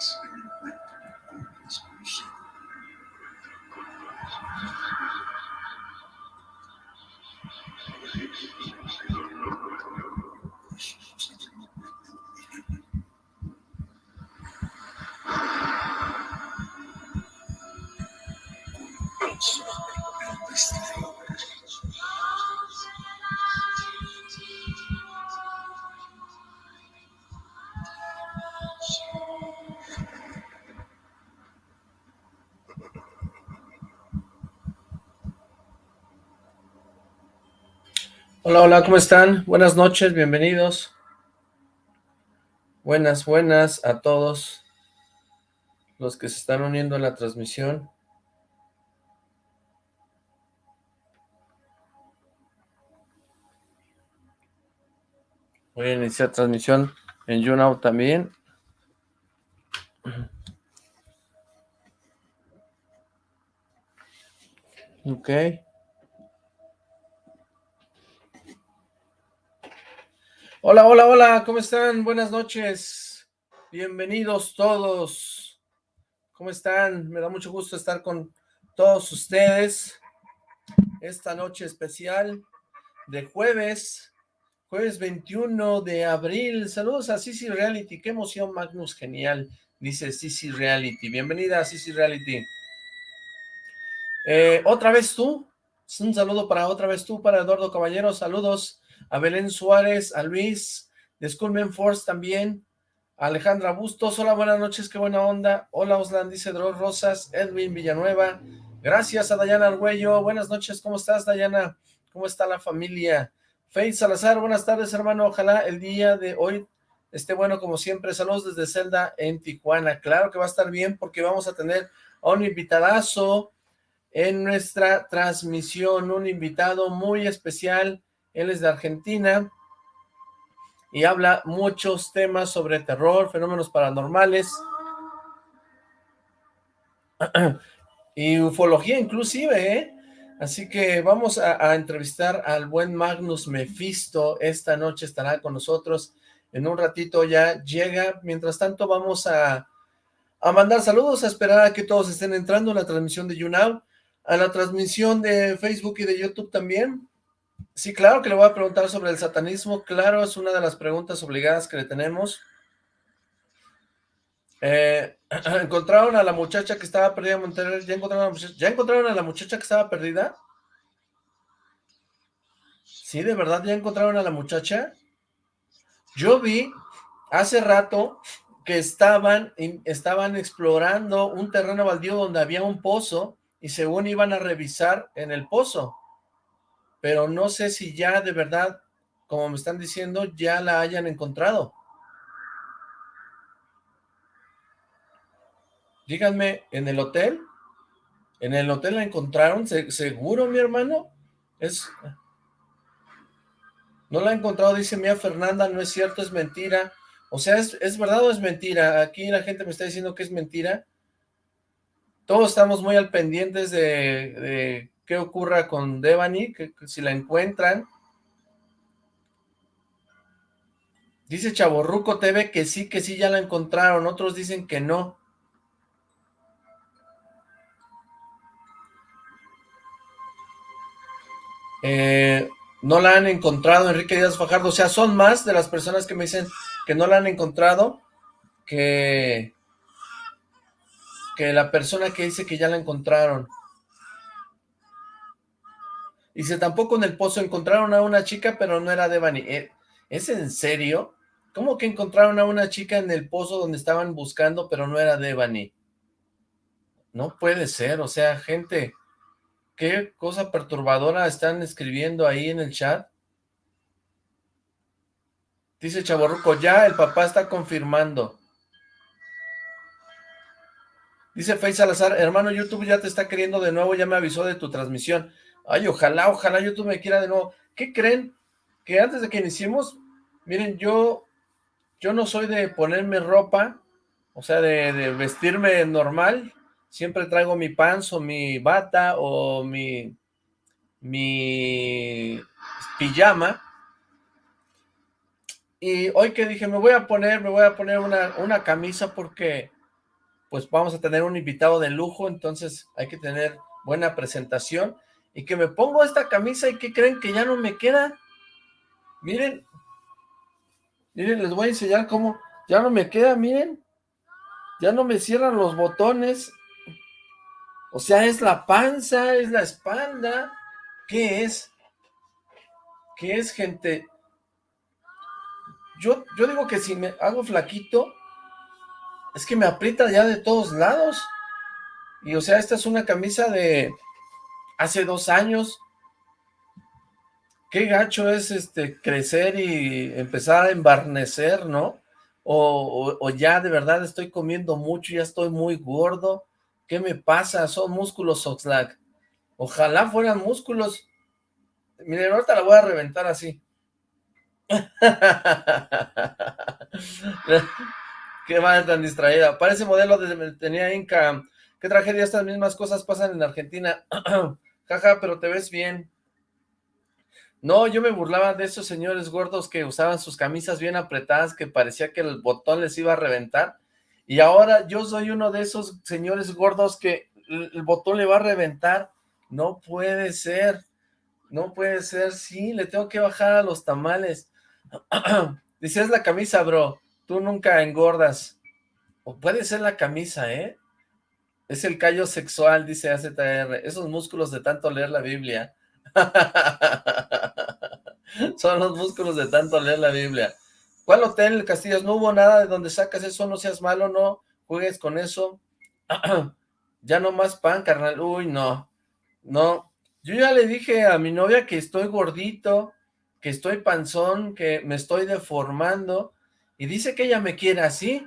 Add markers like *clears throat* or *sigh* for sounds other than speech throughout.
things. Hola, hola, ¿cómo están? Buenas noches, bienvenidos. Buenas, buenas a todos los que se están uniendo a la transmisión. Voy a iniciar transmisión en YouNow también. Ok. Hola, hola, hola, ¿cómo están? Buenas noches. Bienvenidos todos. ¿Cómo están? Me da mucho gusto estar con todos ustedes esta noche especial de jueves, jueves 21 de abril. Saludos a Sisi Reality. Qué emoción, Magnus, genial. Dice Sisi Reality. Bienvenida a Sisi Reality. Eh, ¿Otra vez tú? Un saludo para otra vez tú, para Eduardo Caballero. Saludos a Belén Suárez, a Luis, de Force también, a Alejandra Bustos, hola, buenas noches, qué buena onda, hola Oslan, dice Dror Rosas, Edwin Villanueva, gracias a Dayana Argüello, buenas noches, ¿cómo estás Dayana? ¿Cómo está la familia? Faith Salazar, buenas tardes hermano, ojalá el día de hoy esté bueno como siempre, saludos desde Celda en Tijuana, claro que va a estar bien porque vamos a tener a un invitadazo en nuestra transmisión, un invitado muy especial, él es de Argentina y habla muchos temas sobre terror, fenómenos paranormales *clears throat* y ufología inclusive, ¿eh? Así que vamos a, entrevistar al buen Magnus Mephisto, esta noche estará con nosotros, en un ratito ya llega, mientras tanto vamos a, a mandar saludos, a esperar a que todos estén entrando en la transmisión de YouNow, a la transmisión de Facebook y de YouTube también, Sí, claro que le voy a preguntar sobre el satanismo, claro, es una de las preguntas obligadas que le tenemos. Eh, *clears throat* ¿Encontraron a la muchacha que estaba perdida en Monterrey? ¿Ya encontraron, a la muchacha? ¿Ya encontraron a la muchacha que estaba perdida? ¿Sí, de verdad ya encontraron a la muchacha? Yo vi hace rato que estaban, estaban explorando un terreno baldío donde había un pozo y según iban a revisar en el pozo pero no sé si ya de verdad, como me están diciendo, ya la hayan encontrado. Díganme, ¿en el hotel? ¿En el hotel la encontraron? ¿Seguro, mi hermano? Es... No la ha encontrado, dice Mía Fernanda, no es cierto, es mentira. O sea, ¿es, ¿es, verdad o es mentira? Aquí la gente me está diciendo que es mentira. Todos estamos muy al pendientes de qué ocurra con Devani, que, si la encuentran. Dice Chaborruco TV que sí, que sí ya la encontraron, otros dicen que no. Eh, no la han encontrado, Enrique Díaz Fajardo, o sea, son más de las personas que me dicen que no la han encontrado que, que la persona que dice que ya la encontraron. Dice, tampoco en el pozo encontraron a una chica, pero no era Devani. Eh, ¿Es en serio? ¿Cómo que encontraron a una chica en el pozo donde estaban buscando, pero no era Devani? No puede ser, o sea, gente, qué cosa perturbadora están escribiendo ahí en el chat. Dice Chaborruco, ya el papá está confirmando. Dice Fey Salazar, hermano, YouTube ya te está queriendo de nuevo, ya me avisó de tu transmisión. Ay, ojalá, ojalá YouTube me quiera de nuevo. ¿Qué creen? Que antes de que iniciemos, miren, yo, yo no soy de ponerme ropa, o sea, de, vestirme normal. Siempre traigo mi pants o mi bata o mi, mi pijama. Y hoy que dije, me voy a poner, me voy a poner una, una camisa porque pues vamos a tener un invitado de lujo, entonces hay que tener buena presentación, y que me pongo esta camisa y que creen que ya no me queda, miren, miren, les voy a enseñar cómo, ya no me queda, miren, ya no me cierran los botones, o sea, es la panza, es la espalda, ¿qué es? ¿Qué es, gente? Yo, yo digo que si me hago flaquito, es que me aprieta ya de todos lados. Y o sea, esta es una camisa de hace dos años. Qué gacho es este crecer y empezar a embarnecer, ¿no? O, ya de verdad estoy comiendo mucho, ya estoy muy gordo. ¿Qué me pasa? Son músculos Oxlack. Ojalá fueran músculos. Miren, ahorita la voy a reventar así. *laughs* Qué madre tan distraída. Parece modelo de tenía Inca. Qué tragedia, estas mismas cosas pasan en Argentina. *clears throat* Jaja, pero te ves bien. No, yo me burlaba de esos señores gordos que usaban sus camisas bien apretadas, que parecía que el botón les iba a reventar. Y ahora yo soy uno de esos señores gordos que el botón le va a reventar. No puede ser. No puede ser. Sí, le tengo que bajar a los tamales. *clears throat* Dice, es la camisa, bro. Tú nunca engordas. O puede ser la camisa, ¿eh? Es el callo sexual, dice AZR. Esos músculos de tanto leer la Biblia. *laughs* Son los músculos de tanto leer la Biblia. ¿Cuál hotel, Castillos? No hubo nada de donde sacas eso, no seas malo, no juegues con eso. *clears throat* ya no más pan, carnal. Uy, no. No. Yo ya le dije a mi novia que estoy gordito, que estoy panzón, que me estoy deformando y dice que ella me quiere así,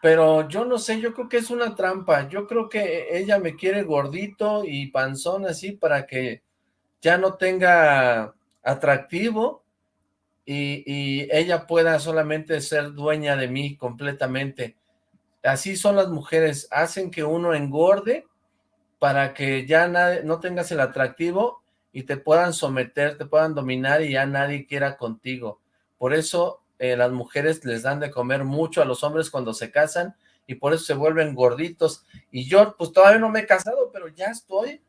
pero yo no sé, yo creo que es una trampa, yo creo que ella me quiere gordito y panzón así para que ya no tenga atractivo y, ella pueda solamente ser dueña de mí completamente. Así son las mujeres, hacen que uno engorde para que ya no tengas el atractivo y te puedan someter, te puedan dominar y ya nadie quiera contigo. Por eso eh, las mujeres les dan de comer mucho a los hombres cuando se casan y por eso se vuelven gorditos. Y yo pues todavía no me he casado, pero ya estoy,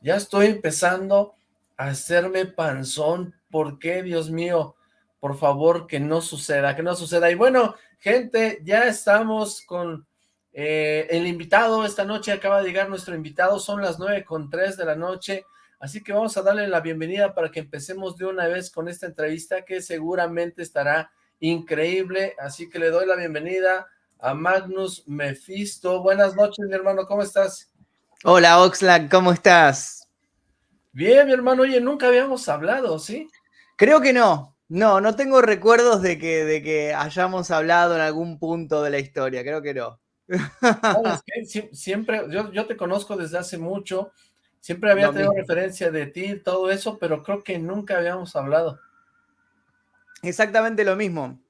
ya estoy empezando a hacerme panzón. ¿Por qué, Dios mío? Por favor, que no suceda, que no suceda. Y bueno, gente, ya estamos con eh, el invitado. Esta noche acaba de llegar nuestro invitado, son las nueve con tres de la noche. Así que vamos a darle la bienvenida para que empecemos de una vez con esta entrevista que seguramente estará increíble, así que le doy la bienvenida a Magnus Mephisto. Buenas noches, mi hermano, ¿cómo estás? Hola, Oxlack, ¿cómo estás? Bien, mi hermano, oye, nunca habíamos hablado, ¿sí? Creo que no, no, no tengo recuerdos de que, de que hayamos hablado en algún punto de la historia, creo que no. Siempre, yo, yo te conozco desde hace mucho, siempre había tenido referencia de ti, todo eso, pero creo que nunca habíamos hablado. Exactamente lo mismo.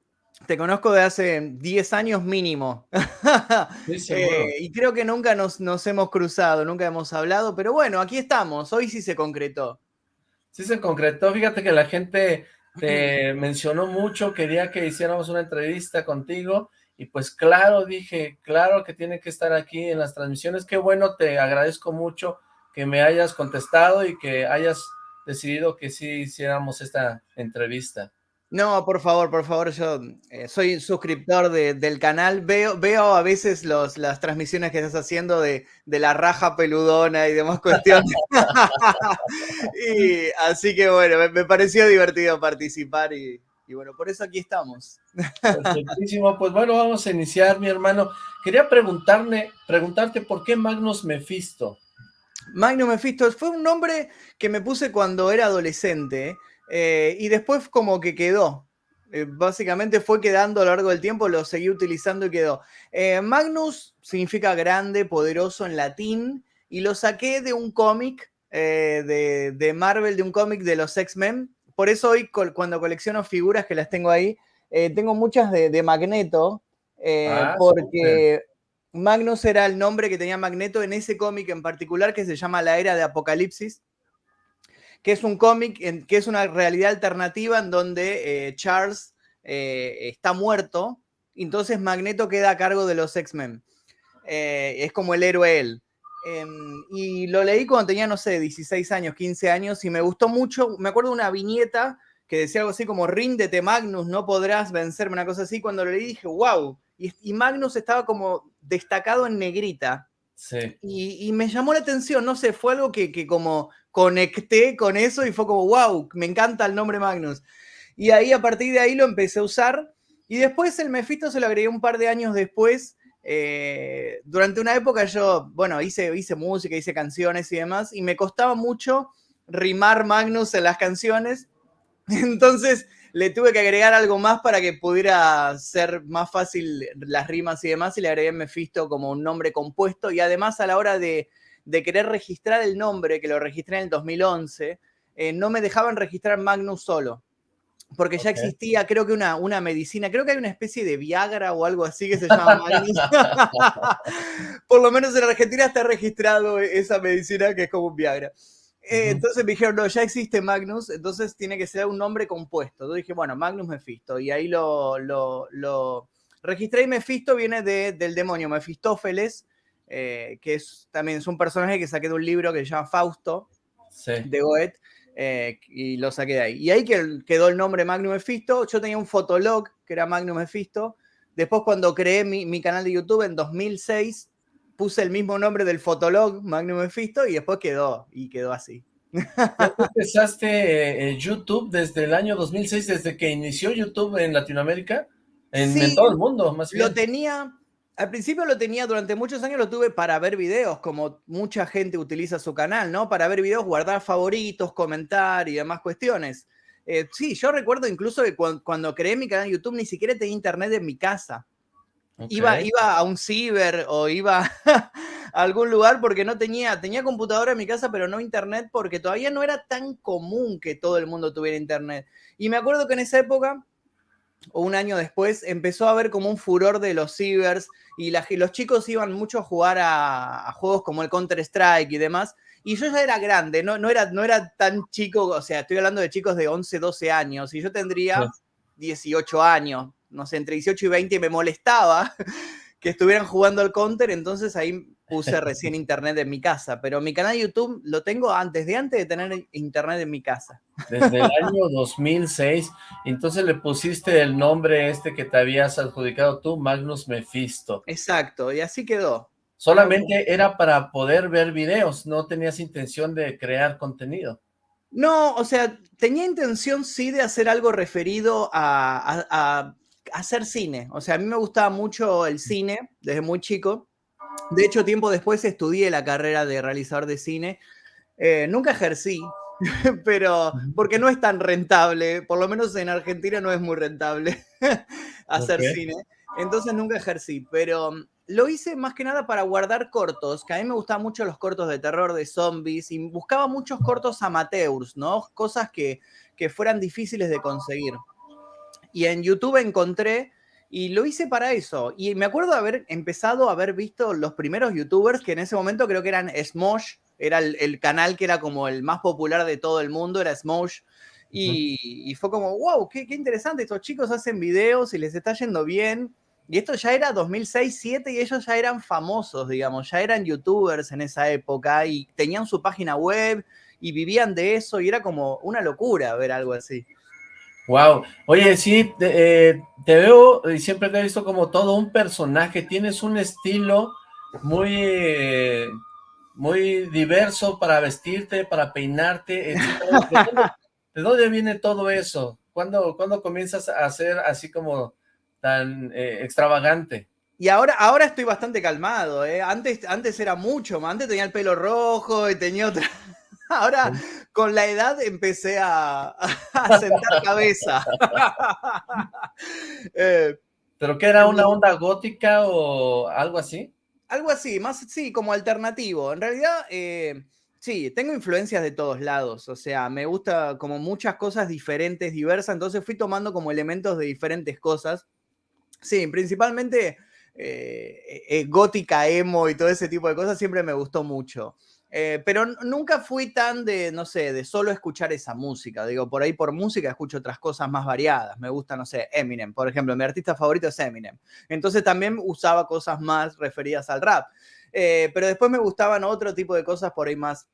Te conozco de hace 10 años mínimo. *laughs* Eh, y creo que nunca nos, nos, hemos cruzado, nunca hemos hablado, pero bueno, aquí estamos. Hoy sí se concretó. Sí se concretó. Fíjate que la gente te mencionó mucho, quería que hiciéramos una entrevista contigo. Y pues claro, dije, claro que tiene que estar aquí en las transmisiones. Qué bueno, te agradezco mucho que me hayas contestado y que hayas decidido que sí hiciéramos esta entrevista. No, por favor, por favor, yo eh, soy suscriptor del canal, veo, veo a veces los, las transmisiones que estás haciendo de, la raja peludona y demás cuestiones. *laughs* y así que bueno, me, pareció divertido participar y, bueno, por eso aquí estamos. Perfectísimo, pues bueno, vamos a iniciar, mi hermano. Quería preguntarle, preguntarte por qué Magnus Mephisto. Magnus Mephisto fue un nombre que me puse cuando era adolescente, eh, y después como que quedó. Eh, básicamente fue quedando a lo largo del tiempo, lo seguí utilizando y quedó. Eh, Magnus significa grande, poderoso en latín, y lo saqué de un cómic de, Marvel, de un cómic de los X-Men. Por eso hoy cuando colecciono figuras que las tengo ahí, tengo muchas de, Magneto, ah, porque Magnus era el nombre que tenía Magneto en ese cómic en particular que se llama La Era de Apocalipsis que es un cómic que es una realidad alternativa en donde eh, Charles eh, está muerto, entonces Magneto queda a cargo de los X-Men. Eh, es como el héroe él. Em, y lo leí cuando tenía, no sé, 16 años, 15 años, y me gustó mucho. Me acuerdo de una viñeta que decía algo así como, ríndete Magnus, no podrás vencerme, una cosa así. Cuando lo leí dije, wow. Y, Magnus estaba como destacado en negrita. Y, me llamó la atención, no sé, fue algo que, que como conecté con eso y fue como, wow, me encanta el nombre Magnus. Y ahí, a partir de ahí, lo empecé a usar. Y después el Mephisto se lo agregué un par de años después. Eh, durante una época yo, bueno, hice, hice música, hice canciones y demás, y me costaba mucho rimar Magnus en las canciones. *laughs* Entonces le tuve que agregar algo más para que pudiera ser más fácil las rimas y demás, y le agregué Mephisto como un nombre compuesto. Y además a la hora de, de querer registrar el nombre, que lo registré en el 2011, eh, no me dejaban registrar Magnus solo porque ya existía, creo que una, una medicina, creo que hay una especie de Viagra o algo así que se *laughs* llama Magnus. *laughs* Por lo menos en Argentina está registrado esa medicina que es como un Viagra. Eh, entonces me dijeron, no, ya existe Magnus, entonces tiene que ser un nombre compuesto. Entonces dije, bueno, Magnus Mephisto, y ahí lo, lo, lo registré y Mephisto viene de, del demonio Mefistófeles, eh, que es, también es un personaje que saqué de un libro que se llama Fausto, de Goethe, eh, y lo saqué de ahí. Y ahí quedó el nombre Magnum Mephisto. Yo tenía un fotolog que era Magnum Mephisto. Después cuando creé mi, canal de YouTube en 2006, puse el mismo nombre del fotolog, Magnum Mephisto, y después quedó, y quedó así. empezaste eh, YouTube desde el año 2006, desde que inició YouTube en Latinoamérica? En, todo el mundo, más bien. Lo tenía, al principio lo tenía, durante muchos años lo tuve para ver videos, como mucha gente utiliza su canal, ¿no? Para ver videos, guardar favoritos, comentar y demás cuestiones. Eh, sí, yo recuerdo incluso que cuando, creé mi canal de YouTube ni siquiera tenía internet en mi casa. Iba, iba a un ciber o iba *laughs* a algún lugar porque no tenía, tenía computadora en mi casa, pero no internet porque todavía no era tan común que todo el mundo tuviera internet. Y me acuerdo que en esa época o un año después, empezó a haber como un furor de los cibers y, los chicos iban mucho a jugar a, juegos como el Counter-Strike y demás. Y yo ya era grande, no, no, era, no era tan chico, o sea, estoy hablando de chicos de 11, 12 años, y yo tendría 18 años, no sé, entre 18 y 20, y me molestaba *laughs* que estuvieran jugando al Counter, entonces ahí puse recién *laughs* internet en mi casa, pero mi canal de YouTube lo tengo antes de antes de tener internet en mi casa. Desde el *laughs* año 2006, entonces le pusiste el nombre este que te habías adjudicado tú, Magnus Mephisto. Exacto, y así quedó. Solamente era para poder ver videos, no tenías intención de crear contenido. No, o sea, tenía intención sí de hacer algo referido a, a hacer cine. O sea, a mí me gustaba mucho el cine desde muy chico. De hecho, tiempo después estudié la carrera de realizador de cine. Eh, nunca ejercí, *laughs* pero porque no es tan rentable, por lo menos en Argentina no es muy rentable *laughs* hacer cine. Entonces nunca ejercí, pero mm, lo hice más que nada para guardar cortos, que a mí me gustaban mucho los cortos de terror, de zombies, y buscaba muchos cortos amateurs, ¿no? Cosas que, que fueran difíciles de conseguir. Y en YouTube encontré y lo hice para eso. Y me acuerdo de haber empezado a haber visto los primeros youtubers que en ese momento creo que eran Smosh, era el, canal que era como el más popular de todo el mundo, era Smosh. Y, fue como, wow, qué, qué, interesante, estos chicos hacen videos y les está yendo bien. Y esto ya era 2006-2007 y ellos ya eran famosos, digamos, ya eran youtubers en esa época y tenían su página web y vivían de eso y era como una locura ver algo así. Wow. Oye, sí, eh, te, veo y siempre te he visto como todo un personaje. Tienes un estilo muy, muy diverso para vestirte, para peinarte. ¿De dónde, viene todo eso? ¿Cuándo, comienzas a ser así como tan eh, extravagante? Y ahora, ahora estoy bastante calmado, ¿eh? Antes, antes era mucho. Antes tenía el pelo rojo y tenía otra... Ahora, con la edad empecé a, *laughs* sentar cabeza. *laughs* Eh, ¿Pero qué era una onda gótica o algo así? Algo así, más sí, como alternativo. En realidad, eh, sí, tengo influencias de todos lados. O sea, me gusta como muchas cosas diferentes, diversas. Entonces fui tomando como elementos de diferentes cosas. Sí, principalmente eh, gótica, emo y todo ese tipo de cosas siempre me gustó mucho. Eh, pero nunca fui tan de, no sé, de solo escuchar esa música. Digo, por ahí por música escucho otras cosas más variadas. Me gusta, no sé, Eminem, por ejemplo. Mi artista favorito es Eminem. Entonces también usaba cosas más referidas al rap. Eh, pero después me gustaban otro tipo de cosas por ahí más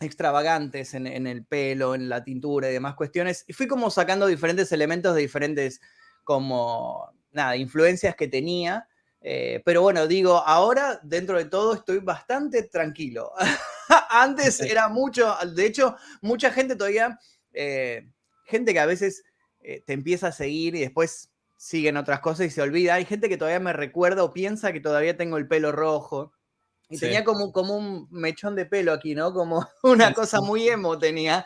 extravagantes en, en, el pelo, en la tintura y demás cuestiones. Y fui como sacando diferentes elementos de diferentes, como, nada, influencias que tenía. Eh, pero bueno, digo, ahora dentro de todo estoy bastante tranquilo. *laughs* Antes era mucho, de hecho, mucha gente todavía, eh, gente que a veces eh, te empieza a seguir y después siguen otras cosas y se olvida. Hay gente que todavía me recuerda o piensa que todavía tengo el pelo rojo. Y tenía como, como un mechón de pelo aquí, ¿no? Como *laughs* una cosa muy emo tenía.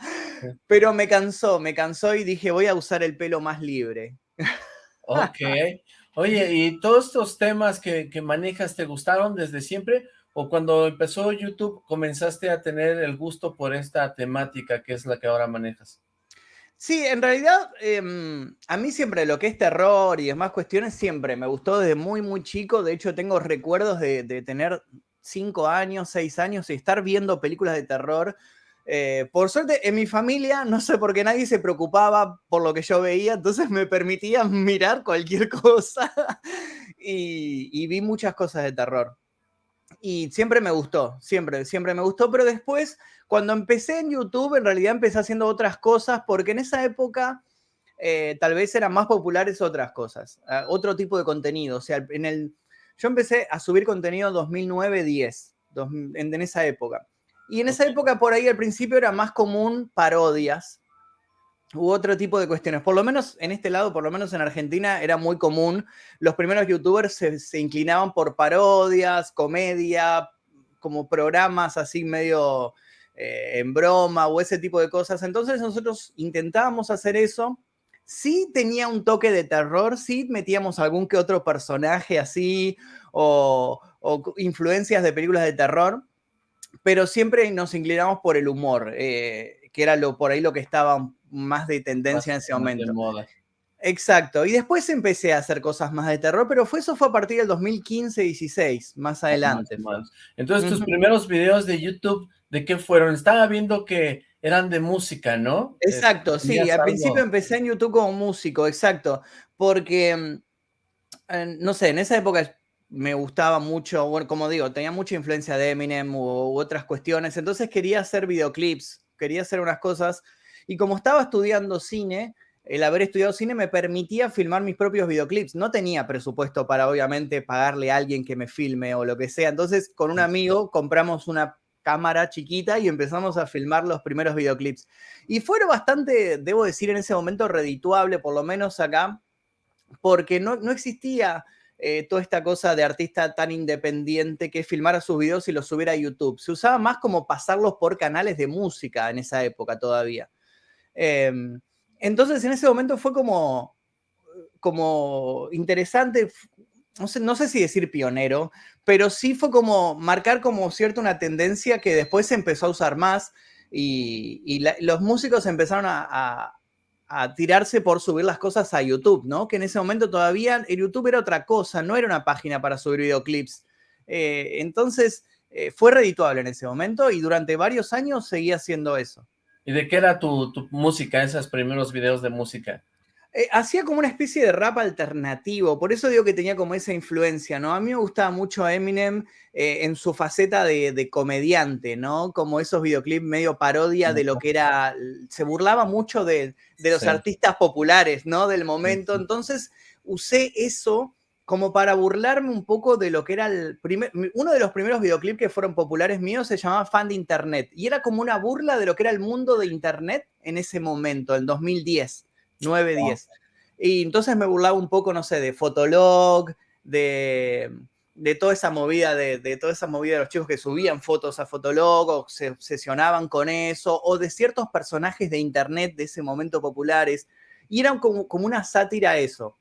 Pero me cansó, me cansó y dije, voy a usar el pelo más libre. Ok. Oye, ¿y todos estos temas que, manejas te gustaron desde siempre? ¿O cuando empezó YouTube comenzaste a tener el gusto por esta temática que es la que ahora manejas? Sí, en realidad em, a mí siempre lo que es terror y demás cuestiones siempre me gustó desde muy, muy chico. De hecho, tengo recuerdos de, de tener cinco años, seis años y estar viendo películas de terror eh, por suerte, en mi familia, no sé por qué nadie se preocupaba por lo que yo veía, entonces me permitía *laughs* mirar cualquier cosa *laughs* y, vi muchas cosas de terror. Y siempre me gustó, siempre, siempre me gustó, pero después, cuando empecé en YouTube, en realidad empecé haciendo otras cosas, porque en esa época eh, tal vez eran más populares otras cosas, otro tipo de contenido. O sea, en el, yo empecé a subir contenido en 2009-10, en esa época. Y en esa época, por ahí al principio era más común parodias u otro tipo de cuestiones. Por lo menos en este lado, por lo menos en Argentina, era muy común. Los primeros youtubers se, inclinaban por parodias, comedia, como programas así medio eh, en broma o ese tipo de cosas. Entonces nosotros intentábamos hacer eso. Sí tenía un toque de terror, sí metíamos algún que otro personaje así o, o influencias de películas de terror pero siempre nos inclinamos por el humor, eh, que era lo, por ahí lo que estaba más de tendencia en ese momento. Exacto, y después empecé a hacer cosas más de terror, pero fue, eso fue a partir del 2015-16, más adelante. Entonces, tus primeros videos de YouTube, ¿de qué fueron? Estaba viendo que eran de música, ¿no? Exacto, sí, al principio empecé en YouTube como músico, exacto, porque, mm, eh, no sé, en esa época me gustaba mucho, bueno, como digo, tenía mucha influencia de Eminem u, otras cuestiones, entonces quería hacer videoclips, quería hacer unas cosas, y como estaba estudiando cine, el haber estudiado cine me permitía filmar mis propios videoclips. No tenía presupuesto para, obviamente, pagarle a alguien que me filme o lo que sea. Entonces, con un amigo compramos una cámara chiquita y empezamos a filmar los primeros videoclips. Y fueron bastante, debo decir, en ese momento redituable, por lo menos acá, porque no, no existía eh, toda esta cosa de artista tan independiente que filmara sus videos y los subiera a YouTube. Se usaba más como pasarlos por canales de música en esa época todavía. Em, entonces en ese momento fue como, como interesante, no sé, no sé si decir pionero, pero sí fue como marcar como cierta una tendencia que después se empezó a usar más y, los músicos empezaron a, a tirarse por subir las cosas a YouTube, ¿no? Que en ese momento todavía el YouTube era otra cosa, no era una página para subir videoclips. Eh, entonces eh, fue redituable en ese momento y durante varios años seguía haciendo eso. ¿Y de qué era tu música, esos primeros videos de música? Eh, hacía como una especie de rap alternativo, por eso digo que tenía como esa influencia, ¿no? A mí me gustaba mucho Eminem eh, en su faceta de, comediante, ¿no? Como esos videoclips medio parodia de lo que era, se burlaba mucho de, los artistas populares, ¿no? Del momento, entonces usé eso como para burlarme un poco de lo que era el primer, uno de los primeros videoclips que fueron populares míos se llamaba Fan de Internet, y era como una burla de lo que era el mundo de Internet en ese momento, en 2010. 9, 10. Y entonces me burlaba un poco, no sé, de Fotolog, de, de toda esa movida, de, de, toda esa movida de los chicos que subían fotos a Fotolog o se obsesionaban con eso, o de ciertos personajes de internet de ese momento populares. Y era como, como una sátira a eso.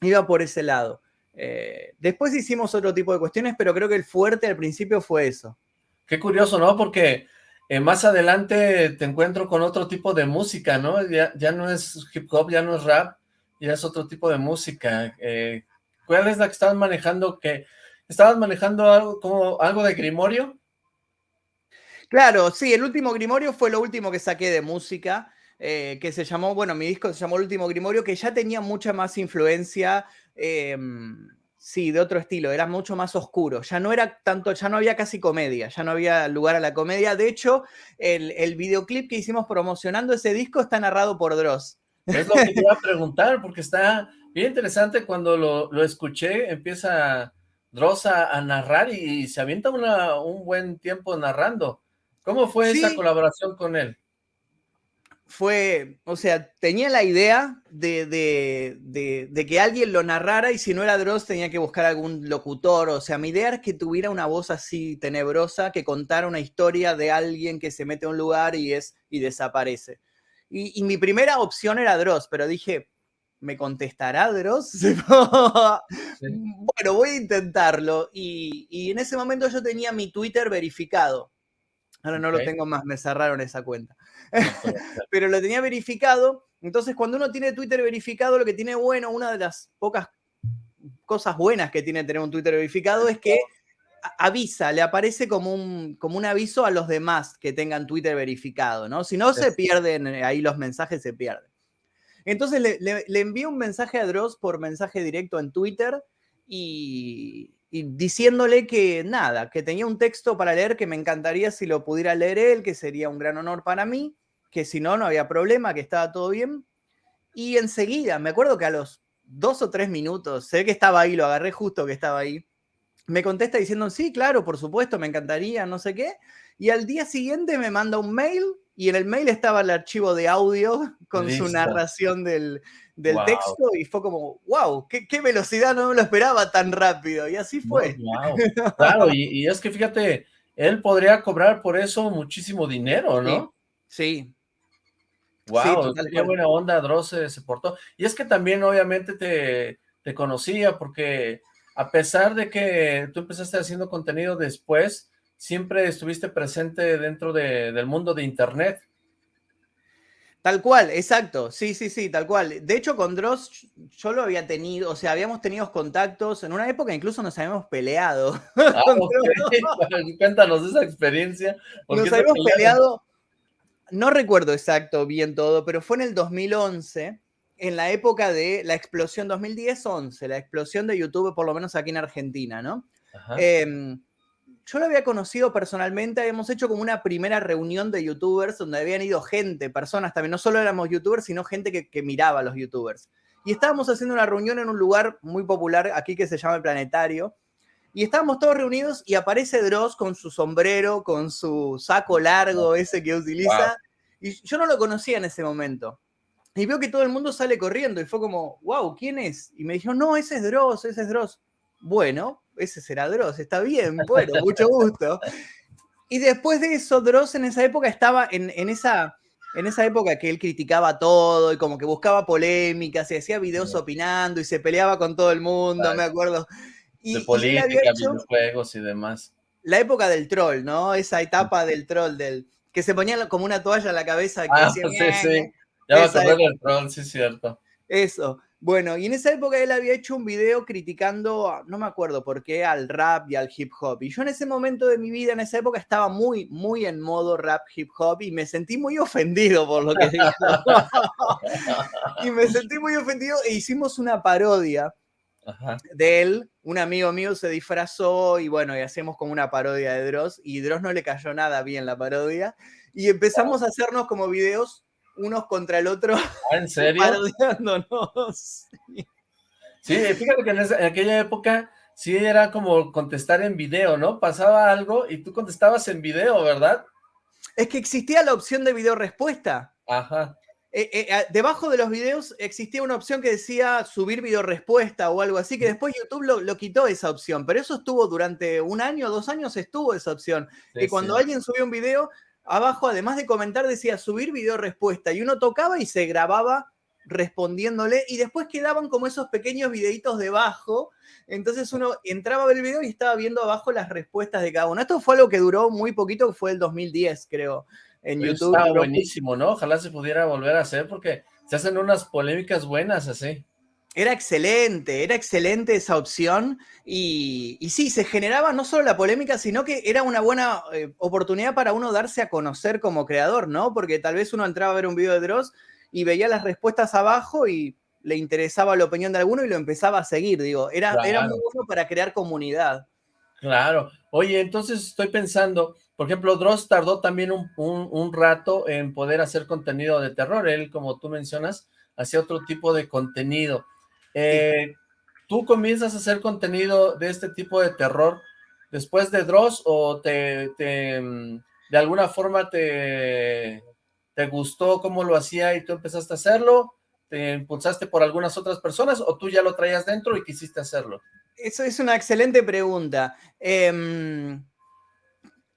Iba por ese lado. Eh, después hicimos otro tipo de cuestiones, pero creo que el fuerte al principio fue eso. Qué curioso, ¿no? Porque eh, más adelante te encuentro con otro tipo de música, ¿no? Ya, ya, no es hip hop, ya no es rap, ya es otro tipo de música. Eh, ¿Cuál es la que estabas manejando? que ¿Estabas manejando algo como algo de Grimorio? Claro, sí, el último Grimorio fue lo último que saqué de música, eh, que se llamó, bueno, mi disco se llamó El último Grimorio, que ya tenía mucha más influencia, em, sí, de otro estilo, era mucho más oscuro, ya no era tanto, ya no había casi comedia, ya no había lugar a la comedia. De hecho, el, videoclip que hicimos promocionando ese disco está narrado por Dross. Es lo que te iba a preguntar, porque está bien interesante cuando lo, escuché, empieza Dross a, narrar y, se avienta un buen tiempo narrando. ¿Cómo fue esa colaboración con él? Fue, o sea, tenía la idea de, que alguien lo narrara y si no era Dross tenía que buscar algún locutor. O sea, mi idea era que tuviera una voz así tenebrosa, que contara una historia de alguien que se mete a un lugar y, es, y desaparece. Y, mi primera opción era Dross, pero dije, ¿me contestará Dross? *laughs* Bueno, voy a intentarlo. Y, y en ese momento yo tenía mi Twitter verificado. Ahora no lo tengo más, me cerraron esa cuenta. *laughs* Pero lo tenía verificado. Entonces, cuando uno tiene Twitter verificado, lo que tiene bueno, una de las pocas cosas buenas que tiene tener un Twitter verificado es que avisa, le aparece como un, como un aviso a los demás que tengan Twitter verificado, ¿no? Si no, se pierden, eh, ahí los mensajes se pierden. Entonces le, le, le envié un mensaje a Dross por mensaje directo en Twitter y, y diciéndole que nada, que tenía un texto para leer que me encantaría si lo pudiera leer él, que sería un gran honor para mí, que si no, no había problema, que estaba todo bien. Y enseguida, me acuerdo que a los dos o tres minutos, sé que estaba ahí, lo agarré justo que estaba ahí, me contesta diciendo, sí, claro, por supuesto, me encantaría, no sé qué. Y al día siguiente me manda un mail y en el mail estaba el archivo de audio *laughs* con su narración del, del texto y fue como, wow, qué, velocidad, no me lo esperaba tan rápido. Y así fue. *laughs* Claro, y, es que fíjate, él podría cobrar por eso muchísimo dinero, ¿no? Sí. Wow, qué buena onda Dross se, portó. Y es que también obviamente te, te conocía porque a pesar de que tú empezaste haciendo contenido después, siempre estuviste presente dentro del mundo de internet. Tal cual, exacto. Sí, sí, sí, tal cual. De hecho, con Dross yo lo había tenido, o sea, habíamos tenido contactos. En una época incluso nos habíamos peleado. Ah, *laughs* *laughs* Cuéntanos esa experiencia. Nos habíamos peleado, no recuerdo exacto bien todo, pero fue en el 2011, en la época de la explosión 2010-11, la explosión de YouTube, por lo menos aquí en Argentina, ¿no? Ajá. Em, yo lo había conocido personalmente, habíamos hecho como una primera reunión de youtubers donde habían ido gente, personas también, no solo éramos youtubers, sino gente que, miraba a los youtubers. Y estábamos haciendo una reunión en un lugar muy popular aquí que se llama el Planetario. Y estábamos todos reunidos y aparece Dross con su sombrero, con su saco largo ese que utiliza. Y yo no lo conocía en ese momento. Y veo que todo el mundo sale corriendo y fue como, wow, ¿quién es? Y me dijo, no, ese es Dross, ese es Dross. Bueno, ese será Dross, está bien, *laughs* bueno, mucho gusto. Y después de eso, Dross en esa época estaba en, esa, en esa época que él criticaba todo y como que buscaba polémicas y hacía videos opinando y se peleaba con todo el mundo, me acuerdo. Y, de política, videojuegos y demás. La época del troll, ¿no? Esa etapa *laughs* del troll, del que se ponía como una toalla en la cabeza. Que ah, *laughs* sí, sí. Ya va a correr el troll, sí es cierto. Eso. Bueno, y en esa época él había hecho un video criticando, no me acuerdo por qué, al rap y al hip hop. Y yo en ese momento de mi vida, en esa época, estaba muy, muy en modo rap hip hop y me sentí muy ofendido por lo que dijo. *laughs* y me sentí muy ofendido e hicimos una parodia de él. Un amigo mío se disfrazó y bueno, y hacemos como una parodia de Dross y Dross no le cayó nada bien la parodia. Y empezamos a hacernos como videos unos contra el otro. ¿Ah, ¿En *laughs* serio? Sí, fíjate que en, aquella época sí era como contestar en video, ¿no? Pasaba algo y tú contestabas en video, ¿verdad? Es que existía la opción de video respuesta. Ajá. Eh, eh, debajo de los videos existía una opción que decía subir video respuesta o algo así, que después YouTube lo, quitó esa opción, pero eso estuvo durante un año, dos años estuvo esa opción. y cuando alguien subió un video, abajo, además de comentar, decía subir video respuesta y uno tocaba y se grababa respondiéndole y después quedaban como esos pequeños videitos debajo. Entonces uno entraba a ver el video y estaba viendo abajo las respuestas de cada uno. Esto fue algo que duró muy poquito, fue el 2010, creo, en YouTube. Está buenísimo, ¿no? Ojalá se pudiera volver a hacer porque se hacen unas polémicas buenas así. Era excelente, era excelente esa opción y, sí, se generaba no solo la polémica, sino que era una buena eh, oportunidad para uno darse a conocer como creador, ¿no? Porque tal vez uno entraba a ver un video de Dross y veía las respuestas abajo y le interesaba la opinión de alguno y lo empezaba a seguir, digo, era, era muy bueno para crear comunidad. Claro. Oye, entonces estoy pensando, por ejemplo, Dross tardó también un, un rato en poder hacer contenido de terror. Él, como tú mencionas, hacía otro tipo de contenido. Eh, ¿Tú comienzas a hacer contenido de este tipo de terror después de Dross o te, mm, de alguna forma te, te gustó cómo lo hacía y tú empezaste a hacerlo? ¿Te impulsaste por algunas otras personas o tú ya lo traías dentro y quisiste hacerlo? Eso es una excelente pregunta. Eh,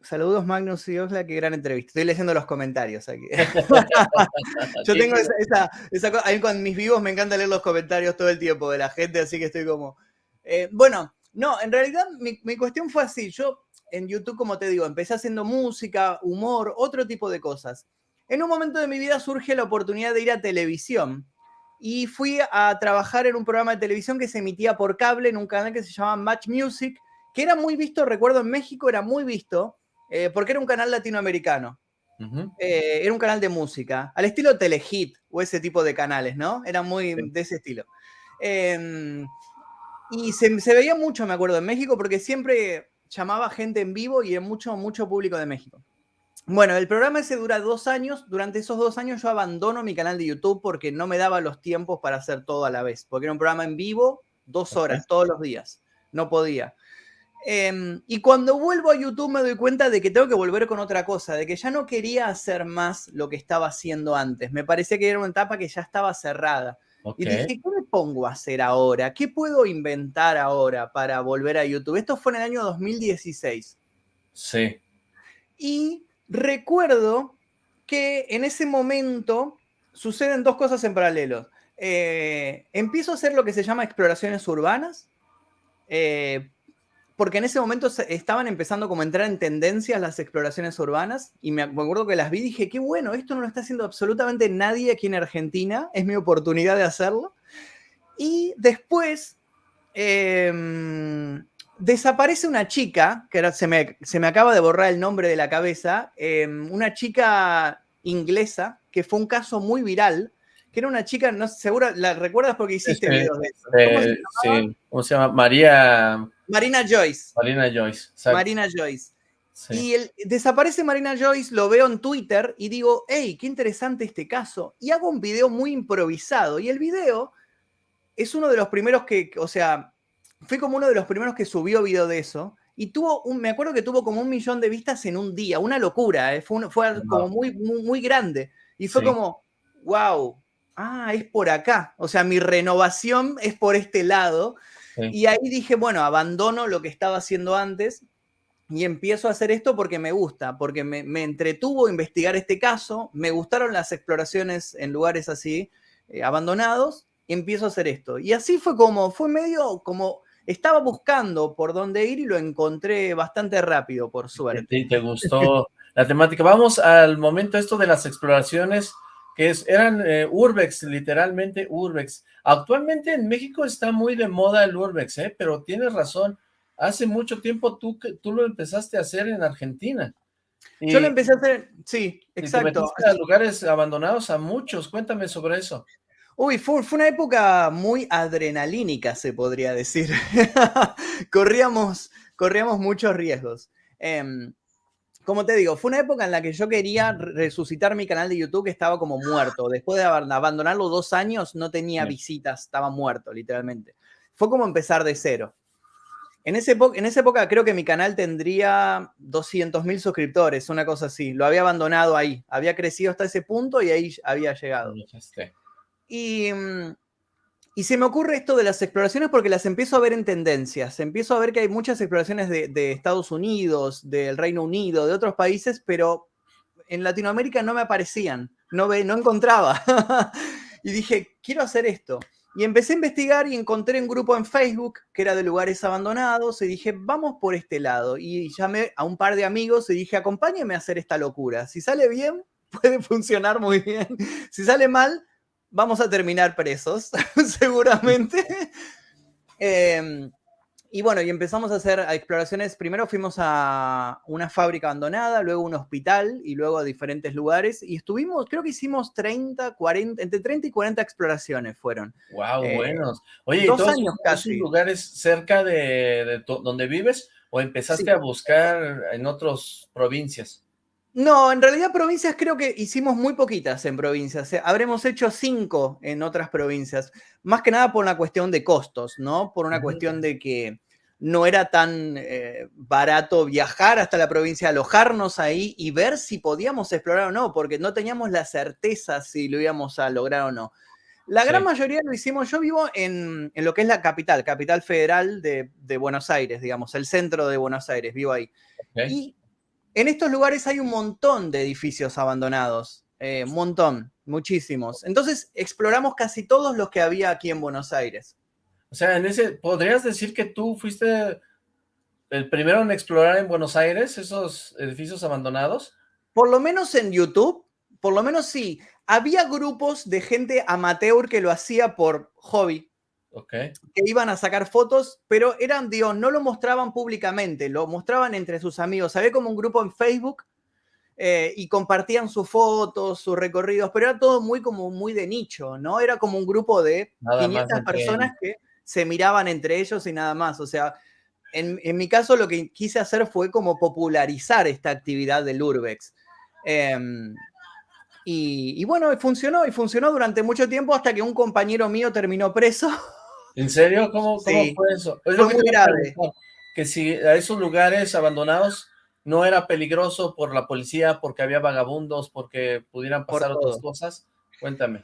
Saludos Magnus y Osla, qué gran entrevista. Estoy leyendo los comentarios aquí. *laughs* *laughs* Yo tengo esa, esa, cosa, con mis vivos me encanta leer los comentarios todo el tiempo de la gente, así que estoy como... Eh, bueno, no, en realidad mi, mi, cuestión fue así. Yo en YouTube, como te digo, empecé haciendo música, humor, otro tipo de cosas. En un momento de mi vida surge la oportunidad de ir a televisión y fui a trabajar en un programa de televisión que se emitía por cable en un canal que se llamaba Match Music, que era muy visto, recuerdo en México, era muy visto eh, porque era un canal latinoamericano. Eh, era un canal de música, al estilo Telehit o ese tipo de canales, ¿no? Era muy de ese estilo. Em, y se, veía mucho, me acuerdo, en México, porque siempre llamaba gente en vivo y era mucho, mucho público de México. Bueno, el programa ese dura dos años. Durante esos dos años yo abandono mi canal de YouTube porque no me daba los tiempos para hacer todo a la vez. Porque era un programa en vivo, dos horas, todos los días. No podía. Em, y cuando vuelvo a YouTube me doy cuenta de que tengo que volver con otra cosa, de que ya no quería hacer más lo que estaba haciendo antes. Me parecía que era una etapa que ya estaba cerrada. Y dije, ¿qué me pongo a hacer ahora? ¿Qué puedo inventar ahora para volver a YouTube? Esto fue en el año 2016. Sí. Y recuerdo que en ese momento suceden dos cosas en paralelo. Eh, empiezo a hacer lo que se llama exploraciones urbanas. Eh, porque en ese momento estaban empezando como a entrar en tendencias las exploraciones urbanas y me acuerdo que las vi y dije, qué bueno, esto no lo está haciendo absolutamente nadie aquí en Argentina, es mi oportunidad de hacerlo. Y después em, desaparece una chica, que se, me, se, me, acaba de borrar el nombre de la cabeza, em, una chica inglesa, que fue un caso muy viral, que era una chica, no seguro, la recuerdas porque hiciste videos de eso. Eh, sí, ¿cómo se llama? María... Marina Joyce. Marina Joyce. Marina Joyce. Y el, desaparece Marina Joyce, lo veo en Twitter y digo, hey, qué interesante este caso. Y hago un video muy improvisado. Y el video es uno de los primeros que, o sea, fue como uno de los primeros que subió video de eso. Y tuvo, un, me acuerdo que tuvo como un millón de vistas en un día, una locura, ¿eh? fue, fue como muy, muy, grande. Y fue como, wow, ah, es por acá. O sea, mi renovación es por este lado. Y ahí dije, bueno, abandono lo que estaba haciendo antes y empiezo a hacer esto porque me gusta, porque me, entretuvo investigar este caso, me gustaron las exploraciones en lugares así eh, abandonados, y empiezo a hacer esto. Y así fue como, fue medio como, estaba buscando por dónde ir y lo encontré bastante rápido, por suerte. Sí, te gustó *laughs* la temática. Vamos al momento esto de las exploraciones que es, eran eh, urbex, literalmente urbex. Actualmente en México está muy de moda el urbex, ¿eh? pero tienes razón, hace mucho tiempo tú, tú lo empezaste a hacer en Argentina. Yo lo empecé a hacer, sí, exacto. Y a lugares abandonados a muchos, cuéntame sobre eso. Uy, fue, fue, una época muy adrenalínica, se podría decir. *laughs* corríamos, corríamos muchos riesgos. Eh, como te digo, fue una época en la que yo quería resucitar mi canal de YouTube que estaba como muerto. Después de abandonarlo dos años, no tenía visitas, estaba muerto, literalmente. Fue como empezar de cero. En, ese en esa época creo que mi canal tendría 200 mil suscriptores, una cosa así. Lo había abandonado ahí. Había crecido hasta ese punto y ahí había llegado. Y mm, y se me ocurre esto de las exploraciones porque las empiezo a ver en tendencias. Empiezo a ver que hay muchas exploraciones de, Estados Unidos, del Reino Unido, de otros países, pero en Latinoamérica no me aparecían, no, ve, no encontraba. *laughs* y dije, quiero hacer esto. Y empecé a investigar y encontré un grupo en Facebook que era de lugares abandonados y dije, vamos por este lado. Y llamé a un par de amigos y dije, acompáñenme a hacer esta locura. Si sale bien, *laughs* puede funcionar muy bien. Si sale mal, vamos a terminar presos, *laughs* seguramente. Em, y bueno, y empezamos a hacer exploraciones. Primero fuimos a una fábrica abandonada, luego un hospital y luego a diferentes lugares. Y estuvimos, creo que hicimos 30, 40, entre 30 y 40 exploraciones fueron. ¡Wow! Eh, buenos. Oye, dos años casi. lugares cerca de, donde vives o empezaste a buscar en otras provincias? No, en realidad provincias creo que hicimos muy poquitas en provincias. ¿eh? Habremos hecho cinco en otras provincias. Más que nada por una cuestión de costos, ¿no? Por una cuestión de que no era tan eh, barato viajar hasta la provincia, alojarnos ahí y ver si podíamos explorar o no, porque no teníamos la certeza si lo íbamos a lograr o no. La gran mayoría lo hicimos, yo vivo en, lo que es la capital, capital federal de, Buenos Aires, digamos, el centro de Buenos Aires, vivo ahí. Y en estos lugares hay un montón de edificios abandonados, eh, un montón, muchísimos. Entonces exploramos casi todos los que había aquí en Buenos Aires. O sea, en ese, ¿podrías decir que tú fuiste el primero en explorar en Buenos Aires esos edificios abandonados? Por lo menos en YouTube, por lo menos sí. Había grupos de gente amateur que lo hacía por hobby, que iban a sacar fotos, pero eran, dios no lo mostraban públicamente, lo mostraban entre sus amigos. Había como un grupo en Facebook eh, y compartían sus fotos, sus recorridos, pero era todo muy como muy de nicho, ¿no? Era como un grupo de 500 personas que se miraban entre ellos y nada más. O sea, en, mi caso lo que quise hacer fue como popularizar esta actividad del Urbex. Em, y, bueno, funcionó, y funcionó durante mucho tiempo hasta que un compañero mío terminó preso. *laughs* ¿En serio? ¿Cómo, fue eso? Es muy grave. Que si a esos lugares abandonados no era peligroso por la policía, porque había vagabundos, porque pudieran pasar otras cosas. Cuéntame.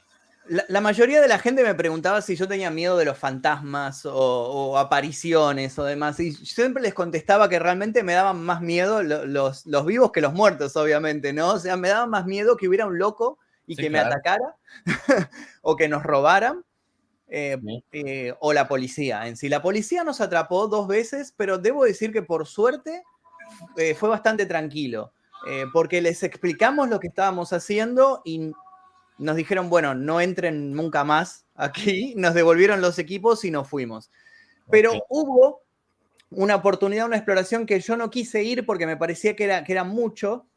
La, mayoría de la gente me preguntaba si yo tenía miedo de los fantasmas o, apariciones o demás, y siempre les contestaba que realmente me daban más miedo los, los, vivos que los muertos, obviamente, ¿no? O sea, me daba más miedo que hubiera un loco y que me atacara *laughs* o que nos robaran eh, eh, o la policía en sí. La policía nos atrapó dos veces, pero debo decir que por suerte eh, fue bastante tranquilo, porque les explicamos lo que estábamos haciendo y nos dijeron, bueno, no entren nunca más aquí, *laughs* nos devolvieron los equipos y nos fuimos. Pero hubo una oportunidad, una exploración que yo no quise ir porque me parecía que era, que era mucho.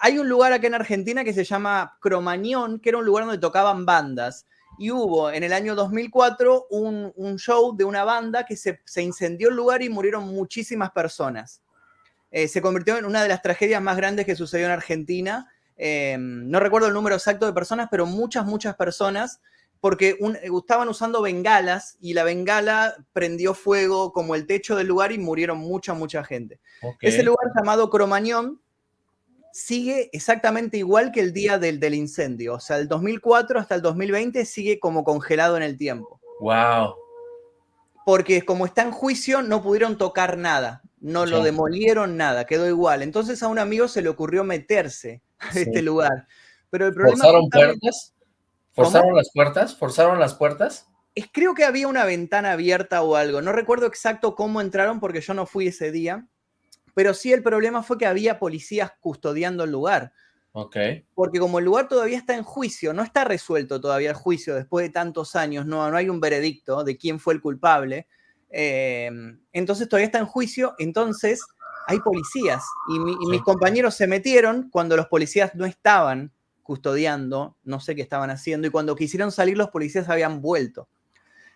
hay un lugar acá en Argentina que se llama Cromañón, que era un lugar donde tocaban bandas y hubo en el año 2004 un, show de una banda que se, incendió el lugar y murieron muchísimas personas. Eh, se convirtió en una de las tragedias más grandes que sucedió en Argentina. Eh, no recuerdo el número exacto de personas, pero muchas, muchas personas, porque estaban usando bengalas y la bengala prendió fuego como el techo del lugar y murieron mucha, mucha gente. Ese lugar llamado Cromañón sigue exactamente igual que el día del, del incendio. O sea, el 2004 hasta el 2020 sigue como congelado en el tiempo. ¡Wow! Porque como está en juicio, no pudieron tocar nada. No lo demolieron nada, quedó igual. Entonces a un amigo se le ocurrió meterse a este lugar. Pero el problema ¿Forzaron puertas? ¿Forzaron las puertas? ¿Forzaron las puertas? Es, creo que había una ventana abierta o algo. No recuerdo exacto cómo entraron porque yo no fui ese día pero sí el problema fue que había policías custodiando el lugar. Porque como el lugar todavía está en juicio, no está resuelto todavía el juicio después de tantos años, no, no hay un veredicto de quién fue el culpable, em, entonces todavía está en juicio, entonces hay policías y, mis compañeros se metieron cuando los policías no estaban custodiando, no sé qué estaban haciendo, y cuando quisieron salir los policías habían vuelto.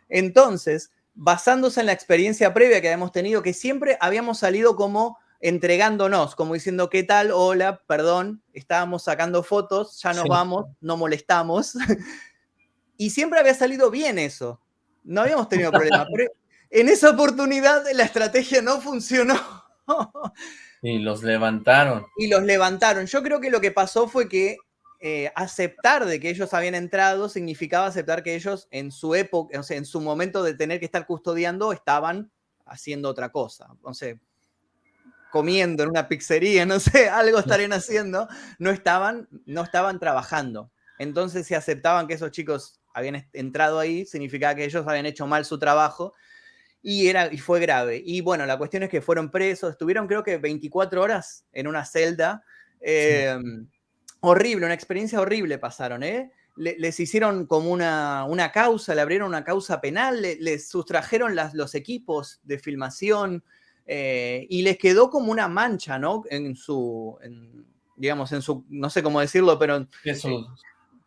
Entonces, basándose en la experiencia previa que habíamos tenido, que siempre habíamos salido como entregándonos, como diciendo, ¿qué tal? Hola, perdón, estábamos sacando fotos, ya nos vamos, no molestamos. *laughs* y siempre había salido bien eso. No habíamos tenido problemas. Pero en esa oportunidad la estrategia no funcionó. *laughs* y los levantaron. Y los levantaron. Yo creo que lo que pasó fue que eh, aceptar de que ellos habían entrado significaba aceptar que ellos en su época, o sea, en su momento de tener que estar custodiando, estaban haciendo otra cosa. O comiendo en una pizzería, no sé, *laughs* algo estarían haciendo, no estaban, no estaban trabajando. Entonces, si aceptaban que esos chicos habían entrado ahí, significaba que ellos habían hecho mal su trabajo y, era, y fue grave. Y bueno, la cuestión es que fueron presos, estuvieron creo que 24 horas en una celda. Em, horrible, una experiencia horrible pasaron, ¿eh? les hicieron como una, una, causa, le abrieron una causa penal, les sustrajeron las, los equipos de filmación eh, y les quedó como una mancha, ¿no? En su, digamos, en su, no sé cómo decirlo, pero... En su,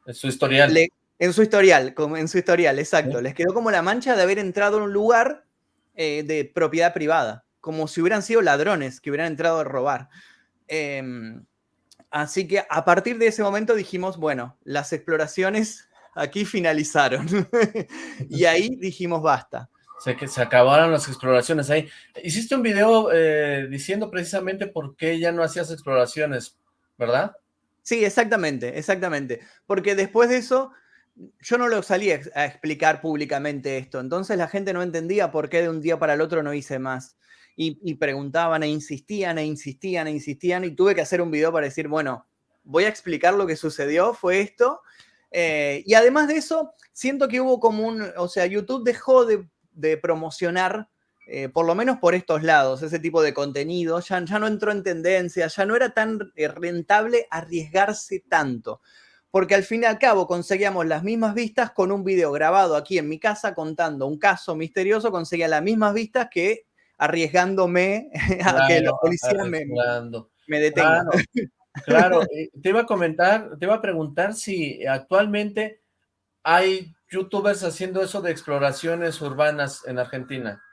en su historial. en su historial, en su historial, exacto. Les quedó como la mancha de haber entrado en un lugar eh, de propiedad privada, como si hubieran sido ladrones que hubieran entrado a robar. Em, Así que a partir de ese momento dijimos, bueno, las exploraciones aquí finalizaron. *laughs* y ahí dijimos, basta. Se, que se acabaron las exploraciones ahí. Hiciste un video eh, diciendo precisamente por qué ya no hacías exploraciones, ¿verdad? Sí, exactamente, exactamente. Porque después de eso, yo no lo salí a explicar públicamente esto. Entonces la gente no entendía por qué de un día para el otro no hice más y, preguntaban e insistían e insistían e insistían y tuve que hacer un video para decir, bueno, voy a explicar lo que sucedió, fue esto. Eh, y además de eso, siento que hubo como un, o sea, YouTube dejó de, promocionar, eh, por lo menos por estos lados, ese tipo de contenido, ya, ya no entró en tendencia, ya no era tan eh, rentable arriesgarse tanto. Porque al fin y al cabo conseguíamos las mismas vistas con un video grabado aquí en mi casa contando un caso misterioso, conseguía las mismas vistas que arriesgándome *laughs* a que la policía me, me, detenga. Claro, eh, te iba a comentar, te iba a preguntar si actualmente hay youtubers haciendo eso de exploraciones urbanas en Argentina.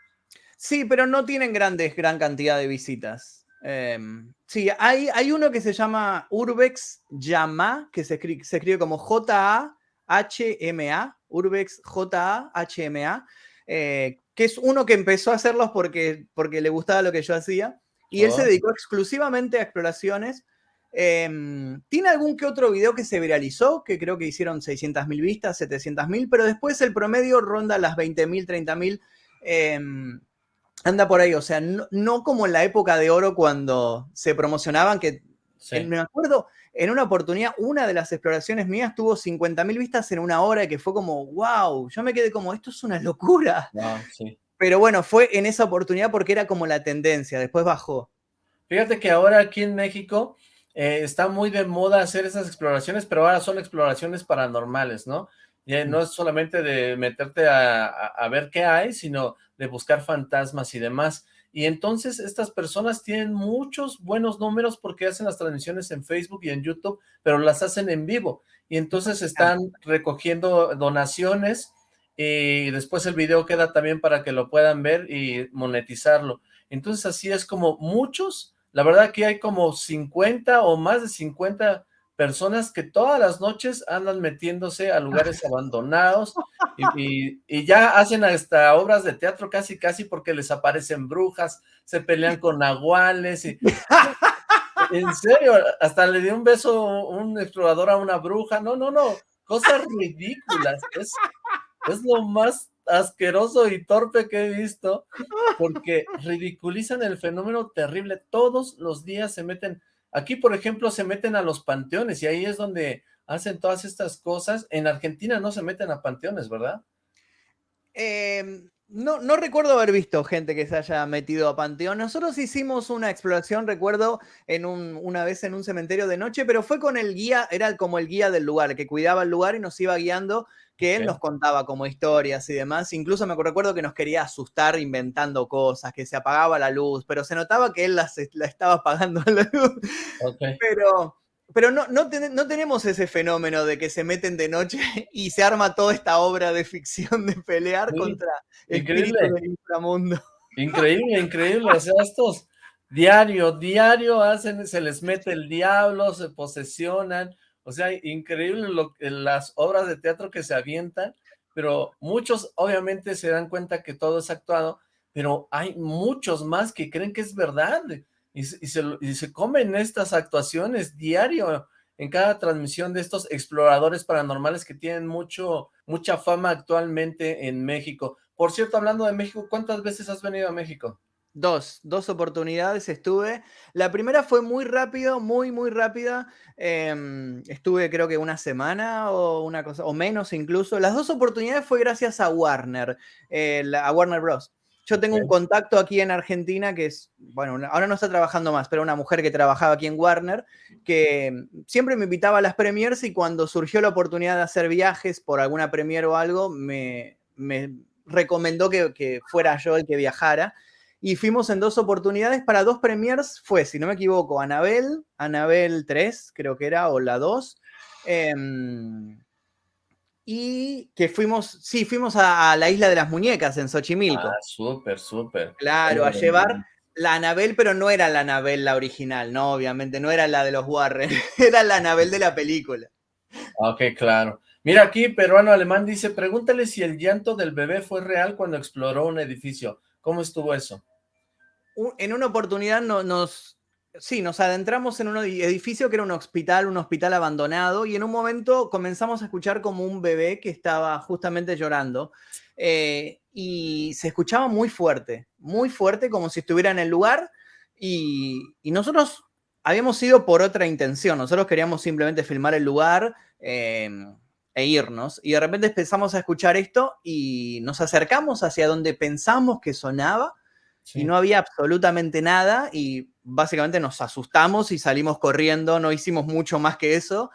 Sí, pero no tienen grandes, gran cantidad de visitas. Em, sí, hay, hay uno que se llama Urbex Llama, que se escribe, se escribe como J-A-H-M-A, Urbex J-A-H-M-A, eh, que es uno que empezó a hacerlos porque, porque le gustaba lo que yo hacía, y él se oh. dedicó exclusivamente a exploraciones. Em, tiene algún que otro video que se viralizó, que creo que hicieron 600.000 vistas, 700.000, pero después el promedio ronda las 20.000, 30.000. Eh, anda por ahí, o sea, no, como en la época de oro cuando se promocionaban, que me acuerdo, en una oportunidad, una de las exploraciones mías tuvo 50.000 vistas en una hora, que fue como, wow, yo me quedé como, esto es una locura. Pero bueno, fue en esa oportunidad porque era como la tendencia, después bajó. Fíjate que ahora aquí en México eh, está muy de moda hacer esas exploraciones, pero ahora son exploraciones paranormales, ¿no? Y eh, no es solamente de meterte a ver qué hay, sino de buscar fantasmas y demás. Y entonces estas personas tienen muchos buenos números porque hacen las transmisiones en Facebook y en YouTube, pero las hacen en vivo. Y entonces están recogiendo donaciones y después el video queda también para que lo puedan ver y monetizarlo. Entonces así es como muchos, la verdad que hay como 50 o más de 50 personas que todas las noches andan metiéndose a lugares abandonados y, ya hacen hasta obras de teatro casi casi porque les aparecen brujas, se pelean *laughs* con nahuales y... *laughs* En serio, hasta le dio un beso un explorador a una bruja, no, no, no, cosas ridículas, es, es lo más asqueroso y torpe que he visto, porque ridiculizan el fenómeno terrible, todos los días se meten Aquí, por ejemplo, se meten a los panteones y ahí es donde hacen todas estas cosas. En Argentina no se meten a panteones, ¿verdad? Em, no, no recuerdo haber visto gente que se haya metido a panteón. Nosotros hicimos una exploración, recuerdo, en una vez en un cementerio de noche, pero fue con el guía, era como el guía del lugar, que cuidaba el lugar y nos iba guiando que él nos contaba como historias y demás. Incluso me recuerdo que nos quería asustar inventando cosas, que se apagaba la luz, pero se notaba que él la estaba apagando *laughs* la luz. Pero, pero no, no, tenemos ese fenómeno de que se meten de noche *laughs* y se arma toda esta obra de ficción de pelear contra el del inframundo. Increíble, increíble. O sea, estos diario, diario hacen, se les mete el diablo, se posesionan o sea, increíble lo, las obras de teatro que se avientan, pero muchos obviamente se dan cuenta que todo es actuado, pero hay muchos más que creen que es verdad y, se, y se comen estas actuaciones diario en cada transmisión de estos exploradores paranormales que tienen mucho, mucha fama actualmente en México. Por cierto, hablando de México, ¿cuántas veces has venido a México? Dos, dos oportunidades estuve. La primera fue muy rápido, muy, muy rápida. Em, estuve creo que una semana o una cosa, o menos incluso. Las dos oportunidades fue gracias a Warner, a Warner Bros. Yo tengo un contacto aquí en Argentina que es, bueno, ahora no está trabajando más, pero una mujer que trabajaba aquí en Warner, que siempre me invitaba a las premiers y cuando surgió la oportunidad de hacer viajes por alguna premier o algo, me, recomendó que, que, fuera yo el que viajara. Y fuimos en dos oportunidades para dos premiers, fue, si no me equivoco, Anabel, Anabel 3, creo que era, o la 2. Y que fuimos, sí, fuimos a, la isla de las muñecas en Xochimilco. Ah, súper, súper. Claro, a llevar la Anabel, pero no era la Anabel la original, no, obviamente, no era la de los Warren, *laughs* era la Anabel de la película. Ok, claro. Mira aquí, peruano alemán dice, pregúntale si el llanto del bebé fue real cuando exploró un edificio. ¿Cómo estuvo eso? En una oportunidad no, nos, Sí, nos adentramos en un edificio que era un hospital, un hospital abandonado, y en un momento comenzamos a escuchar como un bebé que estaba justamente llorando, eh, y se escuchaba muy fuerte, muy fuerte, como si estuviera en el lugar, y, nosotros habíamos ido por otra intención, nosotros queríamos simplemente filmar el lugar em, e irnos, y de repente empezamos a escuchar esto, y nos acercamos hacia donde pensamos que sonaba, y no había absolutamente nada y básicamente nos asustamos y salimos corriendo, no hicimos mucho más que eso.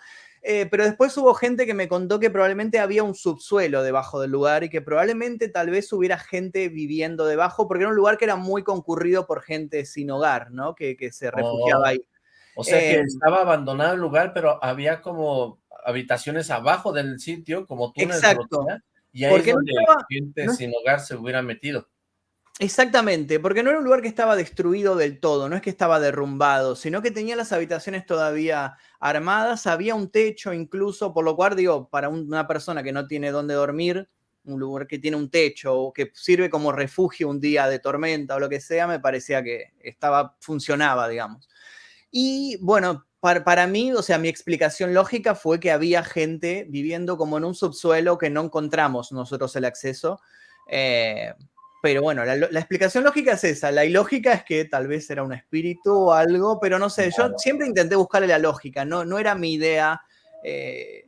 Eh, pero después hubo gente que me contó que probablemente había un subsuelo debajo del lugar y que probablemente tal vez hubiera gente viviendo debajo, porque era un lugar que era muy concurrido por gente sin hogar, ¿no? Que, se refugiaba ahí. O sea que eh, estaba abandonado el lugar, pero había como habitaciones abajo del sitio, como túneles. Exacto. y ahí es donde gente sin hogar se hubiera metido. Exactamente, porque no era un lugar que estaba destruido del todo, no es que estaba derrumbado, sino que tenía las habitaciones todavía armadas, había un techo incluso, por lo cual digo, para una persona que no tiene dónde dormir, un lugar que tiene un techo o que sirve como refugio un día de tormenta o lo que sea, me parecía que estaba, funcionaba, digamos. Y bueno, para, para, mí, o sea, mi explicación lógica fue que había gente viviendo como en un subsuelo que no encontramos nosotros el acceso. Eh, pero bueno, la, explicación lógica es esa. La ilógica es que tal vez era un espíritu o algo, pero no sé, yo siempre intenté buscarle la lógica. No, no era mi idea eh,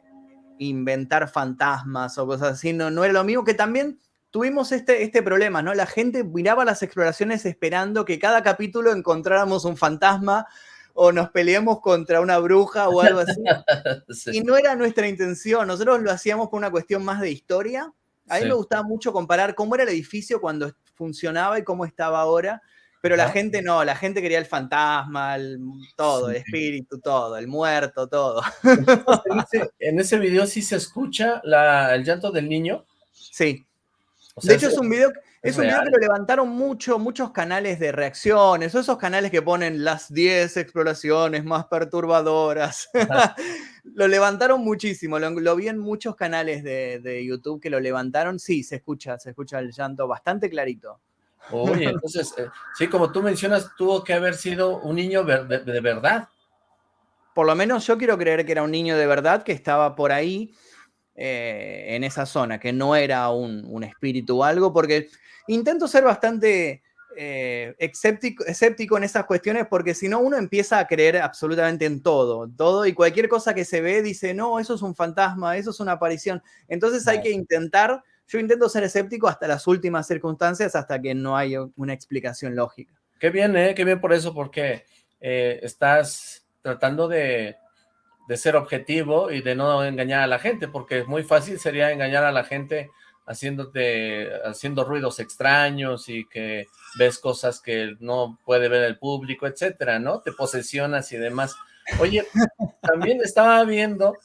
inventar fantasmas o cosas así. No, no era lo mismo que también tuvimos este, este problema, ¿no? La gente miraba las exploraciones esperando que cada capítulo encontráramos un fantasma o nos peleemos contra una bruja o algo así. *laughs* Y no era nuestra intención. Nosotros lo hacíamos por una cuestión más de historia a mí me gustaba mucho comparar cómo era el edificio cuando funcionaba y cómo estaba ahora, pero la gente no, la gente quería el fantasma, el, todo, el espíritu, todo, el muerto, todo. En ese, video sí se escucha el llanto del niño. Sí. de hecho, es un video, es, un video que lo levantaron mucho, muchos canales de reacciones, o esos canales que ponen las 10 exploraciones más perturbadoras. *laughs* lo levantaron muchísimo, lo, vi en muchos canales de, YouTube que lo levantaron. Sí, se escucha, se escucha el llanto bastante clarito. Oye, *laughs* entonces, eh, sí, como tú mencionas, tuvo que haber sido un niño de, verdad. Por lo menos yo quiero creer que era un niño de verdad que estaba por ahí, eh, en esa zona, que no era un, un espíritu o algo, porque intento ser bastante eh, escéptico, en esas cuestiones porque si no uno empieza a creer absolutamente en todo, todo y cualquier cosa que se ve dice, no, eso es un fantasma, eso es una aparición. Entonces hay que intentar, yo intento ser escéptico hasta las últimas circunstancias, hasta que no hay una explicación lógica. Qué bien, ¿eh? Qué bien por eso, porque eh, estás tratando de, de ser objetivo y de no engañar a la gente, porque muy fácil sería engañar a la gente haciéndote, haciendo ruidos extraños y que ves cosas que no puede ver el público, etcétera, ¿no? Te posesionas y demás. Oye, *laughs* también estaba viendo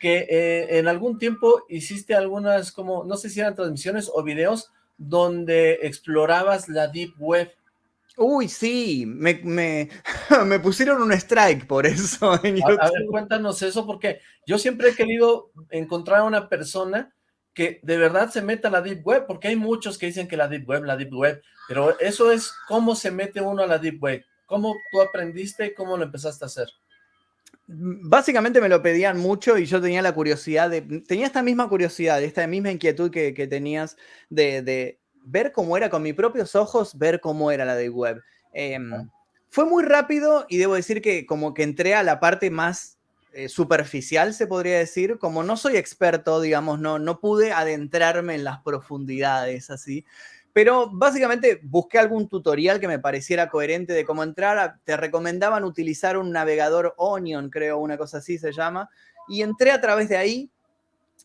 que eh, en algún tiempo hiciste algunas como, no sé si eran transmisiones o videos donde explorabas la Deep Web. Uy, sí, me, me, *laughs* me pusieron un strike por eso en YouTube. A, a, ver, cuéntanos eso, porque yo siempre he querido encontrar a una persona que de verdad se meta a la Deep Web, porque hay muchos que dicen que la Deep Web, la Deep Web, pero eso es cómo se mete uno a la Deep Web, cómo tú aprendiste y cómo lo empezaste a hacer. Básicamente me lo pedían mucho y yo tenía la curiosidad de, tenía esta misma curiosidad, esta misma inquietud que, tenías de, ver cómo era con mis propios ojos, ver cómo era la Deep Web. Em, fue muy rápido y debo decir que como que entré a la parte más eh, superficial, se podría decir. Como no soy experto, digamos, no, no pude adentrarme en las profundidades así. Pero básicamente busqué algún tutorial que me pareciera coherente de cómo entrar. Te recomendaban utilizar un navegador Onion, creo, una cosa así se llama. Y entré a través de ahí,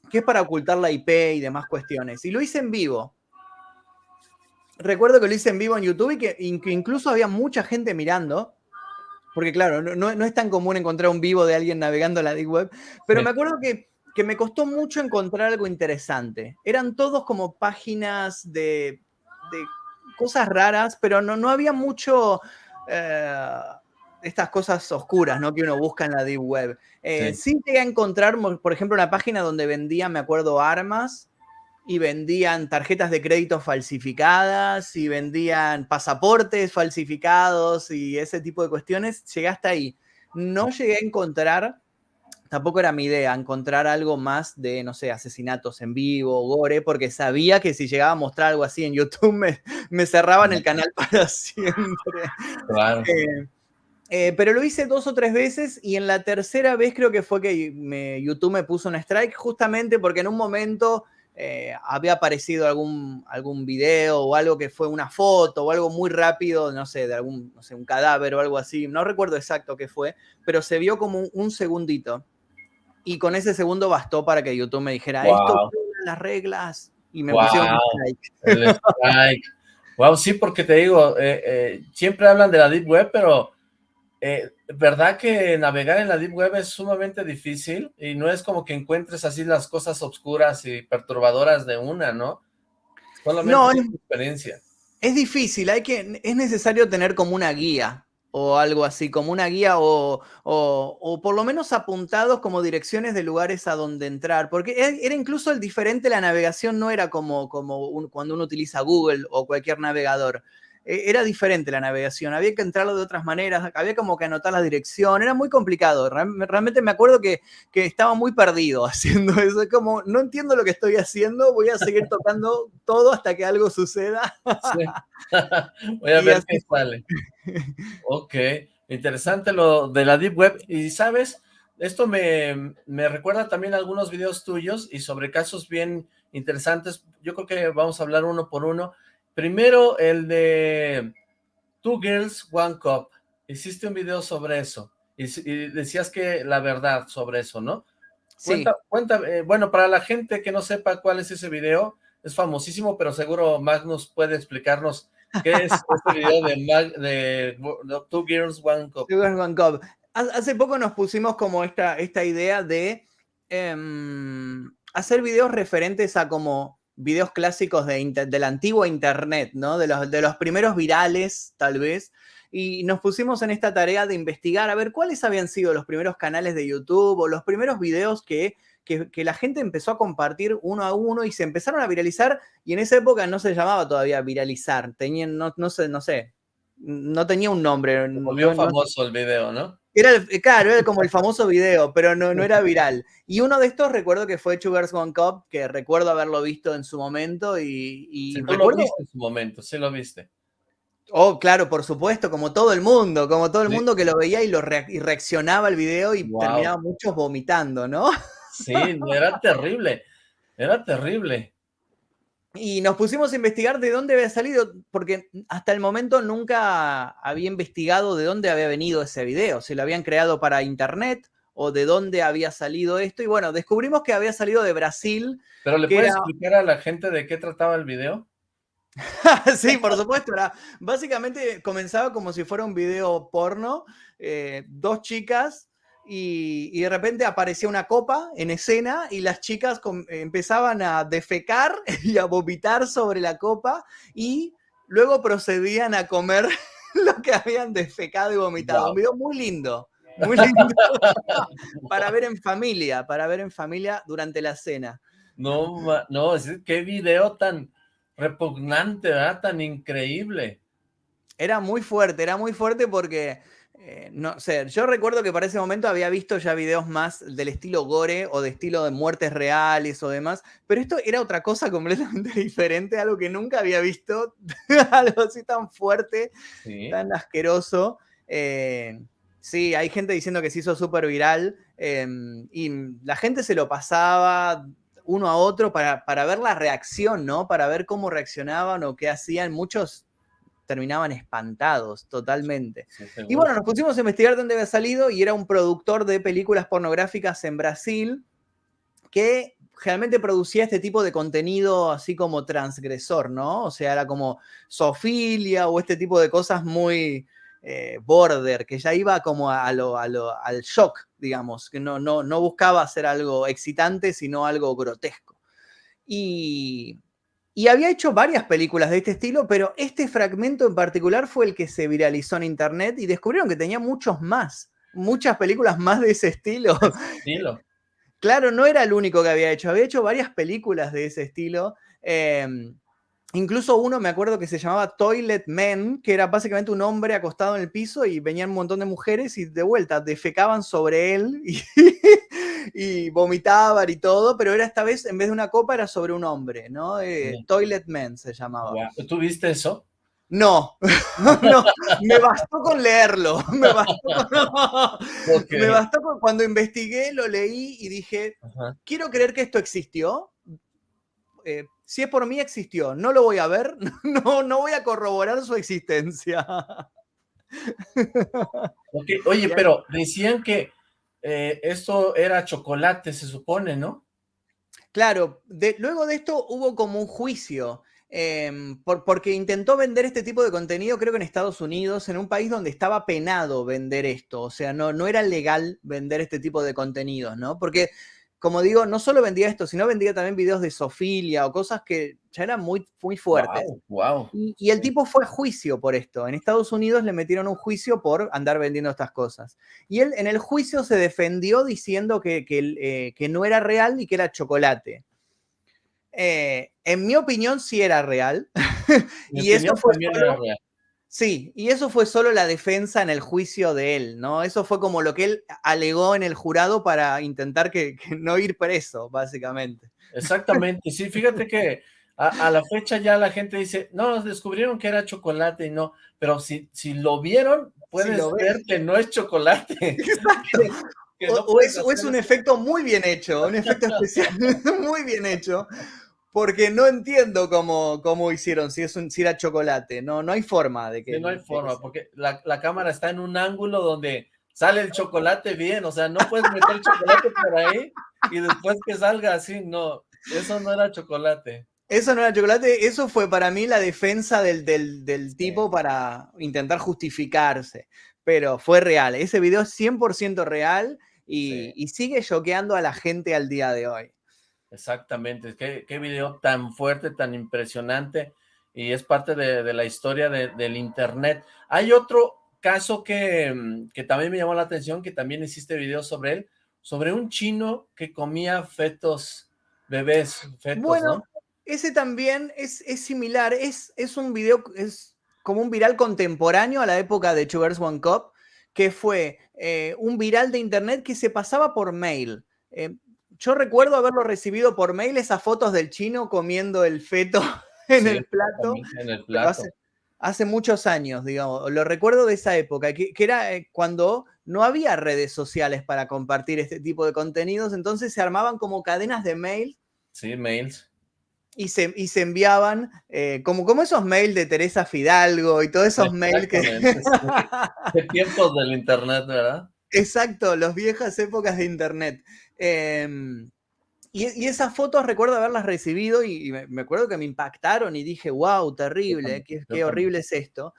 que es para ocultar la IP y demás cuestiones. Y lo hice en vivo. Recuerdo que lo hice en vivo en YouTube y que incluso había mucha gente mirando. Porque claro, no, es tan común encontrar un vivo de alguien navegando la Deep Web. Pero me acuerdo que, me costó mucho encontrar algo interesante. Eran todos como páginas de, cosas raras, pero no, no había mucho... Eh, estas cosas oscuras ¿no? que uno busca en la Deep Web. Eh, sí. llegué a encontrar, por ejemplo, una página donde vendían, me acuerdo, armas y vendían tarjetas de crédito falsificadas y vendían pasaportes falsificados y ese tipo de cuestiones. Llegué hasta ahí. No llegué a encontrar, tampoco era mi idea, encontrar algo más de, no sé, asesinatos en vivo, gore, porque sabía que si llegaba a mostrar algo así en YouTube me, me cerraban el canal *laughs* para siempre. Claro. Eh, eh, pero lo hice dos o tres veces y en la tercera vez creo que fue que YouTube me puso un strike justamente porque en un momento eh, había aparecido algún, algún video o algo que fue una foto o algo muy rápido, no sé, de algún, no sé, un cadáver o algo así. No recuerdo exacto qué fue, pero se vio como un, segundito. Y con ese segundo bastó para que YouTube me dijera, esto las reglas. Y me pusieron un *laughs* strike. wow, sí, porque te digo, eh, siempre hablan de la Deep Web, pero eh, ¿verdad que navegar en la Deep Web es sumamente difícil? Y no es como que encuentres así las cosas oscuras y perturbadoras de una, ¿no? Solamente no, es experiencia. Es difícil, hay que, es necesario tener como una guía o algo así, como una guía o, o, por lo menos apuntados como direcciones de lugares a donde entrar, porque e, era incluso el diferente, la navegación no era como, como cuando uno utiliza Google o cualquier navegador. E-, era diferente la navegación, había que entrarlo de otras maneras, había como que anotar la dirección, era muy complicado, realmente me acuerdo que, estaba muy perdido *laughs* haciendo eso, es como, no entiendo lo que estoy haciendo, voy a seguir tocando todo hasta que algo suceda. *laughs* voy a ver qué sale. Ok, interesante lo de la Deep Web, y sabes, esto me, me recuerda también a algunos videos tuyos y sobre casos bien interesantes, yo creo que vamos a hablar uno por uno, Primero, el de Two Girls, One Cup. Hiciste un video sobre eso. Y, decías que la verdad sobre eso, ¿no? Sí. Cuenta, eh, bueno, para la gente que no sepa cuál es ese video, es famosísimo, pero seguro Magnus puede explicarnos qué es *laughs* este video de, Two Girls, One Cup. Two Girls, One Cup. Hace poco nos pusimos como esta, esta idea de em, hacer videos referentes a como videos clásicos de, del antiguo internet, ¿no? De los, de los primeros virales, tal vez. Y nos pusimos en esta tarea de investigar a ver cuáles habían sido los primeros canales de YouTube o los primeros videos que, que, la gente empezó a compartir uno a uno y se empezaron a viralizar. Y en esa época no se llamaba todavía viralizar, tenían, no, no sé, no sé, no tenía un nombre. Volvió famoso el video, ¿no? Era el, claro, era como el famoso video, pero no, no era viral. Y uno de estos recuerdo que fue Sugars One Cup, que recuerdo haberlo visto en su momento y... y sí, lo viste en su momento, sí lo viste. Oh, claro, por supuesto, como todo el mundo, como todo el mundo que lo veía y, lo reaccionaba al video y terminaba muchos vomitando, ¿no? Sí, era terrible, era terrible. Y nos pusimos a investigar de dónde había salido, porque hasta el momento nunca había investigado de dónde había venido ese video, si lo habían creado para internet o de dónde había salido esto. Y bueno, descubrimos que había salido de Brasil. ¿Pero le puedes explicar a la gente de qué trataba el video? *laughs* sí, por supuesto. Era, básicamente comenzaba como si fuera un video porno. Eh, dos chicas y, de repente aparecía una copa en escena y las chicas empezaban a defecar *laughs* y a vomitar sobre la copa y luego procedían a comer *laughs* lo que habían defecado y vomitado. Un video muy lindo, muy lindo *laughs* para ver en familia, para ver en familia durante la cena. No, no, qué video tan repugnante, ¿verdad? Tan increíble. Era muy fuerte, era muy fuerte porque eh, no sé, yo recuerdo que para ese momento había visto ya videos más del estilo gore o de estilo de muertes reales o demás, pero esto era otra cosa *laughs* completamente diferente, algo que nunca había visto, *laughs* algo así tan fuerte, tan asqueroso. Eh, sí, hay gente diciendo que se hizo súper viral. em, y la gente se lo pasaba uno a otro para, para ver la reacción, ¿no? Para ver cómo reaccionaban o qué hacían. Muchos terminaban espantados totalmente. y bueno, nos pusimos a investigar dónde había salido y era un productor de películas pornográficas en Brasil que generalmente producía este tipo de contenido así como transgresor, ¿no? O sea, era como sofilia o este tipo de cosas muy eh, border, que ya iba como a lo, al shock, digamos, que no, no, no buscaba hacer algo excitante, sino algo grotesco. Y, y había hecho varias películas de este estilo, pero este fragmento en particular fue el que se viralizó en internet y descubrieron que tenía muchos más, muchas películas más de ese estilo. *laughs* estilo. Claro, no era el único que había hecho, había hecho varias películas de ese estilo. Em, incluso uno me acuerdo que se llamaba Toilet Men, que era básicamente un hombre acostado en el piso y venían un montón de mujeres y de vuelta defecaban sobre él y, *laughs* y vomitaban y todo, pero era esta vez, en vez de una copa, era sobre un hombre, ¿no? Eh, Toilet Men se llamaba. ¿Tú viste eso? No, *laughs* no, me bastó con leerlo, *laughs* me bastó, *laughs* me bastó con, cuando investigué, lo leí y dije, quiero creer que esto existió, eh, si es por mí existió, no lo voy a ver, no, no voy a corroborar su existencia. Oye, pero decían que eh, esto era chocolate, se supone, ¿no? Claro, luego de esto hubo como un juicio, em, porque intentó vender este tipo de contenido, creo que en Estados Unidos, en un país donde estaba penado vender esto, o sea, no, no era legal vender este tipo de contenidos, ¿no? Porque como digo, no solo vendía esto, sino vendía también videos de sofilia o cosas que ya eran muy, muy fuertes. Wow, Y, el tipo fue a juicio por esto. En Estados Unidos le metieron un juicio por andar vendiendo estas cosas. Y él en el juicio se defendió diciendo que, que, eh, no era real y que era chocolate. Eh, en mi opinión, sí era real. *laughs* y eso fue real. Sí, y eso fue solo la defensa en el juicio de él, ¿no? Eso fue como lo que él alegó en el jurado para intentar que, no ir preso, básicamente. Exactamente, sí, fíjate que a, la fecha ya la gente dice, no, descubrieron que era chocolate y no, pero si, si lo vieron, puedes ver que no es chocolate. *laughs* Exacto. o, es, o, es, un efecto muy bien hecho, un efecto *laughs* especial *laughs* muy bien hecho, porque no entiendo cómo, cómo hicieron, si, es un, si era chocolate, no, no hay forma de que... no hay forma, porque la, la, cámara está en un ángulo donde sale el chocolate bien, o sea, no puedes meter el chocolate por ahí y después que salga así, no, eso no era chocolate. Eso no era chocolate, eso fue para mí la defensa del, del, del tipo para intentar justificarse, pero fue real, ese video es 100% real y, y sigue choqueando a la gente al día de hoy. Exactamente, qué, qué video tan fuerte, tan impresionante, y es parte de, la historia del internet. Hay otro caso que, mm, que, también me llamó la atención, que también hiciste video sobre él, sobre un chino que comía fetos, bebés, fetos, bueno, ese también es, es similar, es, es un video, es como un viral contemporáneo a la época de Two One Cup, que fue eh, un viral de internet que se pasaba por mail. Eh, yo recuerdo haberlo recibido por mail, esas fotos del chino comiendo el feto *laughs* en el plato. En el plato. Hace, muchos años, digamos, lo recuerdo de esa época, que, era eh, cuando no había redes sociales para compartir este tipo de contenidos, entonces se armaban como cadenas de mail. Sí, mails. Y se, y se enviaban, eh, como, como esos mails de Teresa Fidalgo y todos esos mails que... De *laughs* tiempos del internet, ¿verdad? Exacto, las viejas épocas de internet. Em, y, esas fotos recuerdo haberlas recibido y, me, acuerdo que me impactaron y dije, wow, terrible, qué, horrible es esto.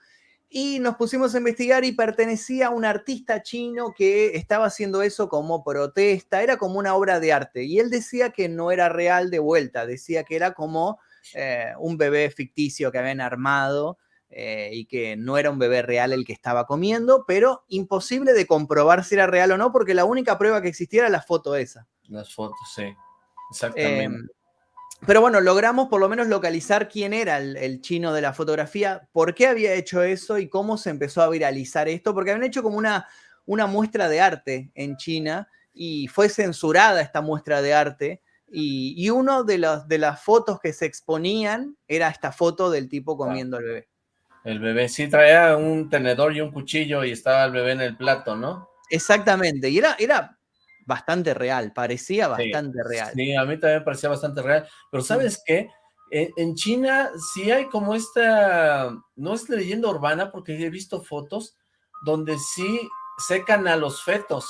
Y nos pusimos a investigar y pertenecía a un artista chino que estaba haciendo eso como protesta, era como una obra de arte. Y él decía que no era real de vuelta, decía que era como eh, un bebé ficticio que habían armado eh, y que no era un bebé real el que estaba comiendo, pero imposible de comprobar si era real o no, porque la única prueba que existía era la foto esa. Las fotos, sí, exactamente. Em, pero bueno, logramos por lo menos localizar quién era el, chino de la fotografía, por qué había hecho eso y cómo se empezó a viralizar esto, porque habían hecho como una, una muestra de arte en China y fue censurada esta muestra de arte. Y, y una de, de las fotos que se exponían era esta foto del tipo comiendo al bebé. El bebé sí traía un tenedor y un cuchillo y estaba el bebé en el plato, ¿no? Exactamente, y era, era bastante real, parecía bastante real. Sí, a mí también parecía bastante real, pero ¿sabes qué? En, China sí hay como esta, no es leyenda urbana porque he visto fotos donde sí secan a los fetos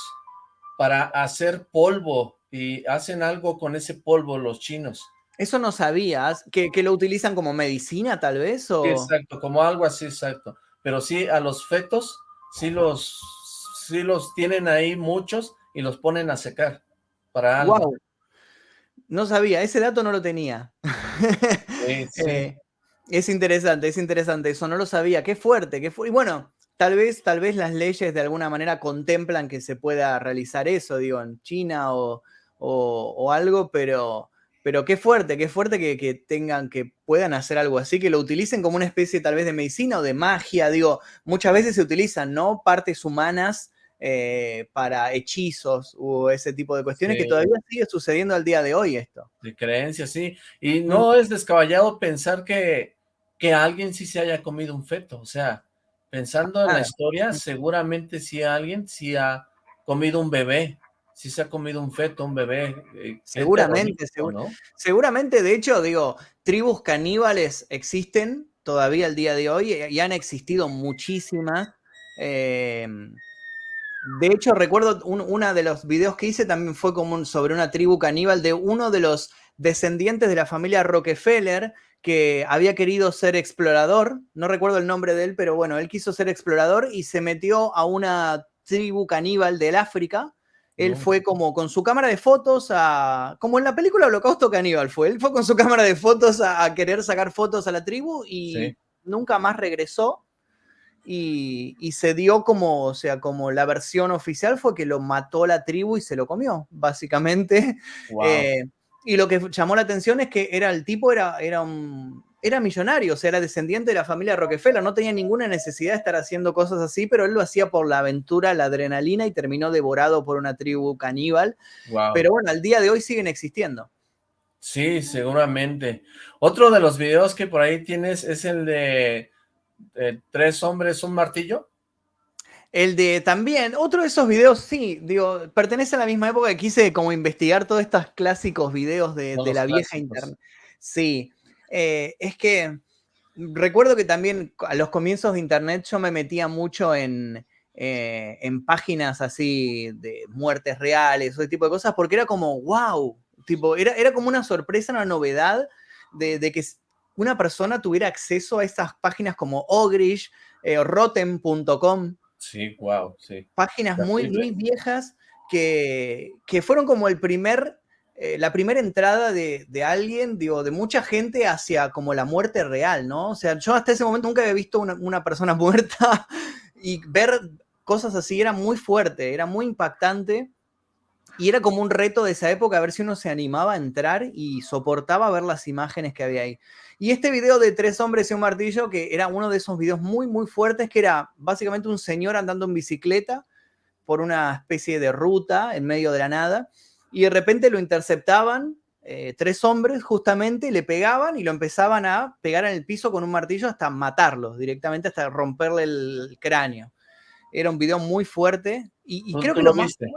para hacer polvo y hacen algo con ese polvo los chinos. Eso no sabías, que, lo utilizan como medicina tal vez, o... exacto, como algo así, exacto. Pero sí, a los fetos, sí los, sí los tienen ahí muchos y los ponen a secar para algo. Wow. No sabía, ese dato no lo tenía. *laughs* Eh, es interesante, es interesante, eso no lo sabía. Qué fuerte, qué fuerte. Y bueno, tal vez, tal vez las leyes de alguna manera contemplan que se pueda realizar eso, digo, en China o, o algo, pero pero qué fuerte, qué fuerte que, tengan, que puedan hacer algo así, que lo utilicen como una especie tal vez de medicina o de magia. Digo, muchas veces se utilizan, ¿no? Partes humanas eh, para hechizos o ese tipo de cuestiones que todavía sigue sucediendo al día de hoy esto. De creencias, sí. Y no es descabellado pensar que, que alguien sí se haya comido un feto. O sea, pensando en la historia, seguramente sí alguien sí ha comido un bebé si se ha comido un feto, un bebé. Eh, seguramente, seguramente, de hecho, digo, tribus caníbales existen todavía al día de hoy y han existido muchísimas. Em, de hecho, recuerdo uno de los videos que hice también fue como sobre una tribu caníbal de uno de los descendientes de la familia Rockefeller que había querido ser explorador, no recuerdo el nombre de él, pero bueno, él quiso ser explorador y se metió a una tribu caníbal del África él fue como con su cámara de fotos a. Como en la película Holocausto Caníbal fue. Él fue con su cámara de fotos a, querer sacar fotos a la tribu y nunca más regresó. Y, se dio como, o sea, como la versión oficial fue que lo mató la tribu y se lo comió, básicamente. Eh, y lo que llamó la atención es que era el tipo, era, era un era millonario, o sea, era descendiente de la familia Rockefeller, no tenía ninguna necesidad de estar haciendo cosas así, pero él lo hacía por la aventura, la adrenalina y terminó devorado por una tribu caníbal. Pero bueno, al día de hoy siguen existiendo. Sí, seguramente. Otro de los videos que por ahí tienes es el de Tres hombres, un martillo. El de también, otro de esos videos, sí, digo, pertenece a la misma época que quise como investigar todos estos clásicos videos de, la vieja internet. Sí, eh, es que recuerdo que también a los comienzos de internet yo me metía mucho en, eh, en páginas así de muertes reales, ese tipo de cosas, porque era como, wow, tipo, era, era como una sorpresa, una novedad de, que una persona tuviera acceso a estas páginas como Ogrish, eh, Rotten.com. Sí, wow, sí. Páginas muy, muy viejas que, que fueron como el primer eh, la primera entrada de, alguien, digo, de mucha gente hacia como la muerte real, ¿no? O sea, yo hasta ese momento nunca había visto una, persona *laughs* muerta y ver cosas así era muy fuerte, era muy impactante y era como un reto de esa época a ver si uno se animaba a entrar y soportaba ver las imágenes que había ahí. Y este video de tres hombres y un martillo, que era uno de esos videos muy, muy fuertes, que era básicamente un señor andando en bicicleta por una especie de ruta en medio de la nada y de repente lo interceptaban eh, tres hombres justamente, le pegaban y lo empezaban a pegar en el piso con un martillo hasta matarlos directamente, hasta romperle el cráneo. Era un video muy fuerte y, creo que lo, viste?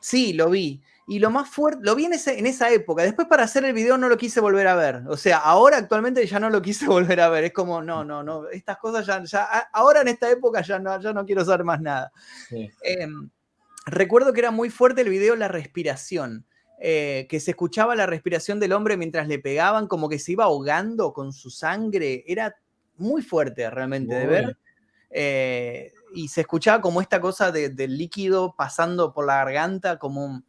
Sí, lo vi. Y lo más fuerte, lo vi en, en, esa época. Después para hacer el video no lo quise volver a ver. O sea, ahora actualmente ya no lo quise *laughs* volver a ver. Es como, no, no, no, estas cosas ya, ya ahora en esta época ya no, ya no quiero saber más nada. Em, Recuerdo que era muy fuerte el video La respiración, eh, que se escuchaba la respiración del hombre mientras le pegaban, como que se iba ahogando con su sangre. Era muy fuerte realmente de ver. Eh, y se escuchaba como esta cosa del líquido pasando por la garganta, como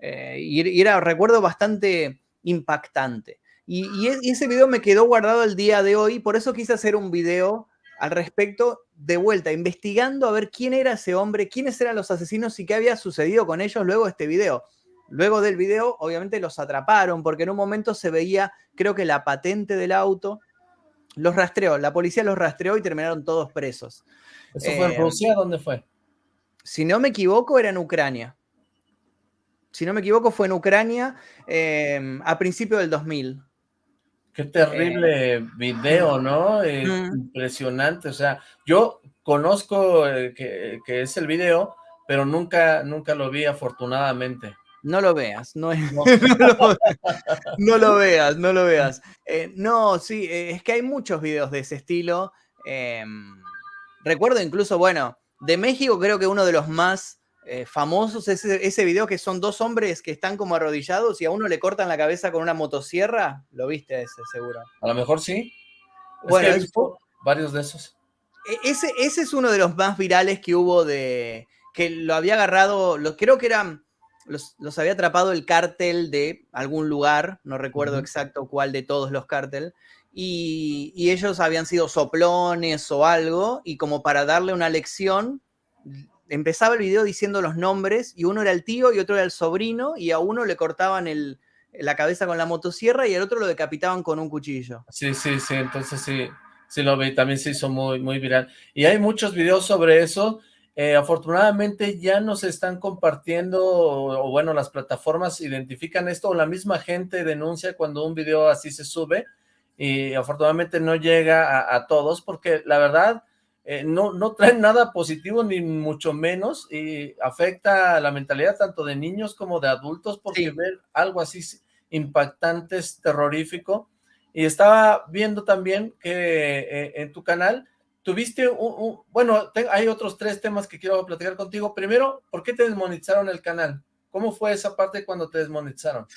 eh, y, era, recuerdo, bastante impactante. Y, y, ese video me quedó guardado el día de hoy, por eso quise hacer un video al respecto, de vuelta, investigando a ver quién era ese hombre, quiénes eran los asesinos y qué había sucedido con ellos luego de este video. Luego del video, obviamente los atraparon, porque en un momento se veía, creo que la patente del auto, los rastreó, la policía los rastreó y terminaron todos presos. ¿Eso fue en eh, Rusia? ¿Dónde fue? Si no me equivoco, era en Ucrania. Si no me equivoco, fue en Ucrania eh, a principios del 2000. Qué terrible eh, video, ¿no? Impresionante. O sea, yo conozco eh, que, es el video, pero nunca, nunca lo vi afortunadamente. No lo veas, *laughs* no, lo, veas, no lo veas. Eh, no, sí, eh, es que hay muchos videos de ese estilo. Em, recuerdo incluso, bueno, de México creo que uno de los más eh, famosos es ese, ese, video que son dos hombres que están como arrodillados y a uno le cortan la cabeza con una motosierra. Lo viste ese, seguro. A lo mejor sí. Bueno, varios de esos. E, ese, ese es uno de los más virales que hubo de que lo había agarrado, lo, creo que eran los, había atrapado el cártel de algún lugar, no recuerdo exacto cuál de todos los cárteles, y, ellos habían sido soplones o algo, y como para darle una lección, empezaba el video diciendo los nombres, y uno era el tío y otro era el sobrino, y a uno le cortaban la cabeza con la motosierra y al otro lo decapitaban con un cuchillo. Sí, sí, sí, entonces sí, sí lo vi, también se hizo muy, muy viral. Y hay muchos videos sobre eso, eh, afortunadamente ya nos están compartiendo, o, bueno, las plataformas identifican esto, o la misma gente denuncia cuando un video así se sube, y afortunadamente no llega a, todos, porque la verdad eh, no, no traen nada positivo, ni mucho menos, y afecta la mentalidad tanto de niños como de adultos, porque ver algo así impactante es terrorífico, y estaba viendo también que eh, en tu canal tuviste un, bueno, hay otros tres temas que quiero platicar contigo. Primero, ¿por qué te desmonetizaron el canal? ¿Cómo fue esa parte cuando te desmonetizaron?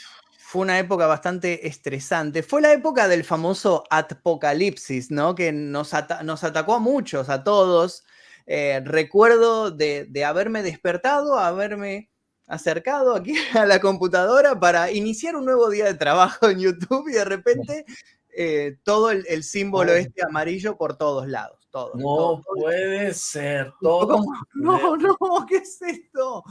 Fue una época bastante estresante. Fue la época del famoso apocalipsis, ¿no? Que nos, nos atacó a muchos, a todos. Eh, recuerdo de, de haberme despertado, haberme acercado aquí *laughs* a la computadora para iniciar un nuevo día de trabajo en YouTube y de repente eh, todo el, símbolo este amarillo por todos lados. Todo, no puede ser, todo. *laughs* no, no, *laughs* ¿qué es esto?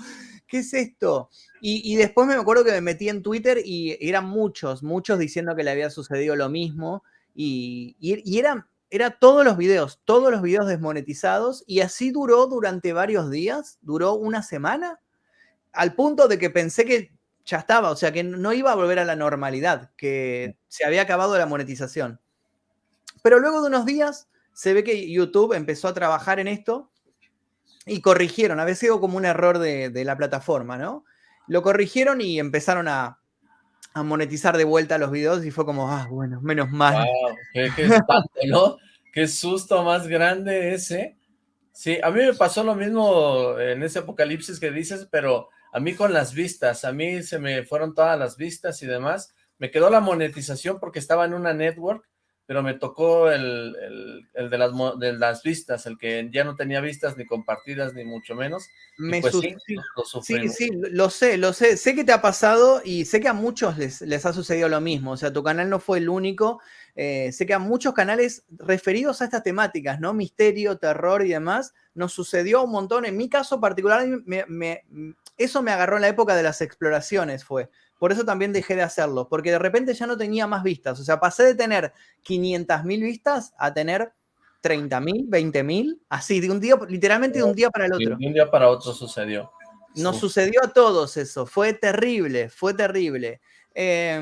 ¿Qué es esto? Y, después me acuerdo que me metí en Twitter y eran muchos, muchos diciendo que le había sucedido lo mismo. Y, y, eran, era todos los videos, todos los videos desmonetizados. Y así duró durante varios días, duró una semana, al punto de que pensé que ya estaba, o sea que no iba a volver a la normalidad, que se había acabado la monetización. Pero luego de unos días se ve que YouTube empezó a trabajar en esto y corrigieron, había sido como un error de, la plataforma, ¿no? Lo corrigieron y empezaron a, monetizar de vuelta los videos y fue como, ah, bueno, menos mal. qué, qué susto más grande ese. Sí, a mí me pasó lo mismo en ese apocalipsis que dices, pero a mí con las vistas, a mí se me fueron todas las vistas y demás, me quedó la monetización porque estaba en una network, pero me tocó el, de, las, de las vistas, el que ya no tenía vistas ni compartidas ni mucho menos. Me pues sí, lo sí, sí, lo sé, lo sé, sé que te ha pasado y sé que a muchos les, les ha sucedido lo mismo, o sea, tu canal no fue el único, eh, sé que a muchos canales referidos a estas temáticas, ¿no? Misterio, terror y demás, nos sucedió un montón, en mi caso particular me eso me agarró en la época de las exploraciones, fue. Por eso también dejé de hacerlo, porque de repente ya no tenía más vistas. O sea, pasé de tener 500.000 vistas a tener 30.000, 20.000, así, de un día, literalmente de un día para el otro. de un día para otro sucedió. Nos sucedió a todos eso, fue terrible, fue terrible. Eh,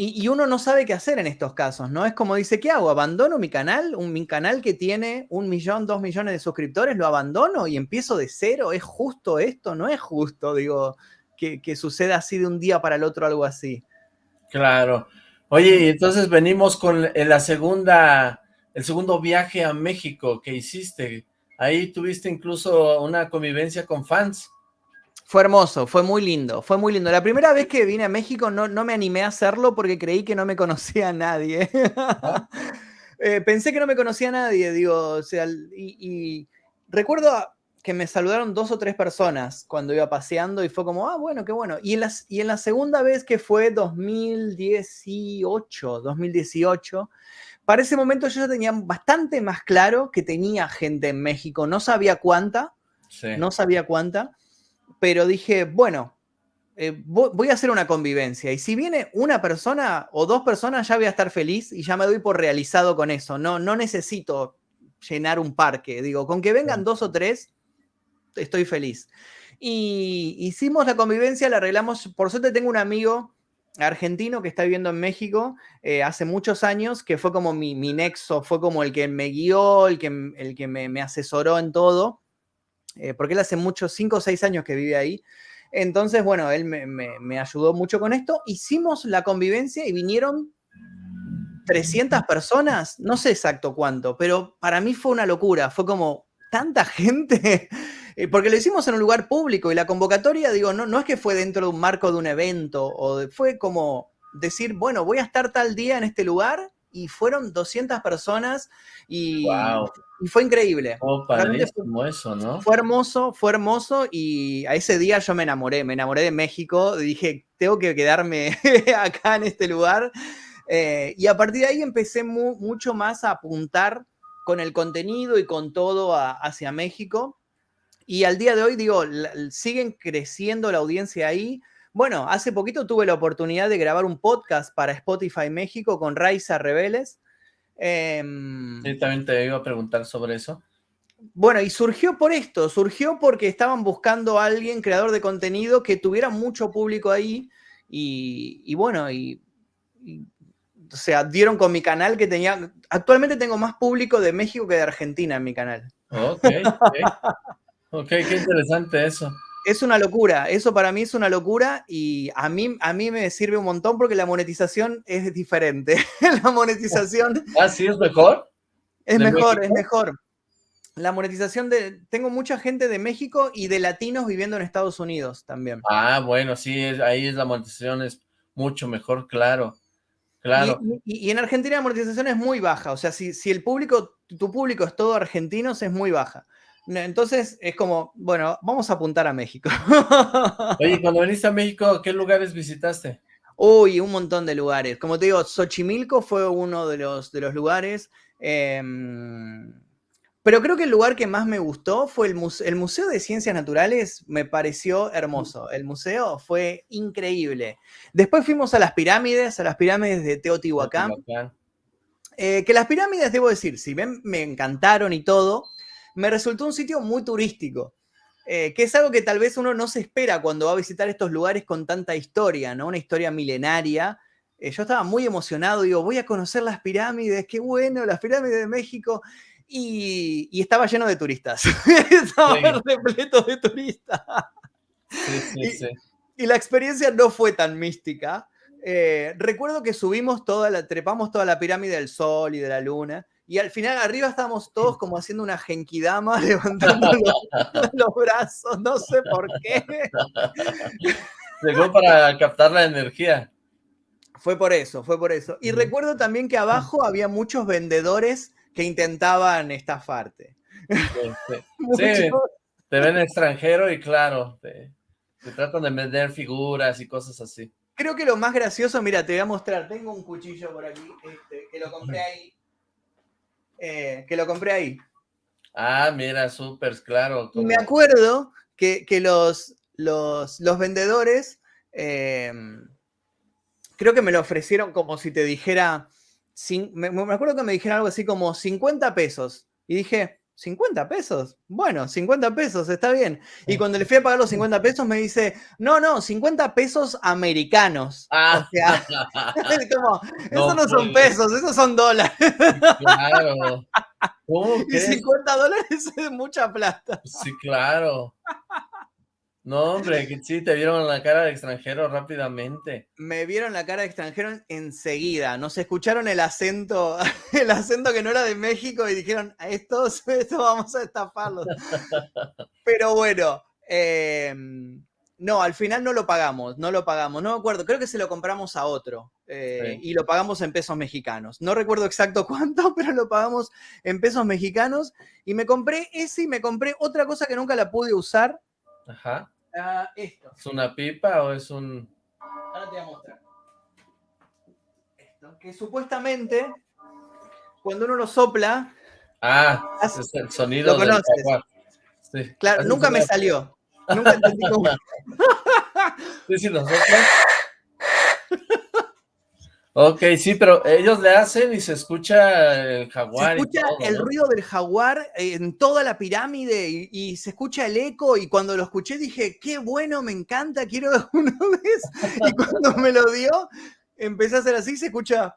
y, uno no sabe qué hacer en estos casos, ¿no? Es como dice, ¿qué hago? ¿Abandono mi canal? Un, mi canal que tiene un millón, dos millones de suscriptores, ¿lo abandono y empiezo de cero? ¿Es justo esto? No es justo, digo, que, suceda así de un día para el otro algo así. Claro. Oye, y entonces venimos con la segunda, el segundo viaje a México que hiciste. Ahí tuviste incluso una convivencia con fans. Fue hermoso, fue muy lindo, fue muy lindo. La primera vez que vine a México no, no me animé a hacerlo porque creí que no me conocía a nadie. *laughs* Eh, pensé que no me conocía a nadie, digo, o sea, y, recuerdo que me saludaron dos o tres personas cuando iba paseando y fue como, ah, bueno, qué bueno. Y en, las, y en la segunda vez que fue 2018, 2018, para ese momento yo ya tenía bastante más claro que tenía gente en México, no sabía cuánta, no sabía cuánta, pero dije, bueno, eh, voy a hacer una convivencia. Y si viene una persona o dos personas, ya voy a estar feliz y ya me doy por realizado con eso. No, no necesito llenar un parque. Digo, con que vengan dos o tres, estoy feliz. Y hicimos la convivencia, la arreglamos. Por suerte tengo un amigo argentino que está viviendo en México eh, hace muchos años, que fue como mi, nexo, fue como el que me guió, el que, el que me, me asesoró en todo. eh, porque él hace muchos, cinco o seis años que vive ahí. Entonces, bueno, él me, ayudó mucho con esto. Hicimos la convivencia y vinieron 300 personas, no sé exacto cuánto, pero para mí fue una locura. Fue como tanta *laughs* gente, eh, porque lo hicimos en un lugar público y la convocatoria, digo, no, no es que fue dentro de un marco de un evento, o fue como decir, bueno, voy a estar tal día en este lugar y fueron 200 personas y, fue increíble. Oh, fue, eso, ¿no? Fue hermoso, fue hermoso y a ese día yo me enamoré, me enamoré de México, dije, tengo que quedarme *laughs* acá en este lugar. Eh, y a partir de ahí empecé mucho más a apuntar con el contenido y con todo hacia México. Y al día de hoy, digo, siguen creciendo la audiencia ahí. Bueno, hace poquito tuve la oportunidad de grabar un podcast para Spotify México con Raiza Rebeles. Em, sí, también te iba a preguntar sobre eso. Bueno, y surgió por esto, surgió porque estaban buscando a alguien, creador de contenido, que tuviera mucho público ahí. Y, bueno, y, o sea, dieron con mi canal que tenía, actualmente tengo más público de México que de Argentina en mi canal. Ok, *laughs* ok, qué interesante eso es una locura, eso para mí es una locura y a mí, a mí me sirve un montón porque la monetización es diferente. *laughs* la monetización... ¿Ah, sí es mejor? Es mejor, es mejor. La monetización de... Tengo mucha gente de México y de latinos viviendo en Estados Unidos también. Ah, bueno, sí, ahí es la monetización es mucho mejor, claro. Claro. Y, en Argentina la monetización es muy baja, o sea, si, si el público, tu público es todo argentinos, es muy baja. Entonces es como, bueno, vamos a apuntar a México. *laughs* Oye, cuando viniste a México, ¿qué lugares visitaste? Uy, un montón de lugares. Como te digo, Xochimilco fue uno de los, de los lugares. Em, pero creo que el lugar que más me gustó fue el, el Museo de Ciencias Naturales. Me pareció hermoso. El museo fue increíble. Después fuimos a las pirámides, a las pirámides de Teotihuacán. Eh, que las pirámides, debo decir, si ven, me encantaron y todo me resultó un sitio muy turístico. Eh, que es algo que tal vez uno no se espera cuando va a visitar estos lugares con tanta historia, ¿no? Una historia milenaria. Eh, yo estaba muy emocionado, digo, voy a conocer las pirámides, qué bueno, las pirámides de México. Y, estaba lleno de turistas. *laughs* estaba repleto de turistas. Sí, sí, y, sí. y, la experiencia no fue tan mística. Eh, recuerdo que subimos toda la, trepamos toda la pirámide del Sol y de la Luna y al final arriba estábamos todos como haciendo una genkidama, *laughs* levantando los, brazos, no sé por qué. Llegó para captar la energía. Fue por eso, fue por eso. Y recuerdo también que abajo había muchos vendedores que intentaban estafarte. Sí, *laughs* te ven extranjero y claro, te, tratan de vender figuras y cosas así. Creo que lo más gracioso, mira, te voy a mostrar, tengo un cuchillo por aquí, este, que lo compré ahí eh, que lo compré ahí. Ah, mira, súper, claro. Y me acuerdo que, los, los, vendedores, eh, creo que me lo ofrecieron como si te dijera, me, me acuerdo que me dijeron algo así como 50 pesos. Y dije, 50 pesos. Bueno, 50 pesos, está bien. Y cuando le fui a pagar los 50 pesos me dice, no, no, 50 pesos americanos. Ah. O sea, *laughs* esos no son pesos, esos son dólares. Claro. *laughs* y 50 dólares *laughs* es mucha plata. Sí, claro. No, hombre, que sí, te vieron la cara de extranjero rápidamente. Me vieron la cara de extranjero enseguida. Nos escucharon el acento, *laughs* el acento que no era de México y dijeron, a estos, *laughs* esto vamos a estafarlos. *laughs* Pero bueno, em, no, al final no lo pagamos, no lo pagamos. No me acuerdo, creo que se lo compramos a otro eh, y lo pagamos en pesos mexicanos. No recuerdo exacto cuánto, pero lo pagamos en pesos mexicanos y me compré ese y me compré otra cosa que nunca la pude usar. Ajá esto. ¿Es una pipa o es un...? Ahora te voy a mostrar. Esto, que supuestamente, cuando uno lo sopla... Ah, es el sonido ¿Lo conoces? Claro, nunca me salió. Nunca entendí cómo... *laughs* sí, sí, lo soplas. *laughs* Ok, sí, pero ellos le hacen y se escucha el jaguar. Se escucha el ruido del jaguar en toda la pirámide y, se escucha el eco y cuando lo escuché dije, qué bueno, me encanta, quiero una *laughs* vez. Y cuando me lo dio, empecé a hacer así, se escucha...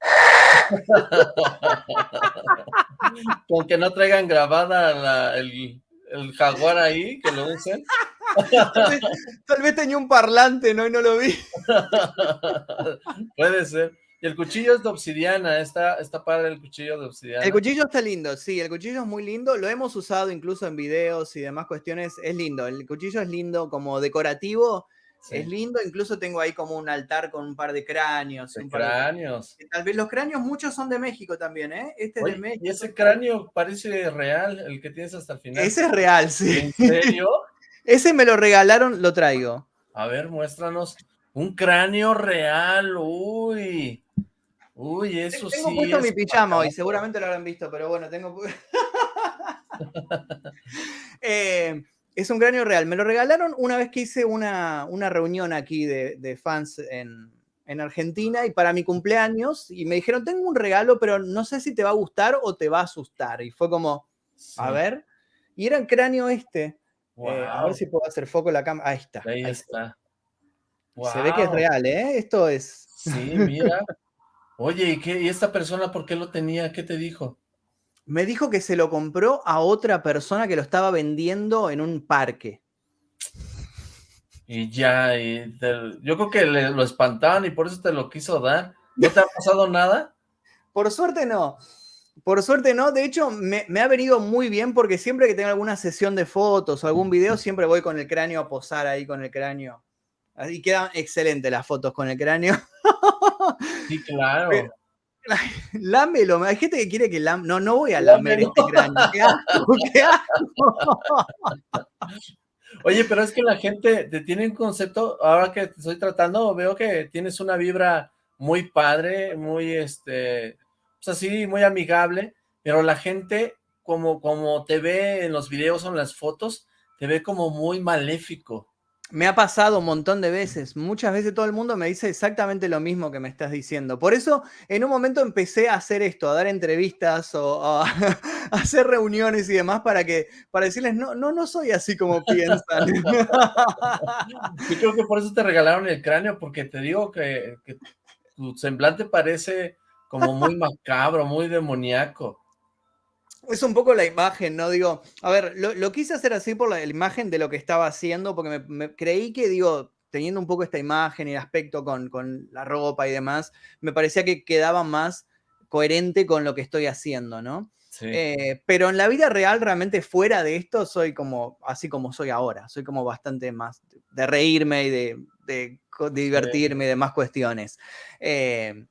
*laughs* Con que no traigan grabada el, el jaguar ahí, que lo usen. *laughs* Tal vez, tenía un parlante, ¿no? Y no lo vi. *laughs* Puede ser. Y el cuchillo es de obsidiana, está, está padre el cuchillo de obsidiana. El cuchillo está lindo, sí, el cuchillo es muy lindo, lo hemos usado incluso en videos y demás cuestiones, es lindo, el cuchillo es lindo como decorativo, es lindo, incluso tengo ahí como un altar con un par de cráneos. cráneos. Tal vez los cráneos muchos son de México también, ¿eh? Este es de México. Y ese cráneo parece real, el que tienes hasta el final. Ese es real, sí. ¿En serio? *laughs* ese me lo regalaron, lo traigo. A ver, muéstranos. Un cráneo real, uy. Uy, eso sí. Tengo puesto mi pijama hoy, seguramente lo habrán visto, pero bueno, tengo... *laughs* *laughs* eh, es un cráneo real. Me lo regalaron una vez que hice una, reunión aquí de, fans en, Argentina y para mi cumpleaños. Y me dijeron, tengo un regalo, pero no sé si te va a gustar o te va a asustar. Y fue como, a ver. Y era el cráneo este. Eh, a ver si puedo hacer foco en la cámara. Ahí está. Ahí, está. Se ve que es real, ¿eh? Esto es... Sí, mira. Oye, ¿y, qué, ¿y esta persona por qué lo tenía? ¿Qué te dijo? Me dijo que se lo compró a otra persona que lo estaba vendiendo en un parque. Y ya, yo creo que lo espantaban y por eso te lo quiso dar. ¿No te ha pasado nada? Por suerte no. Por suerte no, de hecho me, ha venido muy bien porque siempre que tengo alguna sesión de fotos o algún video siempre voy con el cráneo a posar ahí con el cráneo. Y quedan excelentes las fotos con el cráneo. Sí, claro. *laughs* Lámelo, hay gente que quiere que lam... No, no voy a lamer este cráneo. ¿Qué Oye, pero es que la gente te tiene un concepto, ahora que te estoy tratando, veo que tienes una vibra muy padre, muy, este, pues así, muy amigable, pero la gente, como, como te ve en los videos o en las fotos, te ve como muy maléfico. Me ha pasado un montón de veces. Muchas veces todo el mundo me dice exactamente lo mismo que me estás diciendo. Por eso, en un momento empecé a hacer esto, a dar entrevistas o a, *laughs* hacer reuniones y demás para que para decirles, no, no, no soy así como *laughs* piensan. Yo creo que por eso te regalaron el cráneo, porque te digo que, que tu semblante parece como muy macabro, muy demoníaco es un poco la imagen, ¿no? Digo, a ver, lo, quise hacer así por la, imagen de lo que estaba haciendo, porque me, creí que, digo, teniendo un poco esta imagen y el aspecto con, la ropa y demás, me parecía que quedaba más coherente con lo que estoy haciendo, ¿no? Sí. Eh, pero en la vida real, realmente fuera de esto, soy como, así como soy ahora, soy como bastante más de reírme y de, divertirme y de más cuestiones. Eh,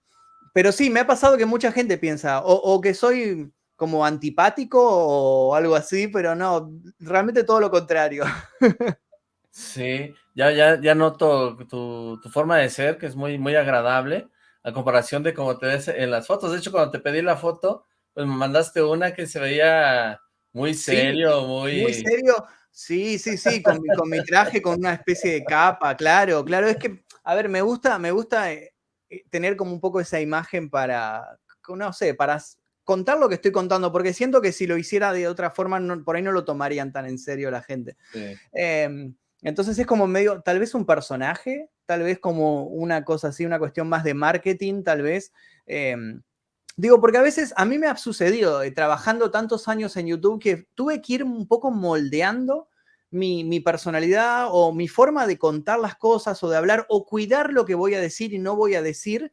pero sí, me ha pasado que mucha gente piensa, o que soy como antipático o algo así, pero no, realmente todo lo contrario. *laughs* Sí, ya, ya, ya noto tu, forma de ser, que es muy, muy agradable, a comparación de cómo te ves en las fotos. De hecho, cuando te pedí la foto, pues me mandaste una que se veía muy serio, muy... Muy serio, sí, sí, sí, con mi, con mi traje, con una especie de capa, claro, claro, es que, a ver, me gusta, me gusta eh, eh, tener como un poco esa imagen para, no sé, para contar lo que estoy contando, porque siento que si lo hiciera de otra forma, por ahí no lo tomarían tan en serio la gente. Em, entonces es como medio, tal vez un personaje, tal vez como una cosa así, una cuestión más de marketing, tal vez. Em, digo, porque a veces a mí me ha sucedido, eh, trabajando tantos años en YouTube, que tuve que ir un poco moldeando mi, mi, personalidad o mi forma de contar las cosas o de hablar o cuidar lo que voy a decir y no voy a decir.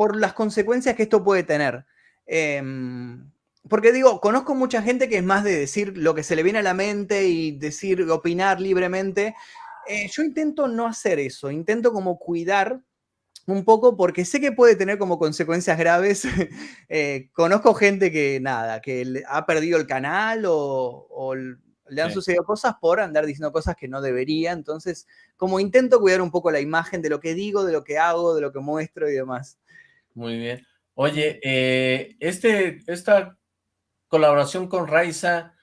Por las consecuencias que esto puede tener. Em, porque digo, conozco mucha gente que es más de decir lo que se le viene a la mente y decir, opinar libremente. Eh, yo intento no hacer eso, intento como cuidar un poco porque sé que puede tener como consecuencias graves. *laughs* Eh, conozco gente que nada, que ha perdido el canal o, le han sucedido cosas por andar diciendo cosas que no debería. Entonces, como intento cuidar un poco la imagen de lo que digo, de lo que hago, de lo que muestro y demás. Muy bien. Oye, eh, este, esta colaboración con Raiza,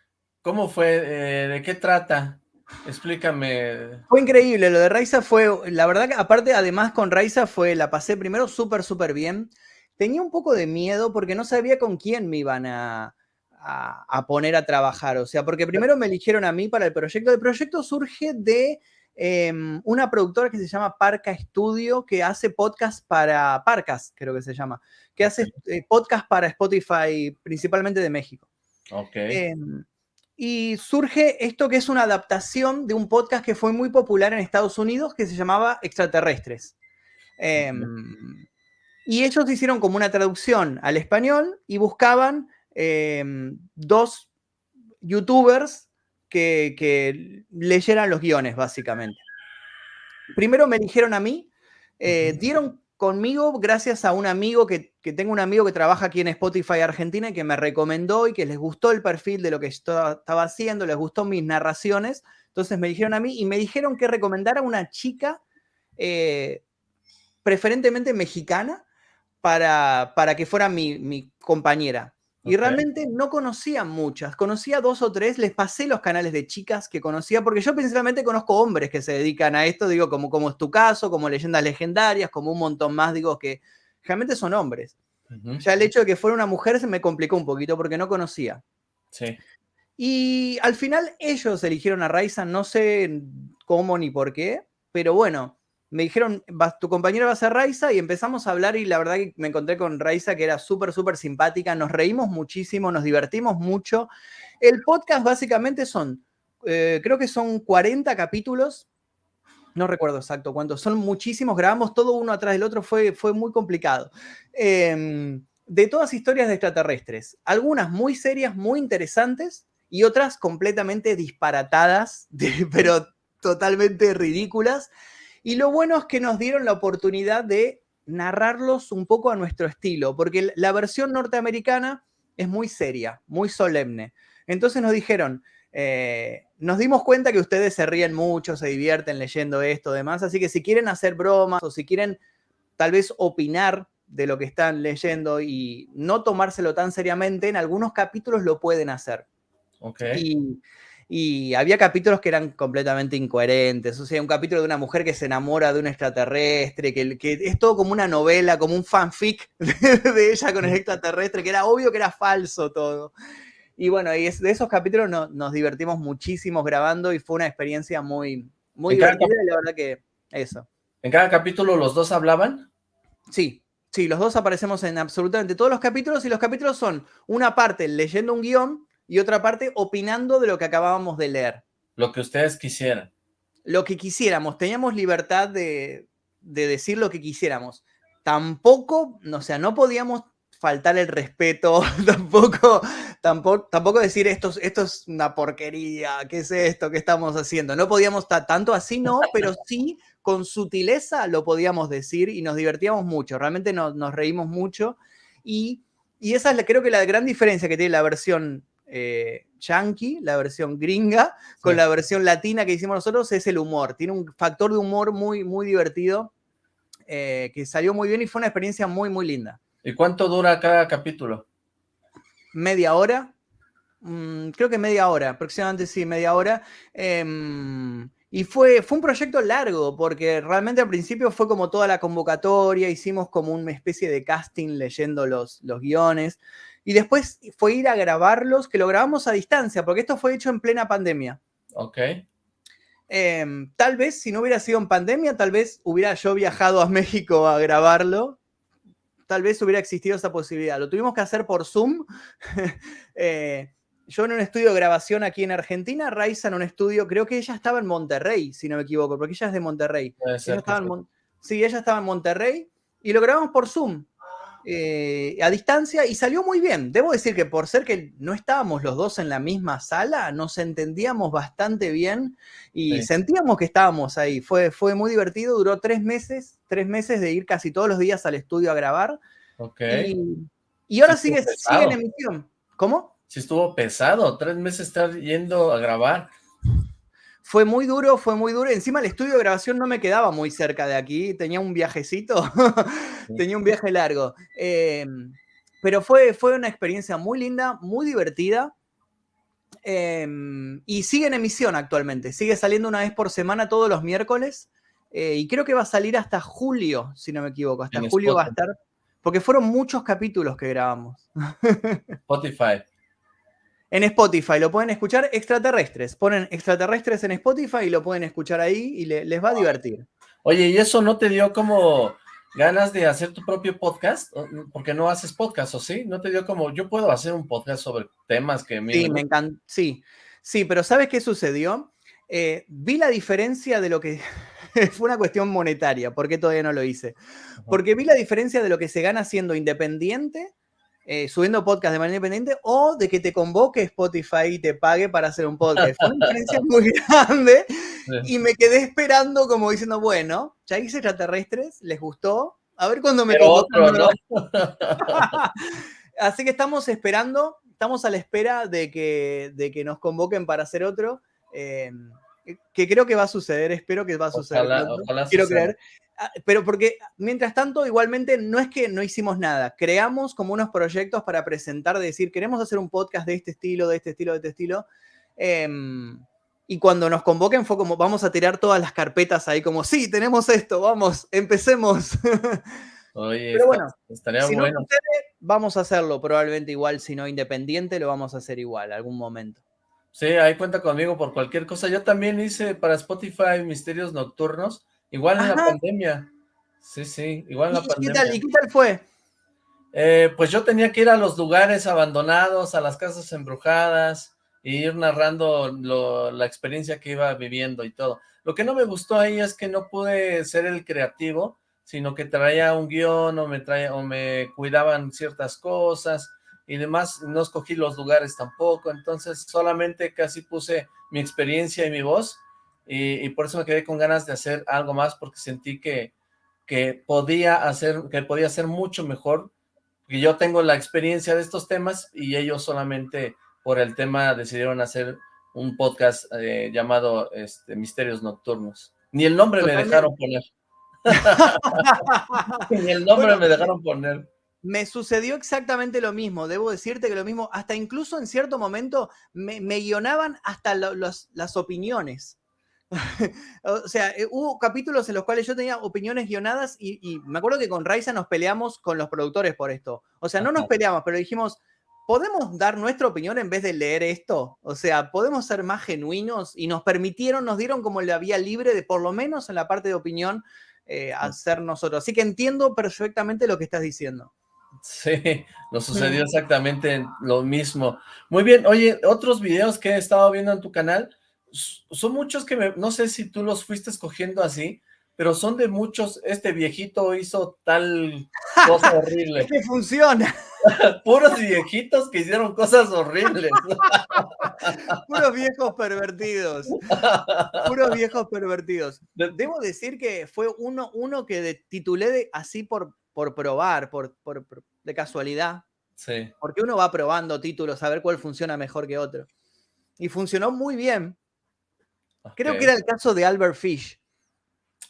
¿cómo fue? Eh, ¿De qué trata? Explícame. Fue increíble, lo de Raiza fue, la verdad que aparte, además con Raiza fue, la pasé primero súper, súper bien. Tenía un poco de miedo porque no sabía con quién me iban a, a, poner a trabajar. O sea, porque primero me eligieron a mí para el proyecto. El proyecto surge de Em, una productora que se llama Parca Studio, que hace podcast para Parcas, creo que se llama, que hace eh, podcast para Spotify, principalmente de México. Ok. Em, y surge esto que es una adaptación de un podcast que fue muy popular en Estados Unidos que se llamaba Extraterrestres. Em, y ellos hicieron como una traducción al español y buscaban dos youtubers que, leyeran los guiones, básicamente. Primero me dijeron a mí, eh, dieron conmigo gracias a un amigo que, tengo un amigo que trabaja aquí en Spotify Argentina y que me recomendó y que les gustó el perfil de lo que estaba haciendo, les gustó mis narraciones. Entonces me dijeron a mí y me dijeron que recomendara a una chica eh, preferentemente mexicana para, para que fuera mi, mi compañera. Y realmente no conocía muchas, conocía dos o tres, les pasé los canales de chicas que conocía, porque yo principalmente conozco hombres que se dedican a esto, digo, como, como es tu caso, como leyendas legendarias, como un montón más, digo, que realmente son hombres. Ya el hecho de que fuera una mujer se me complicó un poquito porque no conocía. Sí. Y al final ellos eligieron a Raiza, no sé cómo ni por qué, pero bueno, me dijeron, tu compañera va a ser Raiza y empezamos a hablar y la verdad que me encontré con Raiza que era súper, súper simpática, nos reímos muchísimo, nos divertimos mucho. El podcast básicamente son, eh, creo que son 40 capítulos, no recuerdo exacto cuántos, son muchísimos, grabamos todo uno atrás del otro, fue, fue muy complicado. Em, de todas historias de extraterrestres, algunas muy serias, muy interesantes y otras completamente disparatadas, *laughs* pero totalmente ridículas. Y lo bueno es que nos dieron la oportunidad de narrarlos un poco a nuestro estilo, porque la versión norteamericana es muy seria, muy solemne. Entonces nos dijeron, eh, nos dimos cuenta que ustedes se ríen mucho, se divierten leyendo esto, demás, así que si quieren hacer bromas o si quieren tal vez opinar de lo que están leyendo y no tomárselo tan seriamente, en algunos capítulos lo pueden hacer. Okay y había capítulos que eran completamente incoherentes. O sea, un capítulo de una mujer que se enamora de un extraterrestre, que, que es todo como una novela, como un fanfic *laughs* de, ella con el extraterrestre, que era obvio que era falso todo. Y bueno, y de esos capítulos nos divertimos muchísimo grabando y fue una experiencia muy, muy divertida y la verdad que eso. ¿En cada capítulo los dos hablaban? Sí, sí, los dos aparecemos en absolutamente todos los capítulos y los capítulos son una parte leyendo un guion y otra parte opinando de lo que acabábamos de leer. Lo que ustedes quisieran. Lo que quisiéramos, teníamos libertad de, decir lo que quisiéramos. Tampoco, o sea, no podíamos faltar el respeto, *laughs* tampoco, tampoco, tampoco decir esto, esto es una porquería, ¿qué es esto? ¿Qué estamos haciendo? No podíamos estar tanto así, no, pero *laughs* sí con sutileza lo podíamos decir y nos divertíamos mucho, realmente nos, reímos mucho y, y esa es creo que la gran diferencia que tiene la versión eh, yankee, la versión gringa, con la versión latina que hicimos nosotros, es el humor. Tiene un factor de humor muy, muy divertido, eh, que salió muy bien y fue una experiencia muy, muy linda. ¿Y cuánto dura cada capítulo? Media hora. Mm, creo que media hora, aproximadamente sí, media hora. Em, y fue, fue un proyecto largo, porque realmente al principio fue como toda la convocatoria, hicimos como una especie de casting leyendo los, los guiones. Y después fue ir a grabarlos, que lo grabamos a distancia, porque esto fue hecho en plena pandemia. Ok. Em, tal vez, si no hubiera sido en pandemia, tal vez hubiera yo viajado a México a grabarlo. Tal vez hubiera existido esa posibilidad. Lo tuvimos que hacer por Zoom. *laughs* Eh, yo en un estudio de grabación aquí en Argentina, Raiza en un estudio, creo que ella estaba en Monterrey, si no me equivoco, porque ella es de Monterrey. sí, ella estaba en Monterrey y lo grabamos por Zoom. Eh, a distancia y salió muy bien. Debo decir que por ser que no estábamos los dos en la misma sala, nos entendíamos bastante bien y sentíamos que estábamos ahí. Fue, fue muy divertido, duró tres meses, tres meses de ir casi todos los días al estudio a grabar. Y, ahora sigue, sigue en emisión. ¿Cómo? Sí estuvo pesado, tres meses estar yendo a grabar fue muy duro, fue muy duro. Encima el estudio de grabación no me quedaba muy cerca de aquí, tenía un viajecito, *laughs* tenía un viaje largo. Em, pero fue, fue una experiencia muy linda, muy divertida. Em, y sigue en emisión actualmente, sigue saliendo una vez por semana todos los miércoles. Eh, y creo que va a salir hasta julio, si no me equivoco. Hasta julio va a estar. Porque fueron muchos capítulos que grabamos. *laughs* Spotify en Spotify. Lo pueden escuchar extraterrestres. Ponen extraterrestres en Spotify y lo pueden escuchar ahí y les va a divertir. Oye, ¿y eso no te dio como ganas de hacer tu propio podcast? Porque no haces podcast, ¿o sí? ¿No te dio como, yo puedo hacer un podcast sobre temas que... Sí, me encanta, sí. Sí, pero ¿sabes qué sucedió? Eh, vi la diferencia de lo que... *laughs* Fue una cuestión monetaria, ¿por qué todavía no lo hice? Porque vi la diferencia de lo que se gana siendo independiente, eh, subiendo podcast de manera independiente, o de que te convoque Spotify y te pague para hacer un podcast. Fue una diferencia muy *laughs* grande y me quedé esperando como diciendo, bueno, ya hice extraterrestres, les gustó, a ver cuándo me convocan. *laughs* Así que estamos esperando, estamos a la espera de que, de que nos convoquen para hacer otro. Eh, que creo que va a suceder, espero que va a suceder. Quiero creer. Ah, pero porque mientras tanto, igualmente, no es que no hicimos nada. Creamos como unos proyectos para presentar, decir, queremos hacer un podcast de este estilo, de este estilo, de este estilo. Em, y cuando nos convoquen fue como, vamos a tirar todas las carpetas ahí, como, sí, tenemos esto, vamos, empecemos. *laughs* Oye, Pero bueno, estaría bueno. vamos a hacerlo probablemente igual, si no independiente, lo vamos a hacer igual, algún momento. Sí, ahí cuenta conmigo por cualquier cosa. Yo también hice para Spotify Misterios Nocturnos, igual en la pandemia. Sí, sí, igual en la pandemia. ¿Y qué tal fue? Eh, pues yo tenía que ir a los lugares abandonados, a las casas embrujadas, e ir narrando la experiencia que iba viviendo y todo. Lo que no me gustó ahí es que no pude ser el creativo, sino que traía un guion o me, traía, o me cuidaban ciertas cosas, y demás, no escogí los lugares tampoco, entonces solamente casi puse mi experiencia y mi voz, y, por eso me quedé con ganas de hacer algo más, porque sentí que, que podía hacer, que podía ser mucho mejor, que yo tengo la experiencia de estos temas, y ellos solamente por el tema decidieron hacer un podcast eh, llamado este, Misterios Nocturnos. Ni el nombre me dejaron poner. *laughs* Ni el nombre me dejaron poner me sucedió exactamente lo mismo, debo decirte que lo mismo, hasta incluso en cierto momento me, guionaban hasta las opiniones. *laughs* o sea, eh, hubo capítulos en los cuales yo tenía opiniones guionadas y, me acuerdo que con Raiza nos peleamos con los productores por esto. O sea, no nos peleamos, pero dijimos, ¿podemos dar nuestra opinión en vez de leer esto? O sea, ¿podemos ser más genuinos? Y nos permitieron, nos dieron como la vía libre de, por lo menos en la parte de opinión, eh, hacer nosotros. Así que entiendo perfectamente lo que estás diciendo. Sí, nos sucedió exactamente lo mismo. Muy bien, oye, otros videos que he estado viendo en tu canal, son muchos que me, no sé si tú los fuiste escogiendo así, pero son de muchos, este viejito hizo tal cosa horrible. *laughs* que funciona. *laughs* Puros viejitos que hicieron cosas horribles. *laughs* Puros viejos pervertidos. Puros viejos pervertidos. Debo decir que fue uno, uno que titulé de, así por, por probar, por, por, de casualidad. Sí. Porque uno va probando títulos a ver cuál funciona mejor que otro. Y funcionó muy bien. Creo que era el caso de Albert Fish.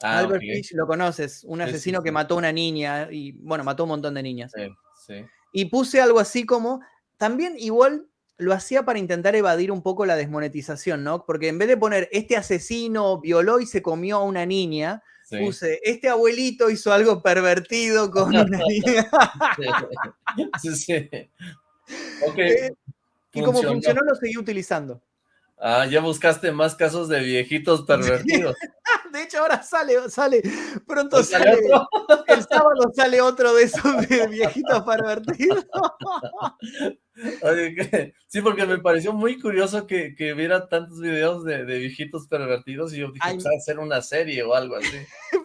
Ah, Albert Fish, lo conoces, un asesino que mató a una niña y, bueno, mató un montón de niñas. Y puse algo así como, también igual lo hacía para intentar evadir un poco la desmonetización, ¿no? Porque en vez de poner este asesino violó y se comió a una niña, puse, este abuelito hizo algo pervertido con *laughs* una niña. *laughs* sí, sí. Eh, y como funcionó, lo seguí utilizando. Ah, ya buscaste más casos de viejitos *laughs* pervertidos. *laughs* De hecho, ahora sale, sale, pronto sale, *laughs* el sábado sale otro de esos de viejitos pervertidos. sí, porque me pareció muy curioso que, que viera tantos videos de, viejitos pervertidos y yo dije, pues hacer una serie o algo así.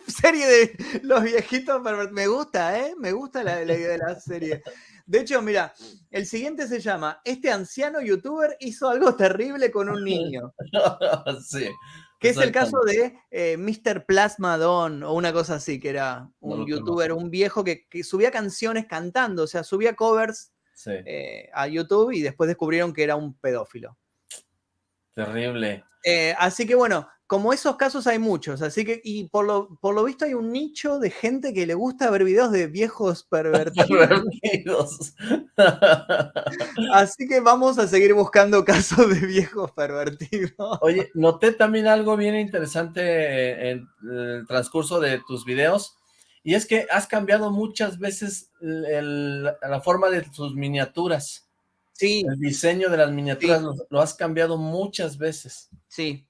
serie de los viejitos pervertidos. Me gusta, ¿eh? Me gusta la, la idea de la serie. De hecho, mira, el siguiente se llama Este anciano youtuber hizo algo terrible con un niño. *laughs* sí. Que es el caso de eh, Mr. Plasmadon o una cosa así, que era un youtuber, un viejo que, subía canciones cantando, o sea, subía covers eh, a YouTube y después descubrieron que era un pedófilo. Terrible. Eh, así que bueno, como esos casos hay muchos, así que, y por lo, por lo visto hay un nicho de gente que le gusta ver videos de viejos *laughs* pervertidos. así que vamos a seguir buscando casos de viejos pervertidos. Oye, noté también algo bien interesante en el transcurso de tus videos, y es que has cambiado muchas veces la forma de tus miniaturas. Sí. El diseño de las miniaturas lo has cambiado muchas veces. Sí,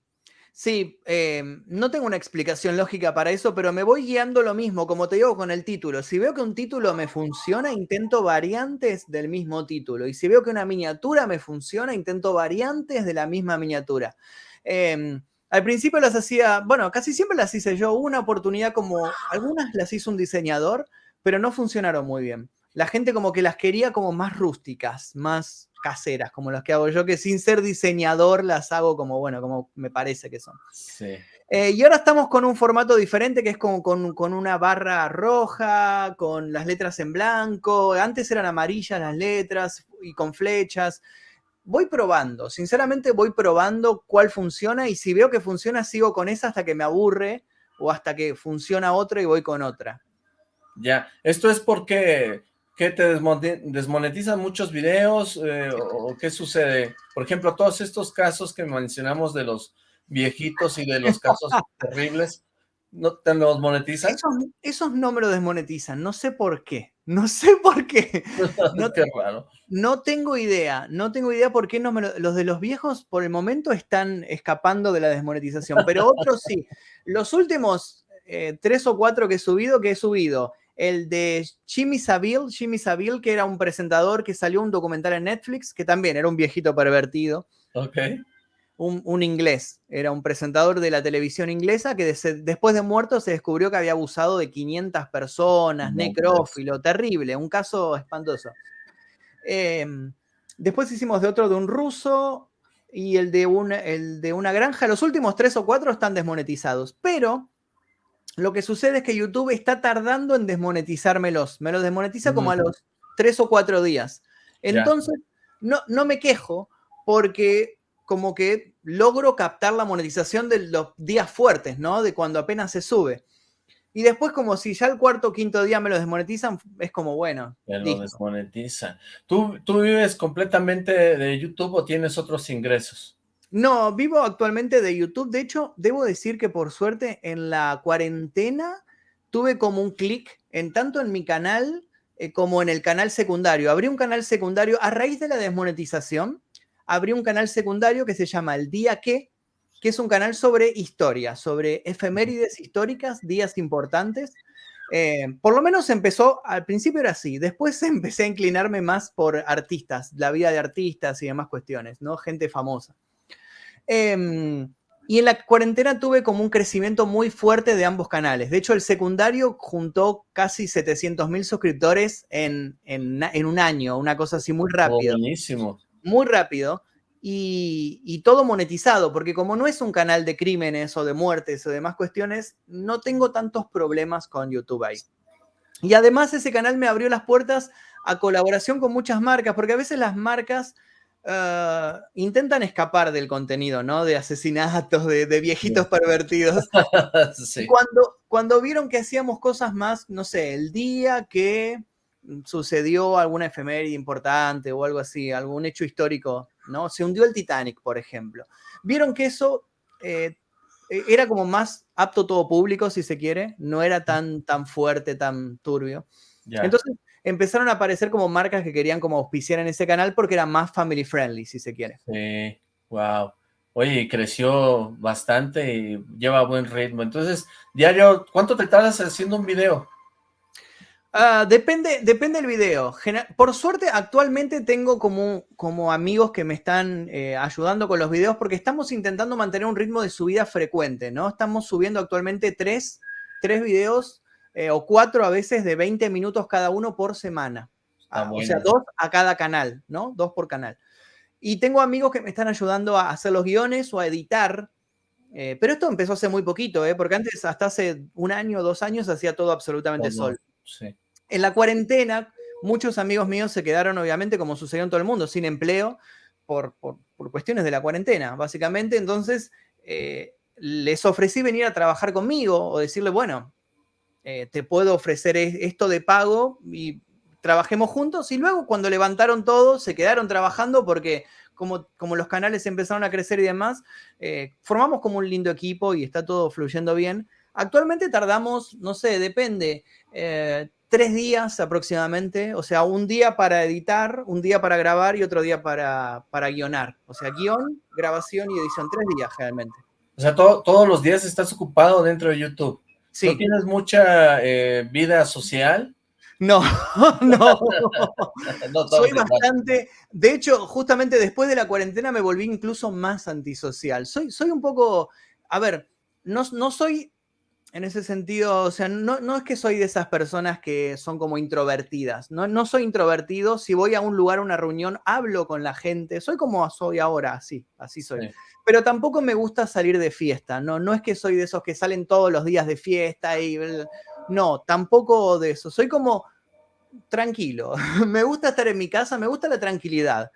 Sí, em, no tengo una explicación lógica para eso, pero me voy guiando lo mismo, como te digo con el título. Si veo que un título me funciona, intento variantes del mismo título. Y si veo que una miniatura me funciona, intento variantes de la misma miniatura. Em, al principio las hacía, bueno, casi siempre las hice yo. una oportunidad como, algunas las hizo un diseñador, pero no funcionaron muy bien. La gente como que las quería como más rústicas, más caseras, como las que hago yo, que sin ser diseñador las hago como, bueno, como me parece que son. Sí. Eh, y ahora estamos con un formato diferente que es como con, con, una barra roja, con las letras en blanco. Antes eran amarillas las letras y con flechas. Voy probando, sinceramente voy probando cuál funciona y si veo que funciona sigo con esa hasta que me aburre o hasta que funciona otra y voy con otra. Ya, esto es porque ¿Qué te desmonetizan muchos videos? Eh, ¿O qué sucede? Por ejemplo, todos estos casos que mencionamos de los viejitos y de los casos *laughs* terribles, ¿no te los monetizan? Esos, no me lo desmonetizan, no sé por qué. No sé por qué. *laughs* No, qué raro. No tengo idea, no tengo idea por qué no me los de los viejos por el momento están escapando de la desmonetización, pero otros sí. *laughs* Los últimos eh, tres o cuatro que he subido, que he subido el de Jimmy Savile, Jimmy Savile, que era un presentador que salió un documental en Netflix, que también era un viejito pervertido. Ok. Un, inglés, era un presentador de la televisión inglesa que después de muerto se descubrió que había abusado de 500 personas, necrófilo, terrible, un caso espantoso. Em, después hicimos de otro de un ruso y el de, el de una granja. Los últimos tres o cuatro están desmonetizados, pero lo que sucede es que YouTube está tardando en desmonetizármelos. Me los desmonetiza como a los tres o cuatro días. Entonces, no, no me quejo porque como que logro captar la monetización de los días fuertes, ¿no? De cuando apenas se sube. Y después, como si ya el cuarto o quinto día me lo desmonetizan, es como, bueno. Me lo desmonetizan. ¿Tú, ¿Tú vives completamente de YouTube o tienes otros ingresos? No, vivo actualmente de YouTube. De hecho, debo decir que por suerte en la cuarentena tuve como un clic en tanto en mi canal eh, como en el canal secundario. Abrí un canal secundario a raíz de la desmonetización. Abrí un canal secundario que se llama El Día Que, que es un canal sobre historia, sobre efemérides históricas, días importantes. Eh, por lo menos empezó, al principio era así, después *laughs* empecé a inclinarme más por artistas, la vida de artistas y demás cuestiones, ¿no? Gente famosa. Em, y en la cuarentena tuve como un crecimiento muy fuerte de ambos canales. De hecho, el secundario juntó casi 700 mil suscriptores en, un año, una cosa así muy rápido. Oh, buenísimo. Muy rápido. Y, todo monetizado, porque como no es un canal de crímenes o de muertes o demás cuestiones, no tengo tantos problemas con YouTube ahí. Y además ese canal me abrió las puertas a colaboración con muchas marcas, porque a veces las marcas Ah, intentan escapar del contenido, ¿no? De asesinatos, de, viejitos pervertidos. *laughs* cuando, cuando vieron que hacíamos cosas más, no sé, el día que sucedió alguna efeméride importante o algo así, algún hecho histórico, ¿no? Se hundió el Titanic, por ejemplo. Vieron que eso eh, e, era como más apto todo público, si se quiere, no era tan, tan fuerte, tan turbio. Entonces, empezaron a aparecer como marcas que querían como auspiciar en ese canal porque era más family friendly, si se quiere. Sí, wow. Oye, creció bastante y lleva buen ritmo. Entonces, diario, ¿cuánto te tardas haciendo un video? Ah, depende, depende del video. Por suerte, actualmente tengo como, como amigos que me están eh, ayudando con los videos porque estamos intentando mantener un ritmo de subida frecuente, ¿no? Estamos subiendo actualmente tres, tres videos eh, o cuatro a veces de 20 minutos cada uno por semana. Ah, o sea, dos a cada canal, ¿no? Dos por canal. Y tengo amigos que me están ayudando a hacer los guiones o a editar. Eh, pero esto empezó hace muy poquito, ¿eh? porque antes, hasta hace un año dos años, hacía todo absolutamente solo. En la cuarentena, muchos amigos míos se quedaron, obviamente, como sucedió en todo el mundo, sin empleo por, por, cuestiones de la cuarentena, básicamente. Entonces, eh, les ofrecí venir a trabajar conmigo o decirle, bueno, eh, te puedo ofrecer esto de pago y trabajemos juntos. Y luego cuando levantaron todo, se quedaron trabajando porque como, como los canales empezaron a crecer y demás, eh, formamos como un lindo equipo y está todo fluyendo bien. Actualmente tardamos, no sé, depende, eh, tres días aproximadamente, o sea, un día para editar, un día para grabar y otro día para, para guionar. O sea, guion, grabación y edición, tres días generalmente. O sea, todos los días estás ocupado dentro de YouTube. Sí. ¿No tienes mucha eh, vida social? No, *laughs* no. *laughs* no soy bastante. De hecho, justamente después de la cuarentena me volví incluso más antisocial. Soy, soy un poco. A ver, no, no soy en ese sentido, o sea, no, no, es que soy de esas personas que son como introvertidas, no, no soy introvertido, si voy a un lugar, a una reunión, hablo con la gente, soy como soy ahora, así, así soy. Pero tampoco me gusta salir de fiesta, no, no es que soy de esos que salen todos los días de fiesta y... No, tampoco de eso, soy como tranquilo, *laughs* me gusta estar en mi casa, me gusta la tranquilidad.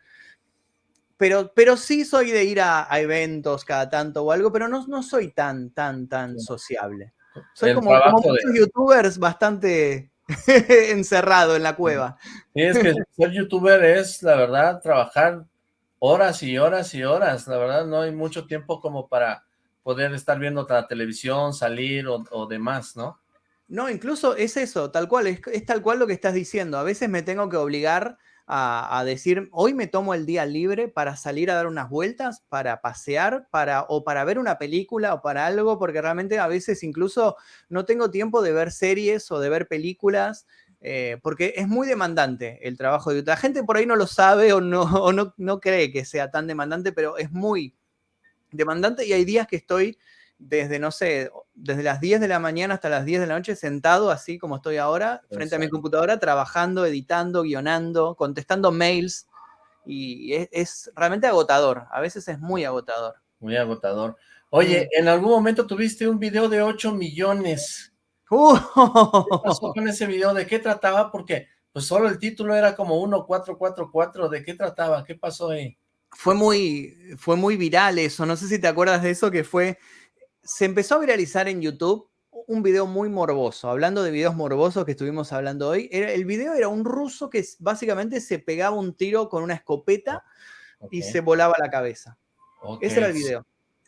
Pero, pero sí soy de ir a, eventos cada tanto o algo, pero no, no soy tan, tan, tan sociable. Soy como, muchos youtubers bastante *laughs* encerrado en la cueva. Sí, es que ser youtuber es, la verdad, trabajar horas y horas y horas. La verdad, no hay mucho tiempo como para poder estar viendo la televisión, salir o, demás, ¿no? No, incluso es eso, tal cual, es, es, tal cual lo que estás diciendo. A veces me tengo que obligar a, decir, hoy me tomo el día libre para salir a dar unas vueltas, para pasear, para, o para ver una película o para algo, porque realmente a veces incluso no tengo tiempo de ver series o de ver películas, eh, porque es muy demandante el trabajo de La gente por ahí no lo sabe o, no, *laughs* o no, no cree que sea tan demandante, pero es muy demandante y hay días que estoy desde, no sé, desde las 10 de la mañana hasta las 10 de la noche sentado así como estoy ahora, frente a mi computadora, trabajando, editando, guionando, contestando mails. Y es, realmente agotador, a veces es muy agotador. Muy agotador. Oye, en algún momento tuviste un video de 8 millones. *laughs* Uh. ¿Qué pasó con ese video? ¿De qué trataba? Porque pues solo el título era como 1444. ¿De qué trataba? ¿Qué pasó ahí? Fue muy, fue muy viral eso. No sé si te acuerdas de eso, que fue se empezó a viralizar en YouTube un video muy morboso, hablando de videos morbosos que estuvimos hablando hoy. Era, el video era un ruso que básicamente se pegaba un tiro con una escopeta y se volaba la cabeza. Ese era el video.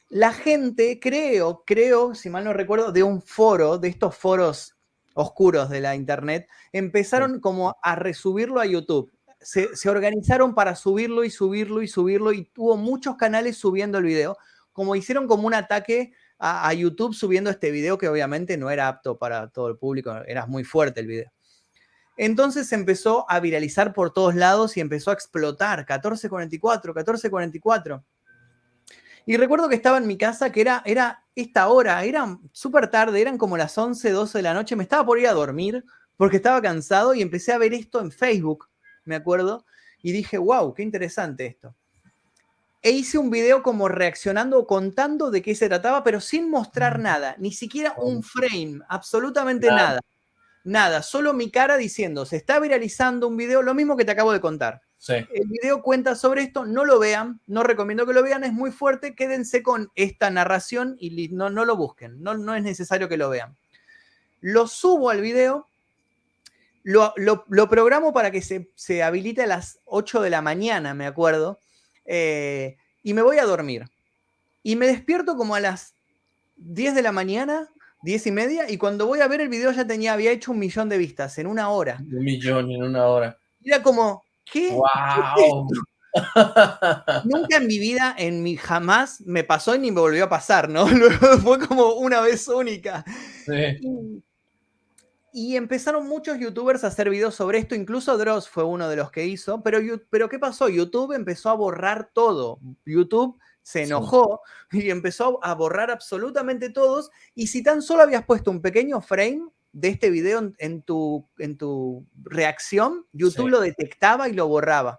La gente, creo, creo, si mal no recuerdo, de un foro, de estos foros oscuros de la internet, empezaron como a resubirlo a YouTube. Se, se organizaron para subirlo y subirlo y subirlo y tuvo muchos canales subiendo el video, como hicieron como un ataque a, YouTube subiendo este video que obviamente no era apto para todo el público, era muy fuerte el video. Entonces empezó a viralizar por todos lados y empezó a explotar, 1444, 1444. Y recuerdo que estaba en mi casa, que era, era esta hora, era súper tarde, eran como las 11, 12 de la noche, me estaba por ir a dormir porque estaba cansado y empecé a ver esto en Facebook, me acuerdo, y dije, wow, qué interesante esto e hice un video como reaccionando, contando de qué se trataba, pero sin mostrar nada, ni siquiera un frame, absolutamente nada. Nada, solo mi cara diciendo, se está viralizando un video, lo mismo que te acabo de contar. El video cuenta sobre esto, no lo vean, no recomiendo que lo vean, es muy fuerte, quédense con esta narración y no, no lo busquen, no, no es necesario que lo vean. Lo subo al video, lo, lo, programo para que se, se habilite a las 8 de la mañana, me acuerdo, eh, y me voy a dormir. Y me despierto como a las 10 de la mañana, 10 y media, y cuando voy a ver el video ya tenía, había hecho un millón de vistas en una hora. Un millón en una hora. Era como, ¿qué? ¡Wow! Nunca en mi vida, en mi jamás me pasó y ni me volvió a pasar, ¿no? Luego *laughs* fue como una vez única. Sí. Y empezaron muchos youtubers a hacer videos sobre esto, incluso Dross fue uno de los que hizo, pero, pero ¿qué pasó? YouTube empezó a borrar todo. YouTube se enojó y empezó a borrar absolutamente todos. Y si tan solo habías puesto un pequeño frame de este video en, tu, en tu reacción, YouTube lo detectaba y lo borraba.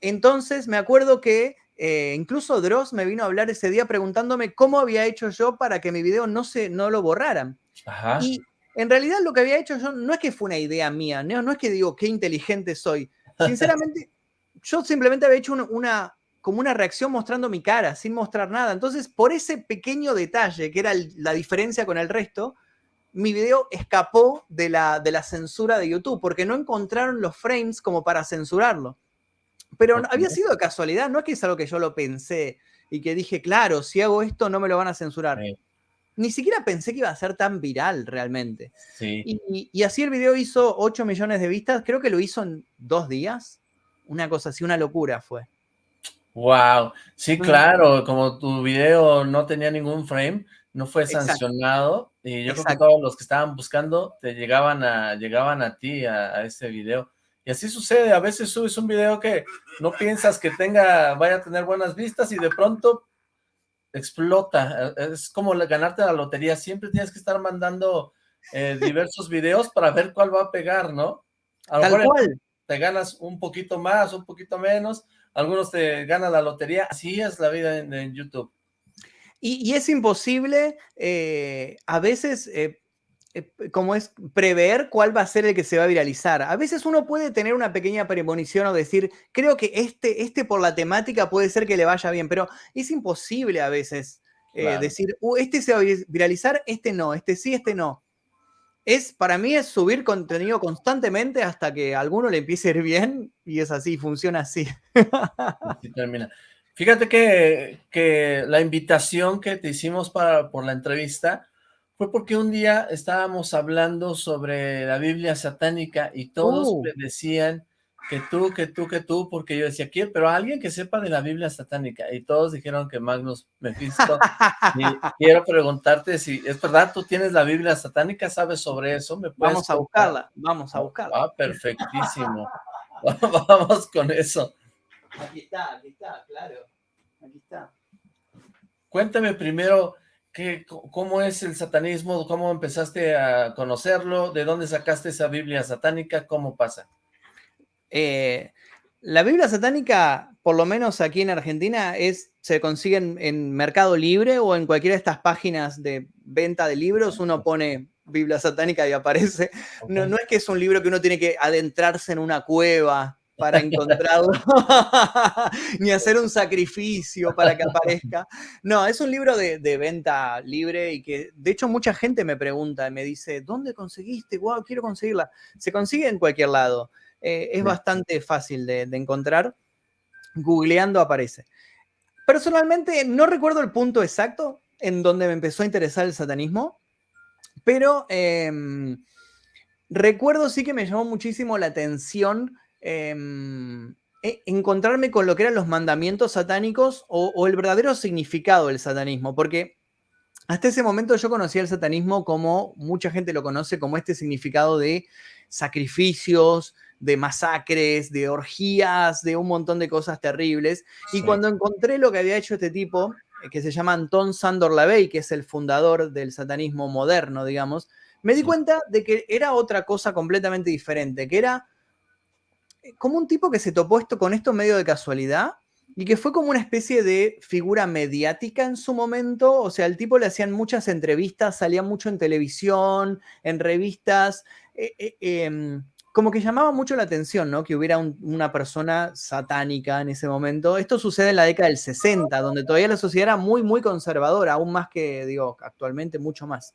Entonces me acuerdo que eh, incluso Dross me vino a hablar ese día preguntándome cómo había hecho yo para que mi video no, se, no lo borraran. Ajá. Y en realidad lo que había hecho yo no es que fue una idea mía, no, no es que digo qué inteligente soy. Sinceramente, *laughs* yo simplemente había hecho una, como una reacción mostrando mi cara, sin mostrar nada. Entonces, por ese pequeño detalle, que era la diferencia con el resto, mi video escapó de la, de la censura de YouTube, porque no encontraron los frames como para censurarlo. Pero había sido de casualidad, no es que es algo que yo lo pensé y que dije, claro, si hago esto no me lo van a censurar ni siquiera pensé que iba a ser tan viral realmente. Y, así el video hizo 8 millones de vistas, creo que lo hizo en dos días. Una cosa así, una locura fue. Wow, sí, claro, como tu video no tenía ningún frame, no fue sancionado, y yo creo que todos los que estaban buscando te llegaban a, llegaban a ti, a, a ese video. Y así sucede, a veces subes un video que no piensas que tenga, vaya a tener buenas vistas y de pronto explota. Es como ganarte la lotería, siempre tienes que estar mandando eh, diversos videos para ver cuál va a pegar, ¿no? A lo mejor te ganas un poquito más, un poquito menos, algunos te ganan la lotería, así es la vida en, YouTube. Y, es imposible, eh, a veces, eh, como es prever cuál va a ser el que se va a viralizar. A veces uno puede tener una pequeña premonición o decir, creo que este, este por la temática puede ser que le vaya bien, pero es imposible a veces decir, uh, este se va a viralizar, este no, este sí, este no es, para mí es subir contenido constantemente hasta que a alguno le empiece a ir bien y es así, funciona así. termina. Fíjate que, que, la invitación que te hicimos para, por la entrevista fue porque un día estábamos hablando sobre la Biblia satánica y todos uh. me decían que tú, que tú, que tú, porque yo decía, quiero, pero alguien que sepa de la Biblia satánica, y todos dijeron que Magnus Mephisto, y *laughs* quiero preguntarte si, ¿es verdad? ¿Tú tienes la Biblia satánica? ¿Sabes sobre eso? ¿Me vamos a buscarla, vamos a buscarla. Ah, perfectísimo. *laughs* vamos con eso. Aquí está, aquí está, claro, aquí está. Cuéntame primero, ¿qué, ¿cómo es el satanismo? ¿Cómo empezaste a conocerlo? ¿De dónde sacaste esa Biblia satánica? ¿Cómo pasa? Eh, la Biblia satánica, por lo menos aquí en Argentina, es, se consigue en, Mercado Libre o en cualquiera de estas páginas de venta de libros, uno pone Biblia satánica y aparece. No, no es que es un libro que uno tiene que adentrarse en una cueva para encontrarlo, *laughs* ni hacer un sacrificio para que aparezca. No, es un libro de, de, venta libre y que, de hecho, mucha gente me pregunta, me dice, ¿dónde conseguiste? Wow, quiero conseguirla. Se consigue en cualquier lado. Eh, es bastante fácil de, encontrar. Googleando aparece. Personalmente no recuerdo el punto exacto en donde me empezó a interesar el satanismo, pero em, recuerdo sí que me llamó muchísimo la atención em, e, encontrarme con lo que eran los mandamientos satánicos o, o, el verdadero significado del satanismo, porque hasta ese momento yo conocía el satanismo como mucha gente lo conoce, como este significado de sacrificios, de masacres, de orgías, de un montón de cosas terribles. Y cuando encontré lo que había hecho este tipo, eh, que se llama Anton Sandor Lavey, que es el fundador del satanismo moderno, digamos, me di cuenta de que era otra cosa completamente diferente, que era eh, como un tipo que se topó esto con esto medio de casualidad y que fue como una especie de figura mediática en su momento, o sea, al tipo le hacían muchas entrevistas, salía mucho en televisión, en revistas, eh, em, como que llamaba mucho la atención, ¿no? Que hubiera una persona satánica en ese momento. Esto sucede en la década del 60, donde todavía la sociedad era muy, muy conservadora, aún más que, digo, actualmente mucho más.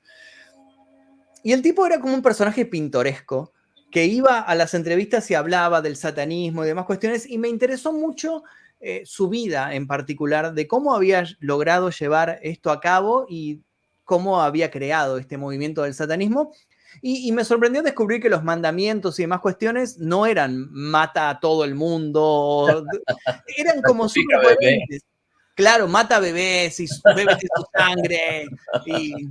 Y el tipo era como un personaje pintoresco, que iba a las entrevistas y hablaba del satanismo y demás cuestiones, y me interesó mucho eh, su vida en particular, de cómo había logrado llevar esto a cabo y cómo había creado este movimiento del satanismo, y, me sorprendió descubrir que los mandamientos y demás cuestiones no eran mata a todo el mundo, *laughs* eran como coherentes. Claro, mata bebés y bebés de su sangre y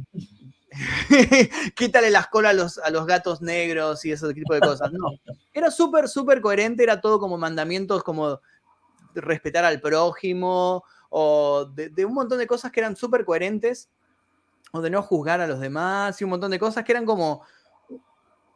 *laughs* quítale las colas a los, a los, gatos negros y ese tipo de cosas. No, era súper, súper coherente, era todo como mandamientos como respetar al prójimo o de, de un montón de cosas que eran súper coherentes o de no juzgar a los demás y un montón de cosas que eran como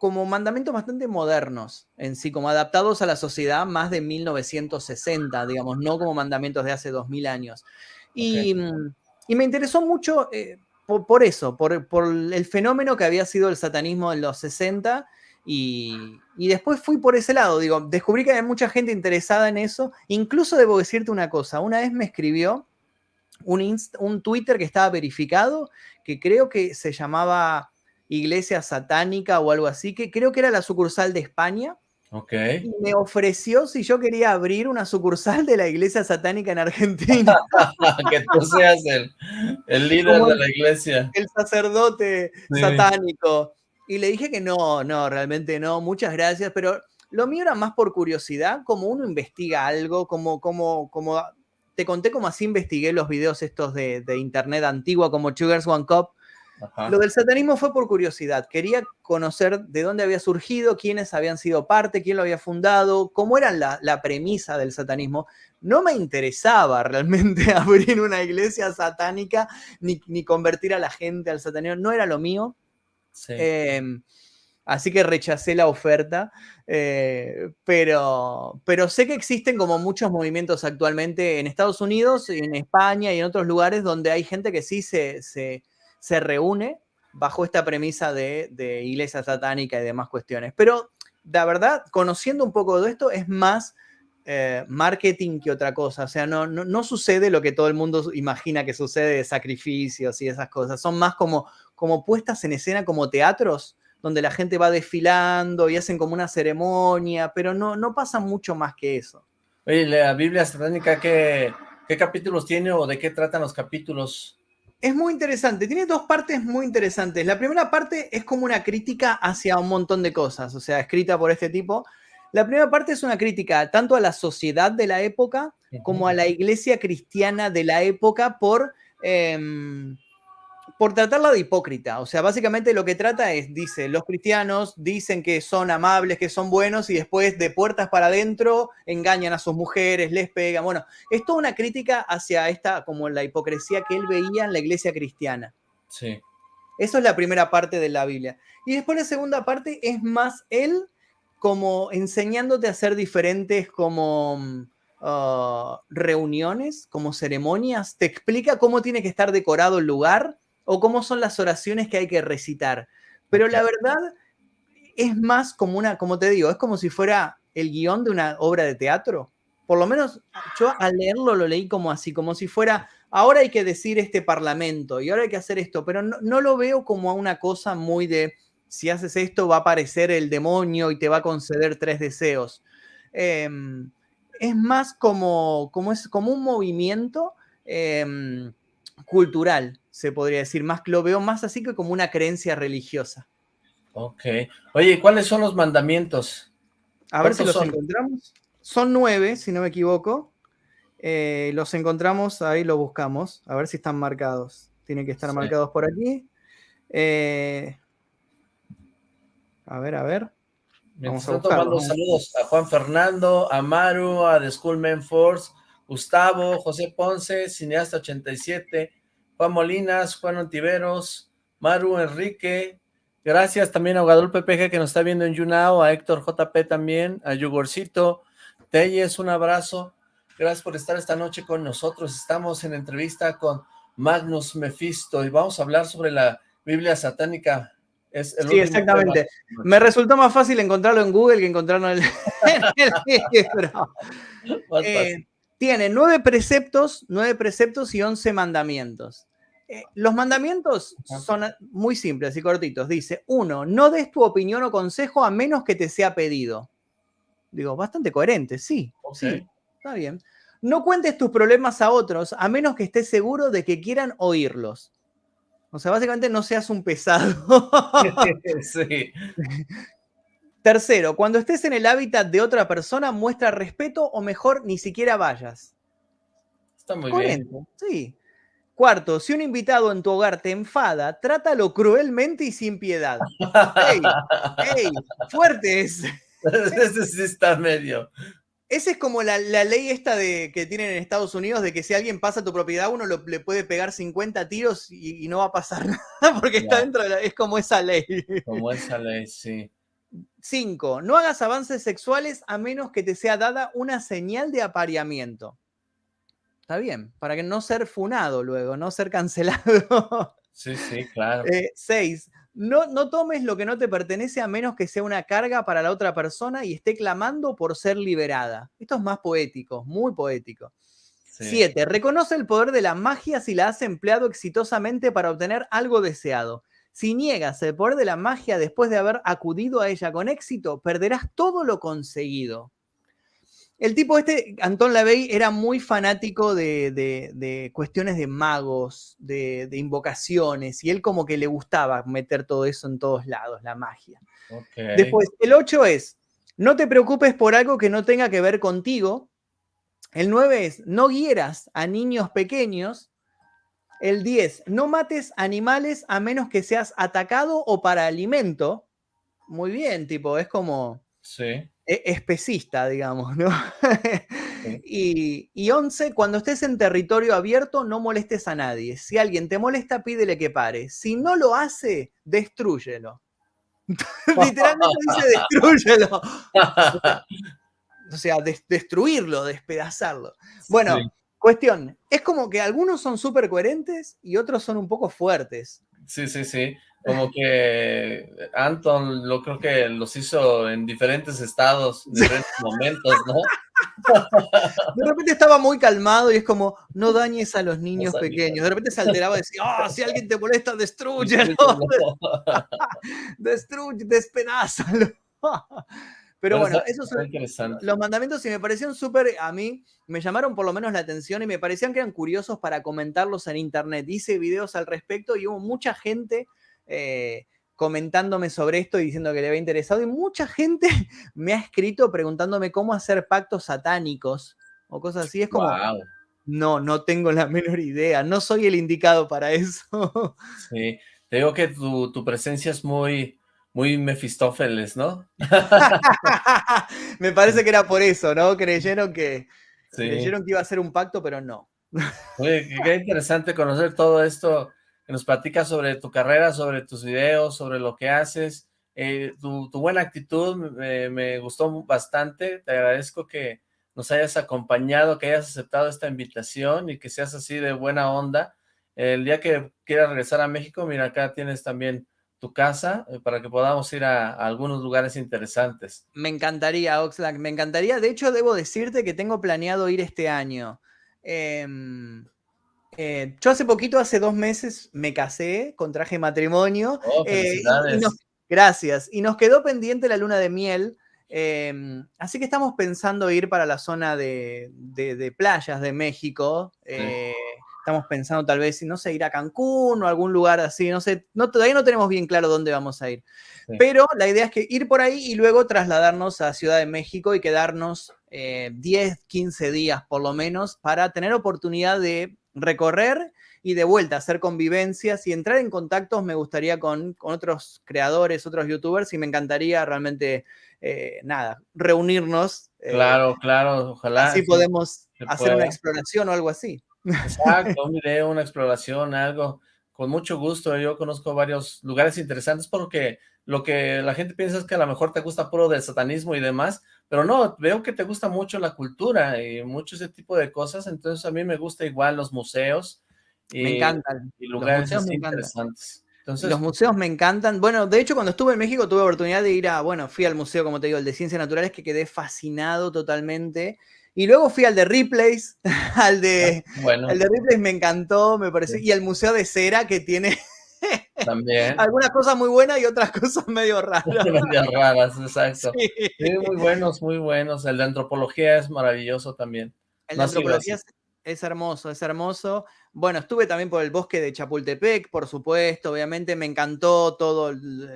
como mandamientos bastante modernos en sí, como adaptados a la sociedad más de 1960, digamos, no como mandamientos de hace 2000 años. Y, me interesó mucho eh, por, eso, por, el fenómeno que había sido el satanismo en los 60 y, después fui por ese lado, digo, descubrí que había mucha gente interesada en eso, incluso debo decirte una cosa, una vez me escribió un, un Twitter que estaba verificado, que creo que se llamaba iglesia satánica o algo así, que creo que era la sucursal de España. Y me ofreció si yo quería abrir una sucursal de la iglesia satánica en Argentina. *laughs* que tú seas el, líder de la iglesia. El sacerdote satánico. Y le dije que no, no, realmente no, muchas gracias, pero lo mío era más por curiosidad, como uno investiga algo, como, como, como te conté como así investigué los videos estos de, internet antigua como Sugars One Cup. Lo del satanismo fue por curiosidad. Quería conocer de dónde había surgido, quiénes habían sido parte, quién lo había fundado, cómo era la, premisa del satanismo. No me interesaba *laughs* realmente *laughs* abrir una iglesia satánica ni, convertir a la gente al satanismo. No era lo mío. Em, así que rechacé la oferta. Eh, pero, pero sé que existen como muchos movimientos actualmente en Estados Unidos, en España y en otros lugares donde hay gente que sí se, se, reúne bajo esta premisa de, iglesia satánica y demás cuestiones. Pero la verdad, conociendo un poco de esto, es más eh, marketing que otra cosa. O sea, no, no, sucede lo que todo el mundo imagina que sucede de sacrificios y esas cosas. Son más como, como puestas en escena como teatros donde la gente va desfilando y hacen como una ceremonia, pero no, no pasa mucho más que eso. Oye, la Biblia satánica, ¿qué, ¿qué capítulos tiene o de qué tratan los capítulos? Es muy interesante, tiene dos partes muy interesantes. La primera parte es como una crítica hacia un montón de cosas, o sea, escrita por este tipo. La primera parte es una crítica tanto a la sociedad de la época como a la iglesia cristiana de la época por... Em, por tratarla de hipócrita. O sea, básicamente lo que trata es, dice, los cristianos dicen que son amables, que son buenos y después de puertas para adentro engañan a sus mujeres, les pegan. Bueno, es toda una crítica hacia esta, como la hipocresía que él veía en la iglesia cristiana. Sí. Eso es la primera parte de la Biblia. Y después la segunda parte es más él como enseñándote a hacer diferentes como mm, ah, reuniones, como ceremonias. Te explica cómo tiene que estar decorado el lugar o cómo son las oraciones que hay que recitar. Pero la verdad es más como una, como te digo, es como si fuera el guion de una obra de teatro. Por lo menos yo al leerlo lo leí como así, como si fuera, ahora hay que decir este parlamento y ahora hay que hacer esto, pero no, lo veo como a una cosa muy de, si haces esto va a aparecer el demonio y te va a conceder tres deseos. Em, es más como, como, es, como un movimiento em, cultural, se podría decir, más lo veo más así que como una creencia religiosa. Ok. Oye, ¿cuáles son los mandamientos? A ver si los encontramos. Son nueve, si no me equivoco. Eh, los encontramos, ahí lo buscamos, a ver si están marcados. Tienen que estar marcados por aquí. Eh, a ver, a ver. Vamos a tomando saludos a Juan Fernando, a Maru, a The Schoolman Force, Gustavo, José Ponce, Cineasta 87, Juan Molinas, Juan Ontiveros, Maru Enrique, gracias también a Guadalupe PG que nos está viendo en YouNow, a Héctor JP también, a Yugorcito, Telles, un abrazo, gracias por estar esta noche con nosotros, estamos en entrevista con Magnus Mephisto y vamos a hablar sobre la Biblia satánica. Es sí, exactamente. Me resultó más fácil encontrarlo en Google que encontrarlo en el, *laughs* libro. Eh, tiene nueve preceptos, nueve preceptos y once mandamientos. Eh, los mandamientos son muy simples y cortitos. Dice, uno, no des tu opinión o consejo a menos que te sea pedido. Digo, bastante coherente, sí, sí, está bien. No cuentes tus problemas a otros a menos que estés seguro de que quieran oírlos. O sea, básicamente no seas un pesado. *laughs* sí. Tercero, cuando estés en el hábitat de otra persona, muestra respeto o mejor, ni siquiera vayas. Está muy bien. Sí. Cuarto, si un invitado en tu hogar te enfada, trátalo cruelmente y sin piedad. ¡Ey! ¡Ey! ¡Fuerte ese! *laughs* Ese sí está medio. Esa es como la, ley esta de, que tienen en Estados Unidos de que si alguien pasa tu propiedad, uno le puede pegar 50 tiros y, no va a pasar *laughs* nada porque está dentro de la, Es como esa ley. Como esa ley, sí. Cinco, no hagas avances sexuales a menos que te sea dada una señal de apareamiento. Está bien, para que no ser funado luego, no ser cancelado. *laughs* Sí, sí, claro. Eh, seis, no, no tomes lo que no te pertenece a menos que sea una carga para la otra persona y esté clamando por ser liberada. Esto es más poético, muy poético. Siete, reconoce el poder de la magia si la has empleado exitosamente para obtener algo deseado. Si niegas el poder de la magia después de haber acudido a ella con éxito, perderás todo lo conseguido. El tipo este, Anton LaVey, era muy fanático de, cuestiones de magos, de, invocaciones, y él como que le gustaba meter todo eso en todos lados, la magia. Después, el 8 es, no te preocupes por algo que no tenga que ver contigo, El 9 es, no hieras a niños pequeños. El 10, no mates animales a menos que seas atacado o para alimento. Muy bien, tipo, es como... Sí. E, especista, digamos, ¿no? *laughs* y, y 11, cuando estés en territorio abierto, no molestes a nadie. Si alguien te molesta, pídele que pare. Si no lo hace, destrúyelo. *laughs* Literalmente dice destrúyelo. *laughs* o sea, destruirlo, despedazarlo. Bueno, cuestión, es como que algunos son súper coherentes y otros son un poco fuertes. Sí, sí, sí como que Anton lo creo que los hizo en diferentes estados, en diferentes momentos, ¿no? *laughs* De repente estaba muy calmado y es como, no dañes a los niños pequeños. De repente se alteraba y decía, oh, si alguien te molesta, destruyelo. *laughs* Destruye, despedázalo. Pero, bueno, esos son los mandamientos y me parecieron súper, a mí me llamaron por lo menos la atención y me parecían que eran curiosos para comentarlos en internet. Hice videos al respecto y hubo mucha gente eh, comentándome sobre esto y diciendo que le había interesado. Y mucha gente *laughs* me ha escrito preguntándome cómo hacer pactos satánicos o cosas así. Es como, no, no tengo la menor idea. No soy el indicado para eso. *laughs* Sí, te digo que tu, presencia es muy, muy Mefistófeles, ¿no? *laughs* Me parece que era por eso, ¿no? Creyeron que, creyeron que iba a ser un pacto, pero no. Oye, qué interesante conocer todo esto nos platicas sobre tu carrera, sobre tus videos, sobre lo que haces. Eh, tu, buena actitud me, gustó bastante. Te agradezco que nos hayas acompañado, que hayas aceptado esta invitación y que seas así de buena onda. El día que quieras regresar a México, mira, acá tienes también tu casa eh, para que podamos ir a, algunos lugares interesantes. Me encantaría, Oxlack, me encantaría. De hecho, debo decirte que tengo planeado ir este año. Eh, eh, yo hace poquito, hace dos meses, me casé, contraje matrimonio. Oh, eh, gracias. Y nos quedó pendiente la luna de miel. Em, así que estamos pensando ir para la zona de, playas de México. Eh, estamos pensando tal vez, no sé, ir a Cancún o algún lugar así, no sé, no, todavía no tenemos bien claro dónde vamos a ir. Pero la idea es que ir por ahí y luego trasladarnos a Ciudad de México y quedarnos 10, 15 días por lo menos para tener oportunidad de recorrer y de vuelta hacer convivencias y entrar en contactos me gustaría con, otros creadores, otros youtubers y me encantaría realmente, eh, nada, reunirnos. Eh, claro, claro, ojalá. Así podemos hacer una exploración o algo así. Exacto, un video, una exploración, algo. Con mucho gusto, yo conozco varios lugares interesantes porque lo que la gente piensa es que a lo mejor te gusta puro del satanismo y demás, pero no, veo que te gusta mucho la cultura y mucho ese tipo de cosas, entonces a mí me gusta igual los museos. Y, me encantan. Y lugares interesantes. Entonces, los museos me encantan. Bueno, de hecho, cuando estuve en México tuve oportunidad de ir a, bueno, fui al museo, como te digo, el de Ciencias Naturales, que quedé fascinado totalmente. Y luego fui al de Ripley's, *laughs* al de, bueno. al de Ripley's me encantó, me pareció, y el Museo de Cera que tiene *laughs* también. Algunas cosas muy buenas y otras *laughs* cosas medio raras. medio raras, exacto. muy buenos, muy buenos. El de antropología es maravilloso también. El de antropología es, hermoso, es hermoso. Bueno, estuve también por el bosque de Chapultepec, por supuesto, obviamente me encantó todo,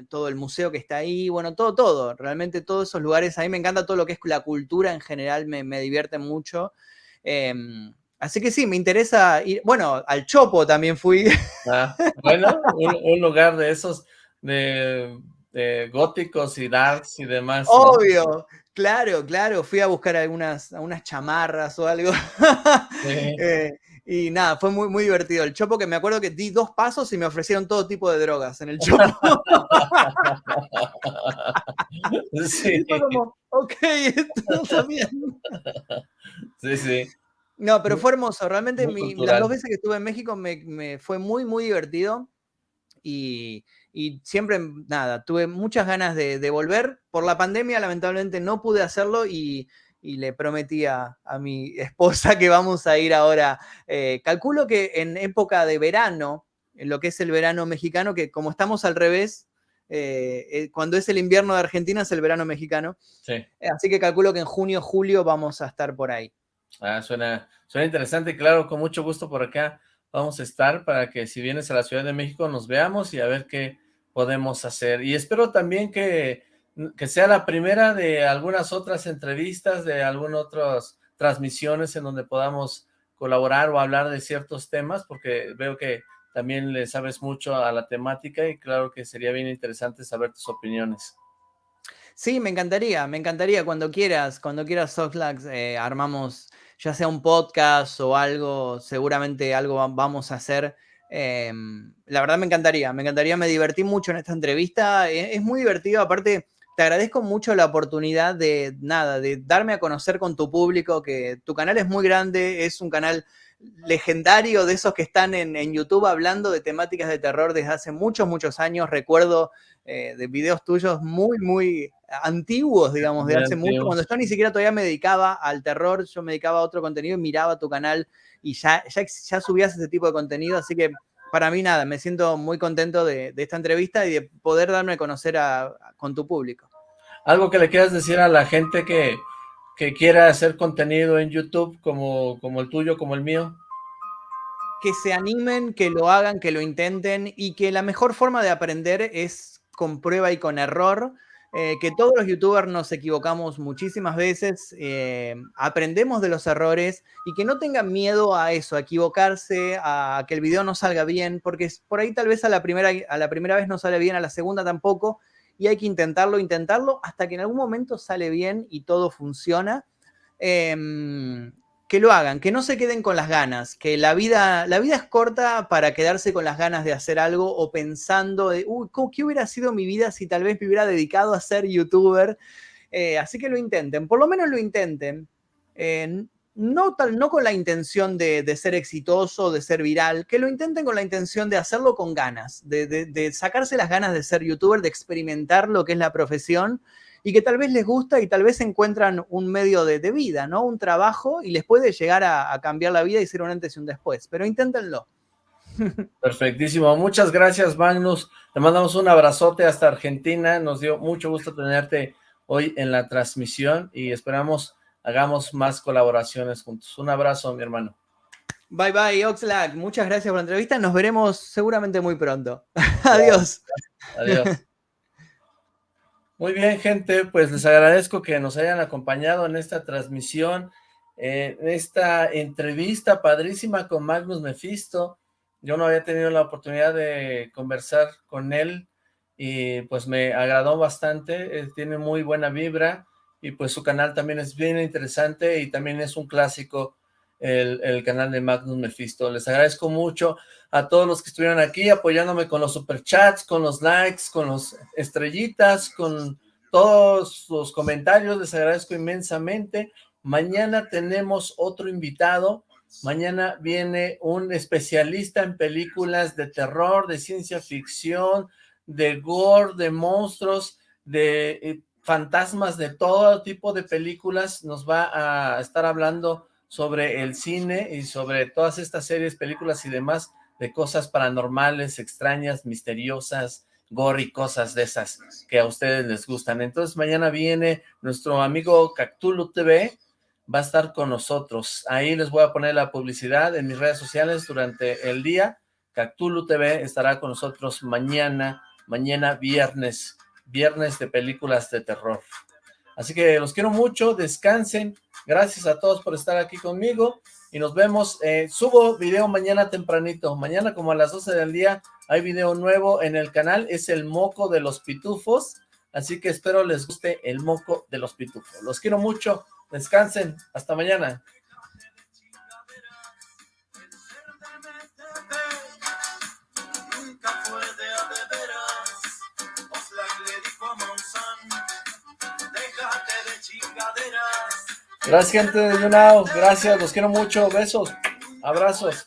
todo el museo que está ahí, bueno, todo, todo, realmente todos esos lugares, a mí me encanta todo lo que es la cultura en general, me, me divierte mucho. Em, Así que sí, me interesa ir, bueno, al Chopo también fui. Ah, bueno, un, lugar de esos de, góticos y darks y demás. Obvio, claro, claro, fui a buscar algunas, unas chamarras o algo. *laughs* Eh, y nada, fue muy, muy divertido. El Chopo que me acuerdo que di dos pasos y me ofrecieron todo tipo de drogas en el *laughs* Chopo. sí. como, ok, *laughs* esto está bien. Sí, sí. No, pero fue hermoso. Realmente las dos veces que estuve en México me, fue muy, muy divertido. Y, siempre, nada, tuve muchas ganas de, volver. Por la pandemia, lamentablemente, no pude hacerlo y, le prometí a, mi *laughs* esposa que vamos a ir ahora. Eh, calculo que en época de verano, en lo que es el verano mexicano, que como estamos al revés, eh, eh, cuando es el invierno de Argentina es el verano mexicano. así que calculo que en junio, julio vamos a estar por ahí. Ah, suena, suena interesante, claro, con mucho gusto por acá vamos a estar para que si vienes a la Ciudad de México nos veamos y a ver qué podemos hacer. Y espero también que, que sea la primera de algunas otras entrevistas, de algunas otras transmisiones en donde podamos colaborar o hablar de ciertos temas, porque veo que también le sabes mucho a la temática y claro que sería bien interesante saber tus opiniones. Sí, me encantaría, me encantaría cuando quieras, cuando quieras Soxlax, eh, armamos ya sea un podcast o algo, seguramente algo vamos a hacer. Em, la verdad me encantaría, me encantaría, me divertí mucho en esta entrevista, e, es, muy divertido, aparte te agradezco mucho la oportunidad de, nada, de darme a conocer con tu público, que tu canal es muy grande, es un canal legendario de esos que están en, en YouTube hablando de temáticas de terror desde hace muchos, muchos años. Recuerdo eh, de videos tuyos muy, muy antiguos, digamos, de hace mucho, cuando yo ni siquiera todavía me dedicaba al terror, yo me dedicaba a otro contenido y miraba tu canal y ya, ya, subías ese tipo de contenido, así que para mí nada, me siento muy contento de, esta entrevista y de poder darme a conocer con tu público. Algo que le quieras decir a la gente que, que quiera hacer contenido en YouTube como, como el tuyo, como el mío que se animen, que lo hagan, que lo intenten y que la mejor forma de aprender es con prueba y con error, eh, que todos los youtubers nos equivocamos muchísimas veces, eh, aprendemos de los errores y que no tengan miedo a eso, a equivocarse, a que el video no salga bien, porque por ahí tal vez a la primera, a la primera vez no sale bien, a la segunda tampoco, y hay que intentarlo, intentarlo, hasta que en algún momento sale bien y todo funciona. Em, que lo hagan, que no se queden con las ganas, que la vida, la vida es corta para quedarse con las ganas de hacer algo o pensando de, uy, ¿qué hubiera sido mi vida si tal vez me hubiera dedicado a ser youtuber? Eh, así que lo intenten, por lo menos lo intenten. No, tal, no con la intención de, ser exitoso, de ser viral, que lo intenten con la intención de hacerlo con ganas, de, de sacarse las ganas de ser youtuber, de experimentar lo que es la profesión y que tal vez les gusta y tal vez encuentran un medio de, vida, ¿no? Un trabajo y les puede llegar a, cambiar la vida y ser un antes y un después, pero inténtenlo. *laughs* Perfectísimo, muchas gracias Magnus, te mandamos un abrazote hasta Argentina, nos dio mucho gusto tenerte hoy en la transmisión y esperamos hagamos más colaboraciones juntos. Un abrazo, mi hermano. Bye bye, Oxlack. Muchas gracias por la entrevista. Nos veremos seguramente muy pronto. Adiós. Adiós. Muy bien, gente, pues les agradezco que nos hayan acompañado en esta transmisión, en esta entrevista padrísima con Magnus Mephisto. Yo no había tenido la oportunidad de conversar con él y pues me agradó bastante, tiene muy buena vibra y pues su canal también es bien interesante y también es un clásico el, canal de Magnus Mephisto. Les agradezco mucho a todos los que estuvieron aquí apoyándome con los superchats, con los likes, con los estrellitas, con todos los comentarios. Les agradezco inmensamente. Mañana tenemos otro invitado. Mañana viene un especialista en películas de terror, de ciencia ficción, de gore, de monstruos, de eh, fantasmas, de todo tipo de películas. Nos va a estar hablando sobre el cine y sobre todas estas series, películas y demás de cosas paranormales, extrañas, misteriosas, gore y cosas de esas que a ustedes les gustan. Entonces mañana viene nuestro amigo Cactulo TV, va a estar con nosotros. Ahí les voy a poner la publicidad en mis redes sociales durante el día. Cactulo TV estará con nosotros mañana, mañana viernes, viernes de películas de terror. Así que los quiero mucho, descansen, Gracias a todos por estar aquí conmigo y nos vemos. Eh, subo video mañana tempranito. Mañana como a las 12 del día hay video nuevo en el canal. Es el moco de los pitufos. Así que espero les guste el moco de los pitufos. Los quiero mucho. Descansen. Hasta mañana. Gracias, gente de YouNow. Gracias, los quiero mucho. Besos, abrazos.